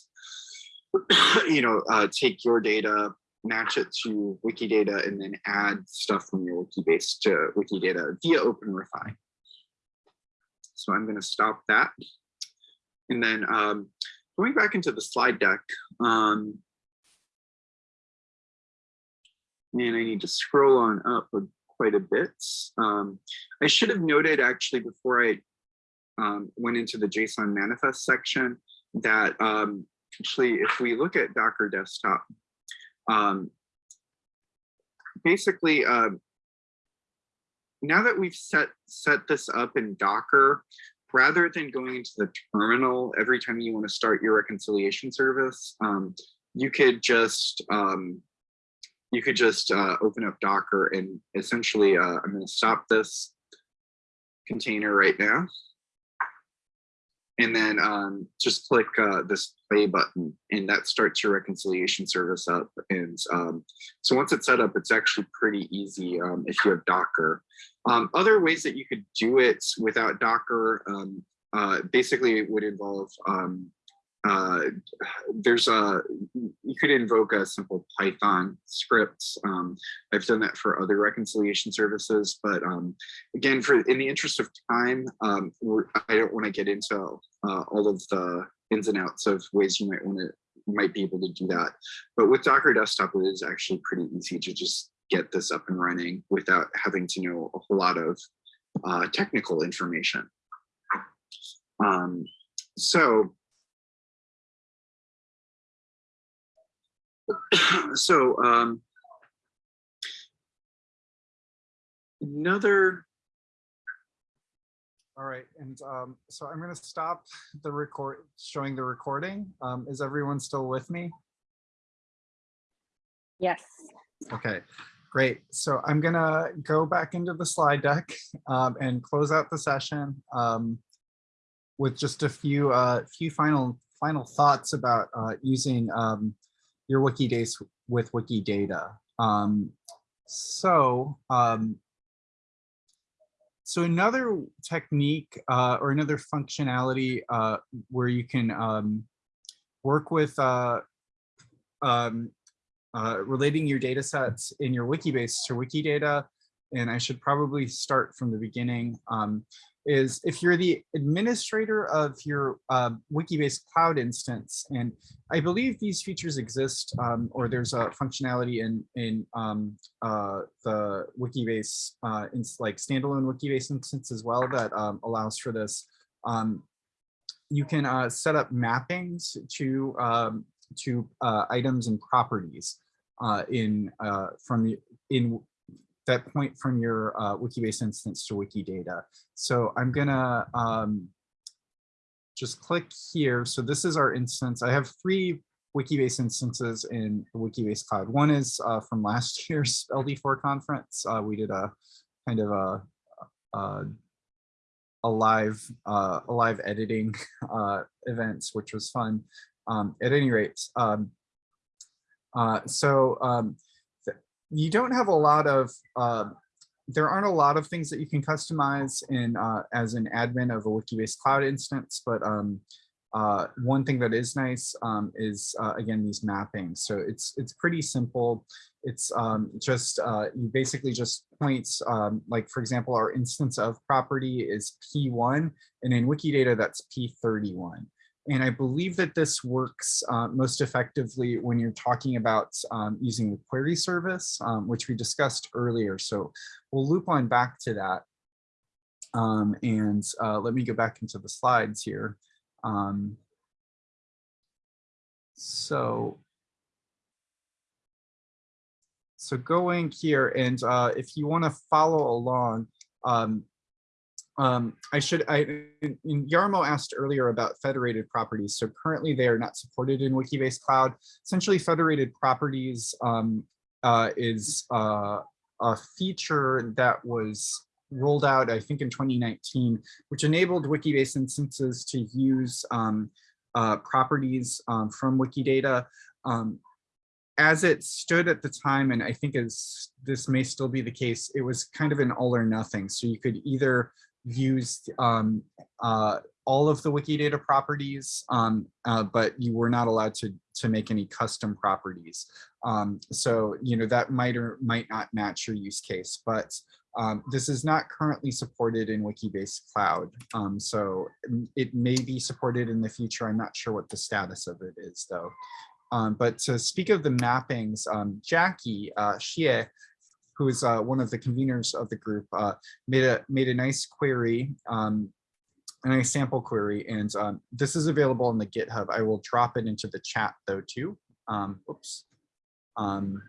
(clears throat) you know, uh, take your data, match it to Wikidata, and then add stuff from your Wikibase to Wikidata via OpenRefine. So I'm going to stop that. And then um, going back into the slide deck, um, and I need to scroll on up quite a bit. Um, I should have noted actually before I um, went into the JSON manifest section that um, actually if we look at Docker desktop, um, basically uh, now that we've set set this up in Docker, rather than going into the terminal every time you want to start your reconciliation service, um, you could just um, you could just uh, open up Docker and essentially, uh, I'm going to stop this container right now. And then um, just click uh, this play button and that starts your reconciliation service up. And um, so once it's set up, it's actually pretty easy um, if you have Docker. Um, other ways that you could do it without Docker um, uh, basically would involve um, uh, there's a you could invoke a simple Python script. Um, I've done that for other reconciliation services, but um, again, for in the interest of time, um, I don't want to get into uh, all of the ins and outs of ways you might want to might be able to do that. But with Docker Desktop, it is actually pretty easy to just get this up and running without having to know a whole lot of uh, technical information. Um, so (coughs) so um, another All right, and um, so I'm going to stop the record, showing the recording. Um, is everyone still with me? Yes. Okay, great. So I'm gonna go back into the slide deck um, and close out the session um, with just a few uh, few final final thoughts about uh, using um, your Wikibase with Wikidata. Um, so um, so another technique uh, or another functionality uh, where you can um, work with uh, um, uh, relating your data sets in your Wikibase to Wikidata, and I should probably start from the beginning, um, is if you're the administrator of your uh, Wikibase cloud instance, and I believe these features exist, um, or there's a functionality in, in um, uh, the Wikibase, uh, in, like standalone Wikibase instance as well that um, allows for this. Um, you can uh, set up mappings to um, to uh, items and properties uh, in uh, from the in that point from your uh, Wikibase instance to Wikidata. So I'm gonna um, just click here. So this is our instance. I have three Wikibase instances in Wikibase Cloud. One is uh, from last (laughs) year's LD4 conference. Uh, we did a kind of a, a, a live uh, a live editing (laughs) uh, event, which was fun. Um, at any rate, um, uh, so um, you don't have a lot of uh, there aren't a lot of things that you can customize in uh, as an admin of a Wikibase cloud instance, but um, uh, one thing that is nice um, is uh, again these mappings. So it's it's pretty simple. It's um, just uh, you basically just points um, like for example our instance of property is P1 and in Wikidata that's P31. And I believe that this works uh, most effectively when you're talking about um, using the query service, um, which we discussed earlier. So we'll loop on back to that. Um, and uh, let me go back into the slides here. Um, so, so going here, and uh, if you want to follow along, um, um, I should, I, Yarmo asked earlier about federated properties. So currently they are not supported in Wikibase Cloud. Essentially federated properties um, uh, is uh, a feature that was rolled out, I think in 2019, which enabled Wikibase instances to use um, uh, properties um, from Wikidata. Um, as it stood at the time, and I think as this may still be the case, it was kind of an all or nothing. So you could either use um, uh, all of the Wikidata properties, um, uh, but you were not allowed to, to make any custom properties. Um, so, you know, that might or might not match your use case, but um, this is not currently supported in Wikibase Cloud. Um, so mm, it may be supported in the future. I'm not sure what the status of it is though. Um, but to speak of the mappings, Jackie uh, Shieh, who is uh, one of the conveners of the group, uh, made a made a nice query, um, a nice sample query, and um, this is available on the GitHub. I will drop it into the chat though too. Um, oops. Um,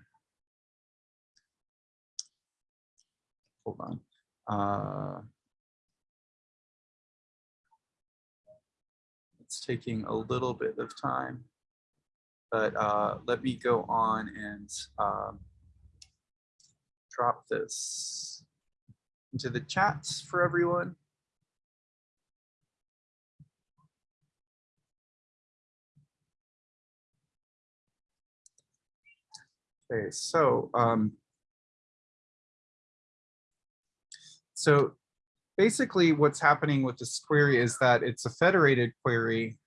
hold on. Uh, it's taking a little bit of time, but uh, let me go on and um, drop this into the chats for everyone. Okay, so um, so basically what's happening with this query is that it's a federated query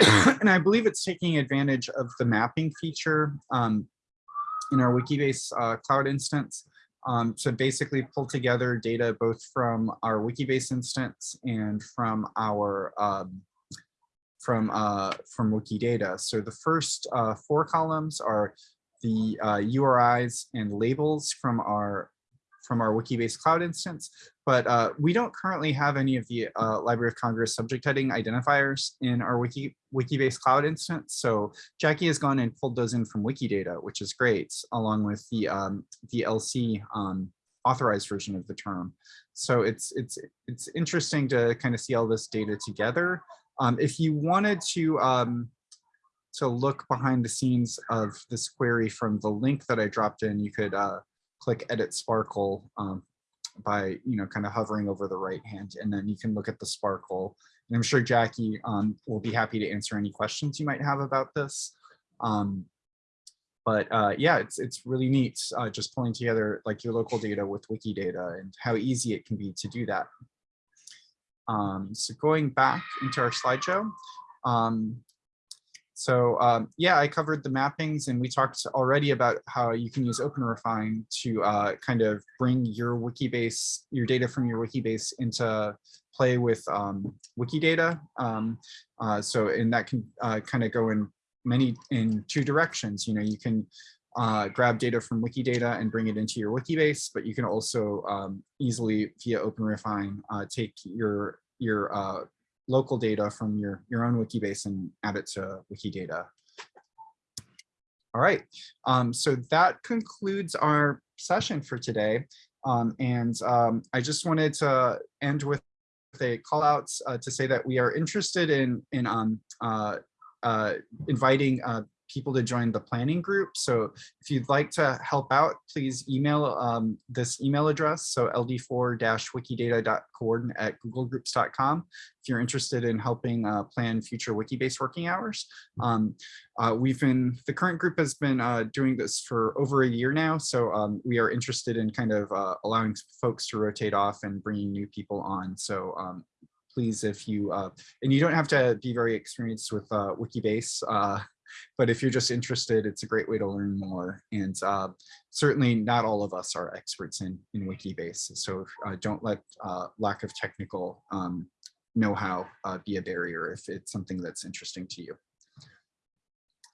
(clears throat) and I believe it's taking advantage of the mapping feature um, in our Wikibase uh, cloud instance um, to basically pull together data both from our Wikibase instance and from our um, from uh, from Wikidata. So the first uh, four columns are the uh, URIs and labels from our from our Wikibase cloud instance, but uh, we don't currently have any of the uh, Library of Congress subject heading identifiers in our Wiki Wikibase cloud instance. So Jackie has gone and pulled those in from Wikidata, which is great, along with the um, the LC um, authorized version of the term. So it's it's it's interesting to kind of see all this data together. Um, if you wanted to um, to look behind the scenes of this query from the link that I dropped in, you could uh, click edit SPARQL um, by, you know, kind of hovering over the right hand, and then you can look at the SPARQL. And I'm sure Jackie um, will be happy to answer any questions you might have about this. Um, but uh, yeah, it's it's really neat uh, just pulling together like your local data with Wikidata and how easy it can be to do that. Um, so going back into our slideshow, um, so um, yeah, I covered the mappings and we talked already about how you can use OpenRefine to uh, kind of bring your Wikibase, your data from your Wikibase into play with um, Wikidata. Um, uh, so and that can uh, kind of go in many in two directions. You know, you can uh, grab data from Wikidata and bring it into your Wikibase, but you can also um, easily via OpenRefine uh, take your your uh, local data from your, your own Wikibase and add it to Wikidata. All right, um, so that concludes our session for today. Um, and um, I just wanted to end with a call out uh, to say that we are interested in, in um, uh, uh, inviting uh, people to join the planning group. So if you'd like to help out, please email um, this email address. So ld4-wikidata.coordinate at googlegroups.com if you're interested in helping uh, plan future Wikibase working hours. Um, uh, we've been, the current group has been uh, doing this for over a year now. So um, we are interested in kind of uh, allowing folks to rotate off and bringing new people on. So um, please, if you, uh, and you don't have to be very experienced with uh, Wikibase, but if you're just interested, it's a great way to learn more. And uh, certainly not all of us are experts in, in Wikibase. So uh, don't let uh, lack of technical um, know-how uh, be a barrier if it's something that's interesting to you.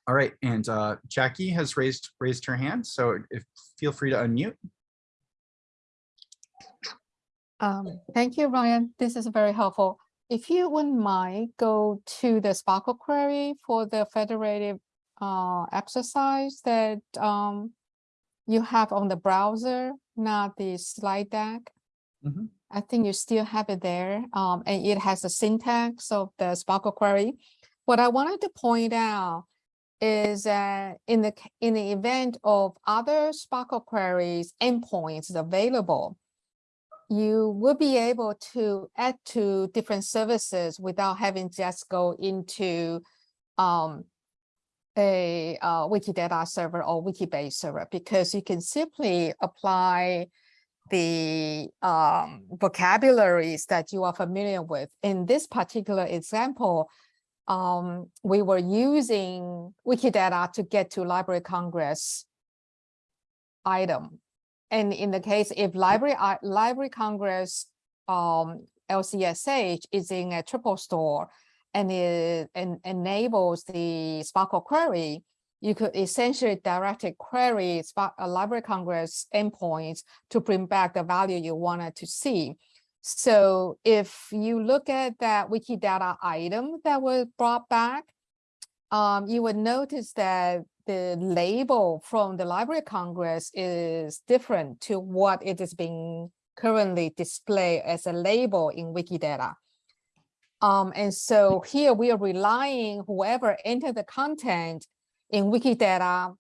All right, and uh, Jackie has raised raised her hand, so if feel free to unmute. Um, thank you, Ryan. This is very helpful. If you wouldn't mind, go to the SPARQL query for the federated uh, exercise that um, you have on the browser, not the slide deck. Mhm. I think you still have it there, um, and it has the syntax of the SPARQL query. What I wanted to point out is that in the in the event of other SPARQL queries endpoints available, you will be able to add to different services without having just go into um, a uh, Wikidata server or Wikibase server because you can simply apply the um, vocabularies that you are familiar with. In this particular example, um, we were using Wikidata to get to Library Congress item. And in the case if Library, Library Congress um, LCSH is in a triple store and it en- enables the SPARQL query, you could essentially directly query Spark, uh, Library Congress endpoints to bring back the value you wanted to see. So if you look at that Wikidata item that was brought back, um, you would notice that the label from the Library of Congress is different to what it is being currently displayed as a label in Wikidata. Um, and so here we are relying whoever entered the content in Wikidata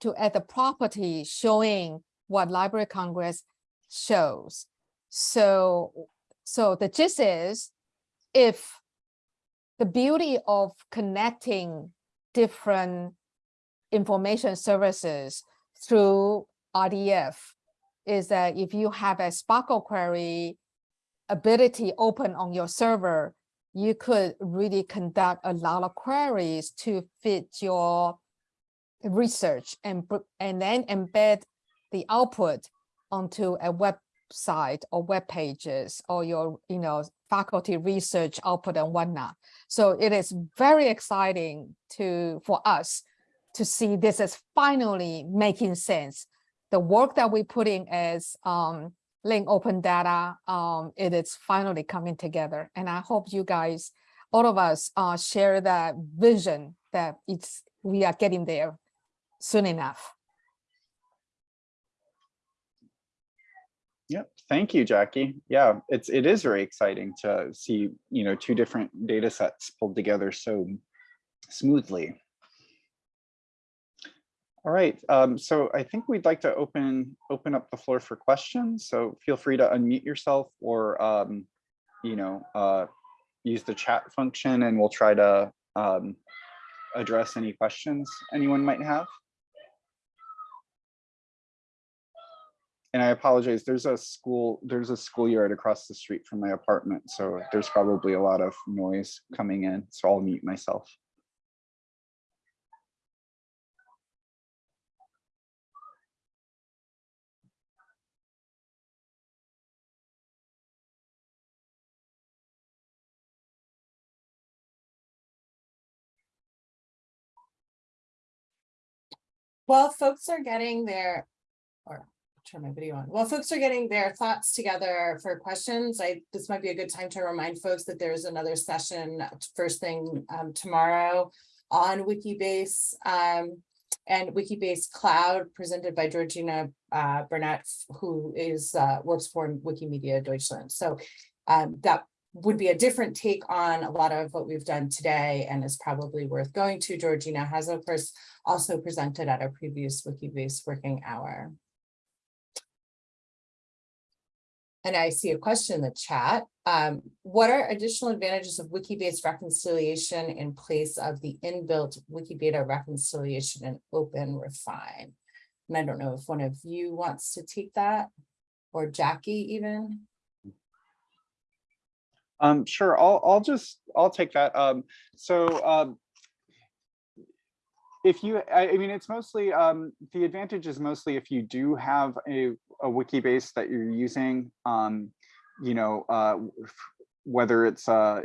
to add the property showing what Library of Congress shows. So, so the gist is if the beauty of connecting different information services through RDF is that if you have a SPARQL query ability open on your server, you could really conduct a lot of queries to fit your research and, and then embed the output onto a website or web pages or your, you know, faculty research output and whatnot. So it is very exciting to, for us to see this is finally making sense. The work that we put in as um, link open data, um, it is finally coming together. And I hope you guys, all of us uh, share that vision that it's, we are getting there soon enough. Yep. Thank you, Jackie. Yeah, it's it is very exciting to see, you know, two different data sets pulled together so smoothly. All right, um, so I think we'd like to open open up the floor for questions. So feel free to unmute yourself or um, you know, uh, use the chat function and we'll try to um, address any questions anyone might have. And I apologize, there's a school, there's a schoolyard across the street from my apartment, so there's probably a lot of noise coming in, so I'll mute myself. While folks are getting their, or turn my video on, while folks are getting their thoughts together for questions, I, this might be a good time to remind folks that there's another session first thing um, tomorrow on Wikibase um, and Wikibase Cloud presented by Georgina uh, Burnett, who is uh, works for Wikimedia Deutschland. So um, that would be a different take on a lot of what we've done today and is probably worth going to. Georgina has, of course, also presented at a previous Wikibase working hour. And I see a question in the chat. Um, what are additional advantages of Wikibase reconciliation in place of the inbuilt Wikidata reconciliation and OpenRefine? And I don't know if one of you wants to take that or Jackie even. Um, sure, I'll, I'll just, I'll take that. Um, so, um, if you, I, mean, it's mostly, um, the advantage is mostly if you do have a, a Wikibase that you're using, um, you know, uh, whether it's uh,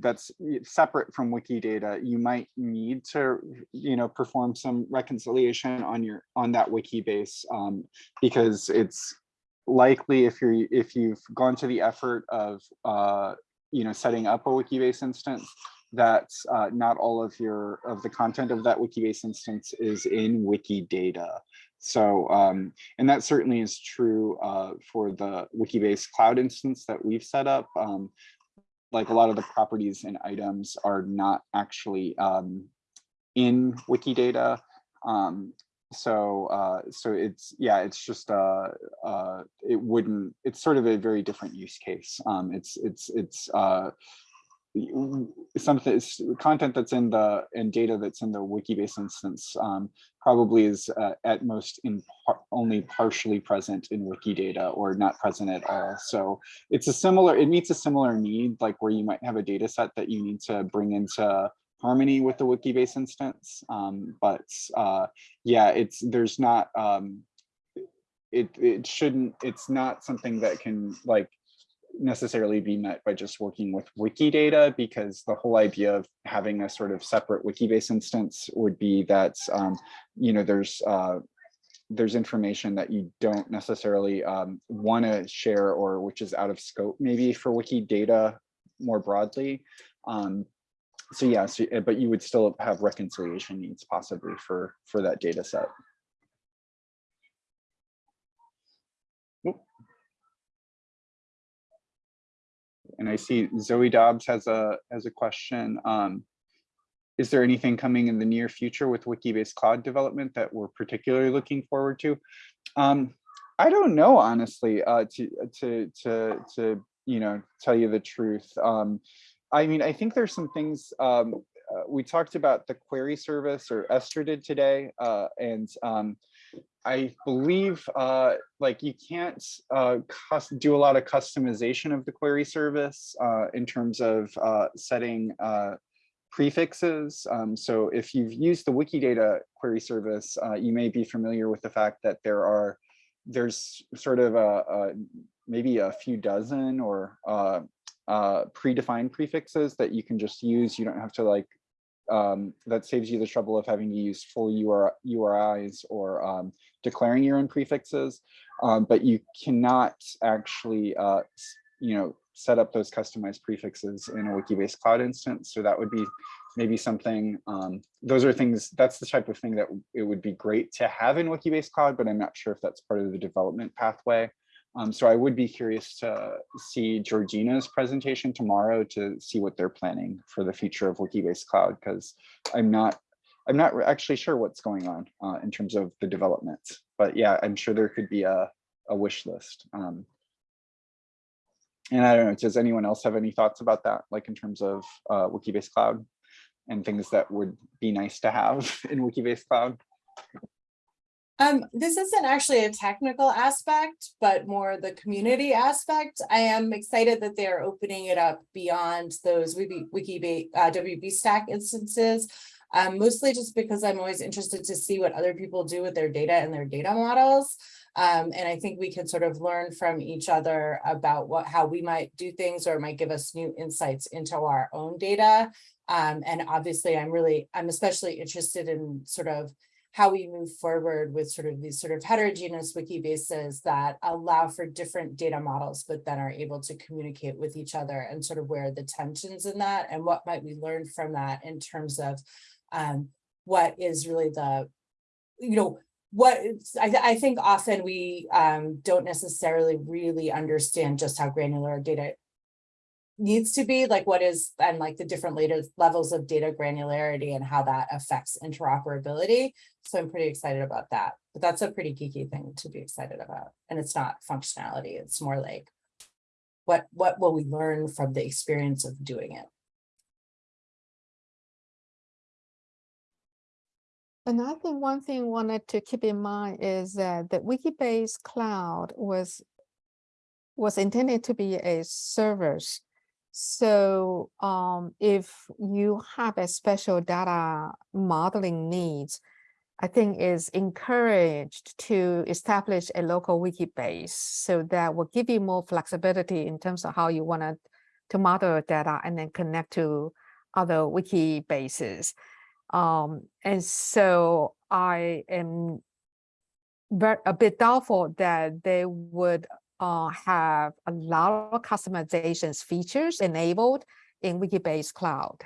that's separate from Wikidata, you might need to, you know, perform some reconciliation on your on that Wikibase um, because it's likely if you're if you've gone to the effort of uh, you know setting up a Wikibase instance that uh, not all of your of the content of that Wikibase instance is in Wikidata. So, um, and that certainly is true uh, for the Wikibase cloud instance that we've set up. Um, like a lot of the properties and items are not actually um, in Wikidata. So, uh, so it's, yeah, it's just, uh, uh, it wouldn't, it's sort of a very different use case. Um, it's, it's, it's, uh, something it's content that's in the and data that's in the wikibase instance um, probably is uh, at most in par only partially present in wikidata or not present at all so it's a similar it meets a similar need like where you might have a data set that you need to bring into harmony with the wikibase instance um, but uh, yeah it's there's not um, it it shouldn't it's not something that can like necessarily be met by just working with Wikidata because the whole idea of having a sort of separate Wikibase instance would be that, um, you know, there's uh, there's information that you don't necessarily um, want to share or which is out of scope maybe for Wikidata more broadly. Um, so yeah, so, but you would still have reconciliation needs possibly for for that data set. And I see Zoe Dobbs has a has a question. Um, is there anything coming in the near future with Wikibase cloud development that we're particularly looking forward to? Um, I don't know, honestly, uh, to to to to you know tell you the truth. Um, I mean, I think there's some things um, uh, we talked about the query service or Esther did today, uh, and um, I believe uh, like you can't uh, do a lot of customization of the query service uh, in terms of uh, setting prefixes. Um, so if you've used the Wikidata query service, you may be familiar with the fact that there are there's sort of a, a maybe a few dozen or predefined prefixes that you can just use. You don't have to like um, that saves you the trouble of having to use full UR, URIs or um, declaring your own prefixes, um, but you cannot actually, uh, you know, set up those customized prefixes in a Wikibase cloud instance. So that would be maybe something, um, those are things, that's the type of thing that it would be great to have in Wikibase cloud, but I'm not sure if that's part of the development pathway. Um, so I would be curious to see Georgina's presentation tomorrow to see what they're planning for the future of Wikibase Cloud, because I'm not I'm not actually sure what's going on uh, in terms of the developments. But yeah, I'm sure there could be a, a wish list. Um, and I don't know, does anyone else have any thoughts about that, like in terms of uh, Wikibase Cloud and things that would be nice to have (laughs) in Wikibase Cloud? Um, this isn't actually a technical aspect, but more the community aspect. I am excited that they're opening it up beyond those Wiki, Wiki uh, WB Stack instances. Um, mostly just because I'm always interested to see what other people do with their data and their data models. Um, and I think we can sort of learn from each other about what how we might do things or might give us new insights into our own data. Um, and obviously, I'm really, I'm especially interested in sort of how we move forward with sort of these sort of heterogeneous Wikibases that allow for different data models, but then are able to communicate with each other and sort of where the tensions in that and what might we learn from that in terms of um, what is really the, you know, what I, I think often we um, don't necessarily really understand just how granular our data needs to be, like what is, and like the different later levels of data granularity and how that affects interoperability. So I'm pretty excited about that, but that's a pretty geeky thing to be excited about. And it's not functionality, it's more like what, what will we learn from the experience of doing it? And I think one thing wanted to keep in mind is that the Wikibase cloud was was intended to be a servers. So um, if you have a special data modeling needs, I think is encouraged to establish a local Wikibase. So that will give you more flexibility in terms of how you want to, model data and then connect to other Wikibases. Um, and so I am a bit doubtful that they would uh, have a lot of customizations features enabled in Wikibase Cloud.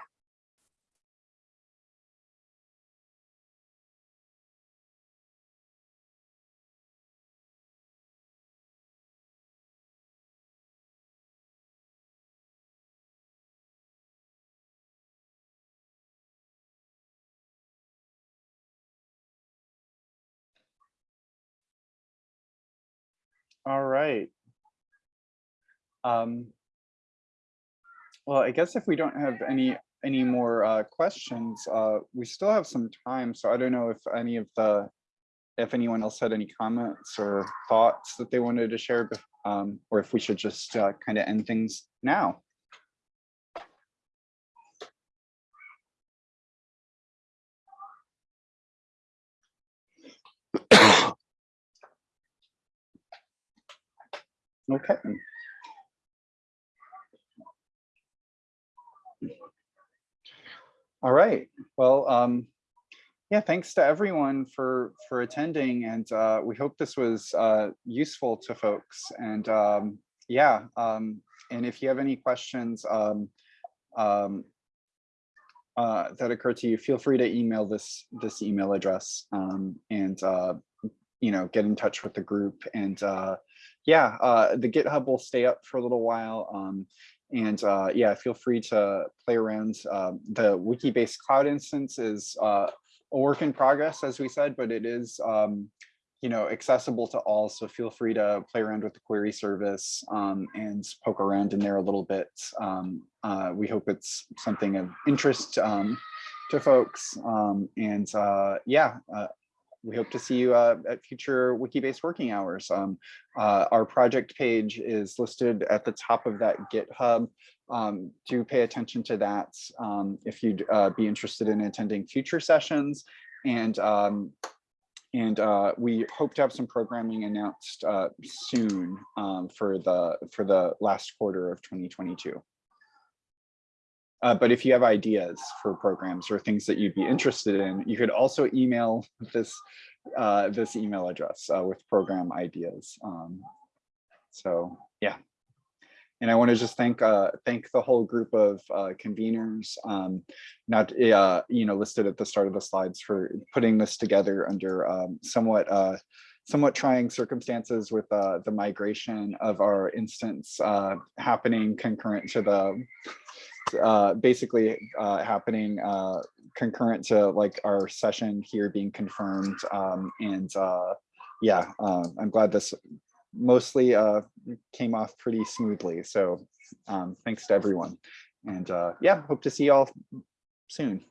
All right. Um, well, I guess if we don't have any any more uh, questions, uh, we still have some time. So I don't know if any of the if anyone else had any comments or thoughts that they wanted to share, um, or if we should just uh, kind of end things now. Okay. All right, well, um, yeah, thanks to everyone for for attending and uh, we hope this was uh, useful to folks. And um, yeah, um, and if you have any questions um, um, uh, that occur to you, feel free to email this this email address um, and uh, you know get in touch with the group. And uh, yeah, uh, the GitHub will stay up for a little while. Um, and uh, yeah, feel free to play around. Um, the Wikibase cloud instance is uh, a work in progress, as we said, but it is um, you know, accessible to all. So feel free to play around with the query service um, and poke around in there a little bit. Um, uh, we hope it's something of interest um, to folks. Um, and uh, yeah, uh, we hope to see you uh, at future Wikibase working hours. Um, uh, our project page is listed at the top of that GitHub. Um, do pay attention to that um, if you'd uh, be interested in attending future sessions. And um, and uh, we hope to have some programming announced uh, soon um, for the for the last quarter of 2022. Uh, but if you have ideas for programs or things that you'd be interested in, you could also email this uh, this email address uh, with program ideas. Um, so yeah. And I want to just thank uh, thank the whole group of uh, conveners, um, not you know listed at the start of the slides for putting this together under um, somewhat uh, somewhat trying circumstances with uh, the migration of our instance uh, happening concurrent to the uh, basically uh, happening uh, concurrent to like our session here being confirmed. Um, and uh, yeah, uh, I'm glad this mostly uh, came off pretty smoothly. So um, thanks to everyone. And uh, yeah, hope to see y'all soon.